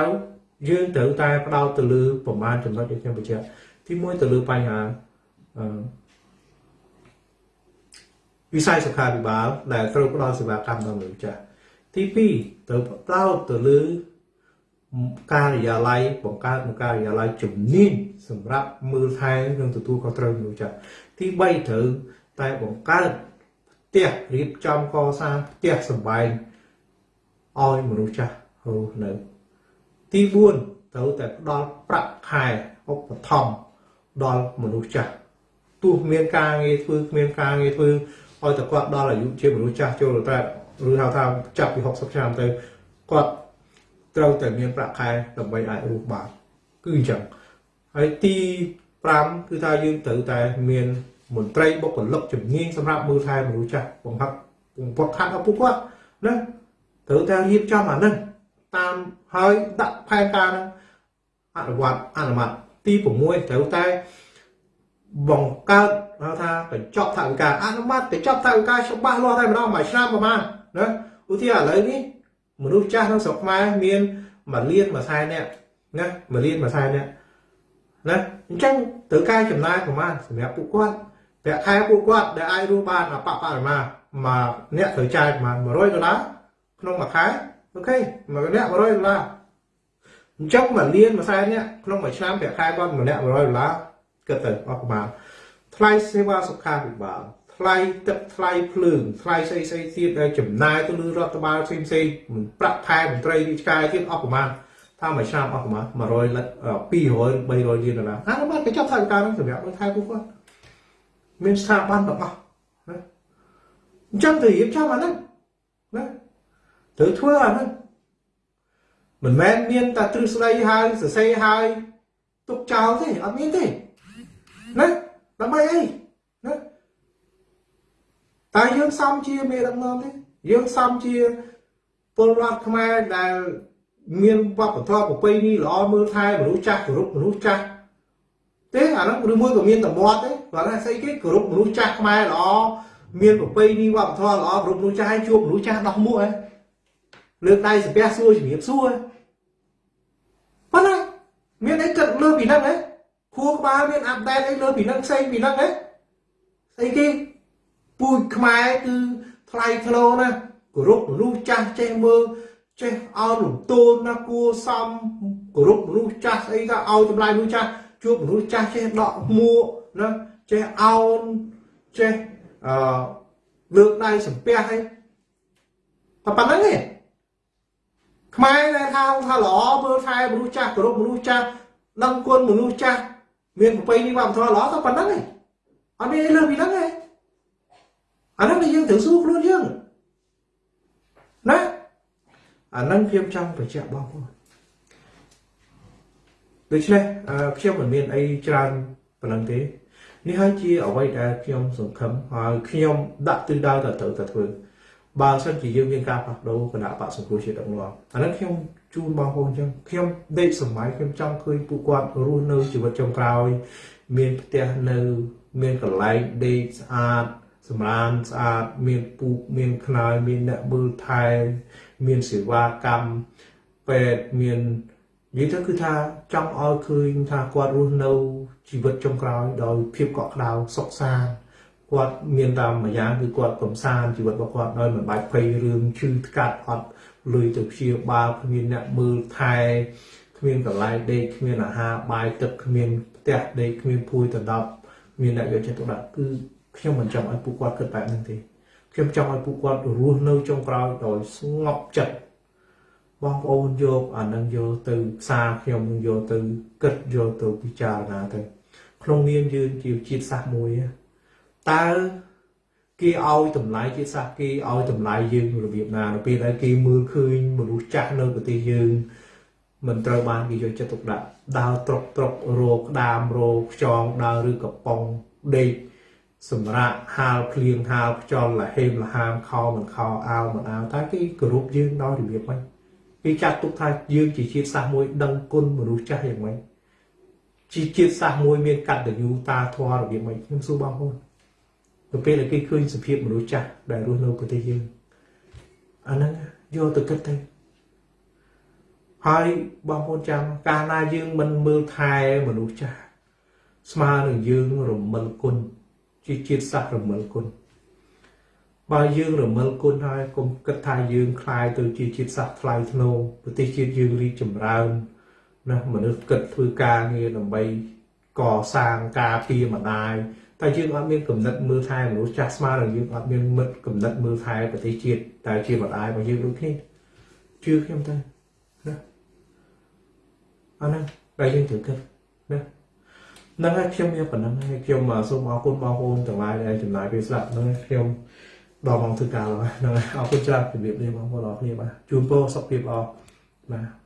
យើងត្រូវតែផ្ដោតទៅលើប្រមាណចំណុចដែលខ្ញុំបញ្ជាក់ទី1ទៅលើបញ្ហាអឺវិស័យសុខាភិបាលដែលត្រូវផ្ដល់សេវាកម្មដល់មនុស្សចាស់ទី2ត្រូវផ្ដោតទៅលើការិយាល័យបង្កើតនៅការិយាល័យជំនាញសម្រាប់មើលថែនិងទទួលខុសត្រូវមនុស្សចាស់ទី3ត្រូវតែបង្កើតផ្ទះរៀបចំកសាងផ្ទះសម្បែងឲ្យមនុស្សចាស់រស់នៅ ទី4ត្រូវតែផ្ដល់ប្រាក់ខែឧបត្ថម្ភដល់មនុស្សចាស់ទោះមានការងារធ្វើគ្មានការងារធ្វើឲ្យតែគាត់ដល់អាយុជាមនុស្សចាស់ចូលទៅឬហៅថាចាប់ពី60ឆ្នាំទៅគាត់ត្រូវតែមានប្រាក់ខែដើម្បីអាចរស់បានគឺអញ្ចឹងហើយទី5គឺថាយើងត្រូវតែមានមន្ត្រីបុគ្គលិកជំនាញសម្រាប់មើលថែមនុស្សចាស់បង្ហាត់បង្វឹកខាត់ដល់ពួកគាត់ណាត្រូវតែរៀបចំអាហ្នឹង តាមហើយដាក់ផែនការហ្នឹងអនុវត្តអនុម័តទីទី6ត្រូវតែបង្កើតហៅថាកញ្ចប់ថវិកាអនុម័តកញ្ចប់ថវិកាច្បាស់លាស់តែម្ដងមួយឆ្នាំប្រហែលណាឧទាហរណ៍ឥឡូវនេះមនុស្សចាស់ក្នុងស្រុកខ្មែរមានមួយលានមួយសែននាក់ណាមួយលានមួយសែននាក់ណាអញ្ចឹងត្រូវការចំណាយប្រហែលសម្រាប់ពួកគាត់ប្រាក់ខែពួកគាត់ដែលអាចរស់បានអបបរមាមកអ្នកត្រូវចាយប្រហែល100ដុល្លារក្នុងមួយខែ អូខេមួយអ្នក100ដុល្លារអញ្ចឹងមួយលានមួយសែននាក់ក្នុងមួយឆ្នាំប្រាក់ខែគាត់ម្នាក់100ដុល្លារគិតទៅអស់ប្រហែលថ្លៃសេវាសុខាភិបាលថ្លៃទឹកថ្លៃភ្លើងថ្លៃស្អីស្អីទៀតដែលចំណាយទៅលើរដ្ឋបាលផ្សេងផ្សេងប្រាក់ខែមន្ត្រីរាជការទៀតអស់ប្រមាណថាមួយឆ្នាំអស់ប្រមាណ100លិត200 300លានដុល្លារអានោះបាត់គេចាប់ថវិកាហ្នឹងសម្រាប់ឲ្យថែពួកគាត់មានស្ថាប័នទាំងអស់ណាអញ្ចឹងទៅរៀបចំអាហ្នឹងណា ត្រូវធ្វើអាហ្នឹងមិនមែនមានតែទ្រឹស្ដីហើយសរសេរហើយទុកចោលទេអត់មានទេណាដើម្បីអីណាតែយើងសំជាមេដឹកនាំទេយើងសំជាពលរដ្ឋខ្មែរដែលមានវប្បធម៌ប្រពៃណីល្អមើលថែមនុស្សចាស់គោរពមនុស្សចាស់ទេអានោះឬមួយក៏មានតម្រាត់ទេគាត់ថាស្អីគេគោរពមនុស្សចាស់ខ្មែរល្អមានប្រពៃណីវប្បធម៌ល្អគោរពមនុស្សចាស់ឲ្យជួបមនុស្សចាស់ដោះមួកហ៎ លើកដៃសំពះសួរជំរាបសួរប៉ុណ្ណាមានអីគិតលើពីហ្នឹងហ៎ខួរក្បាលមានអាប់ដេតអីលើពីហ្នឹងផ្សេងពីហ្នឹងហ៎ស្អីគេពូជខ្មែរគឺថ្លៃថ្នូរណាគោរពមនុស្សចាស់ចេះមើលចេះអោនលំទោនណាគួសមគោរពមនុស្សចាស់ស្អីថាឲ្យចម្លើយមនុស្សចាស់ជួបមនុស្សចាស់ចេះដកមួកណាចេះអោនចេះអឺលើកដៃសំពះអីតែប៉ុណ្្នឹងទេ ខ្មែរដែលថាថាល្អមើលថែមនុស្សចាស់គោរពមនុស្សចាស់ដឹងគុណមនុស្សចាស់មានប្រពៃណីវប្បធម៌ល្អតែប៉ុណ្្នឹងទេអត់មានអីលើពីហ្នឹងទេអាហ្នឹងយើងត្រូវសួរខ្លួនយើងណាអាហ្នឹងខ្ញុំចង់បញ្ជាក់បងប្អូនដូច្នេះខ្ញុំមិនមានអីច្រើនប៉ុណ្ណឹងទេនេះហើយជាអ្វីដែលខ្ញុំសង្ឃឹមហើយខ្ញុំដាក់ទិសដៅទៅត្រូវតែធ្វើ បើសិនជាយើងមានការផ្លាស់ប្ដូរគណៈបកសង្គ្រោះជាតិដឹកនាំអានេះខ្ញុំជូនបងប្អូនអញ្ចឹងខ្ញុំដេកសម័យខ្ញុំចង់ឃើញពួកគាត់រស់នៅជីវិតចុងក្រោយ មានផ្ទះនៅ មានកន្លែងដេកស្អាតសម្រានស្អាតមានពូកមានខ្នើយមានអ្នកមើលថែមានសេវាកម្មពេទ្យមាននិយាយទៅគឺថាចង់ឲ្យឃើញថាគាត់រស់នៅជីវិតចុងក្រោយដោយភាពកក់ក្ដៅសុខសាន្ត គាត់មានតាមមួយយ៉ាងគឺគាត់កំសាន្តជីវិតរបស់គាត់ដោយមិនបាច់ភ័យរឿងឈឺថ្កាត់អត់លុយទៅព្យាបាលគ្មានអ្នកមើលថែគ្មានកន្លែងដេកគ្មានអាហារបាយទឹកគ្មានផ្ទះដេកគ្មានភួយដណ្ដប់មានអ្នកយកចិត្តទុកដាក់គឺខ្ញុំមិនចង់ឲ្យពួកគាត់គិតបែបហ្នឹងទេខ្ញុំចង់ឲ្យពួកគាត់រស់នៅចុងក្រោយដោយស្ងប់ចិត្តបងប្អូនយកអានឹងយកទៅផ្សារខ្ញុំនឹងយកទៅគិតយកទៅពិចារណាទៅក្នុងនាមយើងជាជាតិសាសន៍មួយ តើគេឲ្យតម្លៃជាតិសាសន៍គេឲ្យតម្លៃយើងរបៀបណានៅពេលដែលគេមើលឃើញមនុស្សចាស់នៅប្រទេសយើងមិនត្រូវបានគេយកចិត្តទុកដាក់ដើរត្រុកត្រុករោក្តាមរោខ្យងដើរឬកំប៉ុងដេកសម្រាប់ហាលភ្លៀងហាលខ្យល់លហេមលហាមខោមិនខោអាវមិនអាវតែគេគោរពយើងដោយរបៀបម៉េចគេចាត់ទុកថាយើងជាជាតិសាសន៍មួយដឹងគុណមនុស្សចាស់យ៉ាងម៉េចជាជាតិសាសន៍មួយមានកតញ្ញូតាធម៌របៀបម៉េចខ្ញុំសួរបងប្អូន ទៅពេលដែលគេឃើញសភាពមនុស្សចាស់ដែលរស់នៅប្រទេសយើងអាហ្នឹងយកទៅគិតទៅហើយបងប្អូនចាំកាលណាយើងមិនមើលថែមនុស្សចាស់ស្មើនឹងយើងរមិលគុណជាជាតិសាសន៍រមិលគុណបើយើងរមិលគុណហើយកុំគិតថាយើងคลายទៅជាជាតិសាសន៍ថ្លៃថ្នូរប្រទេសជាតិយើងរីកចម្រើនណាមនុស្សគិតធ្វើការងារដើម្បីកសាងការពារម្ដាយ តែយើងអត់មានគំនិតមើលថែមនុស្សចាស់ស្មើនឹងយើងអត់មានមិត្តគំនិតមើលថែប្រទេសជាតិតែជាម្ដាយរបស់យើងដូចគ្នាជឿខ្ញុំទៅណាអាហ្នឹងតែយើងត្រូវគិតណាហ្នឹងហើយខ្ញុំមានប៉ុណ្ណឹងហើយខ្ញុំសូមអរគុណបងប្អូនទាំងឡាយដែលចំណាយពេលស្ដាប់ហ្នឹងខ្ញុំដល់មកធ្វើការហើយហ្នឹងហើយអរគុណច្រើនជម្រាបលាបងប្អូនអរគ្នាបាទជូនពរសុខភាពល្អបាទ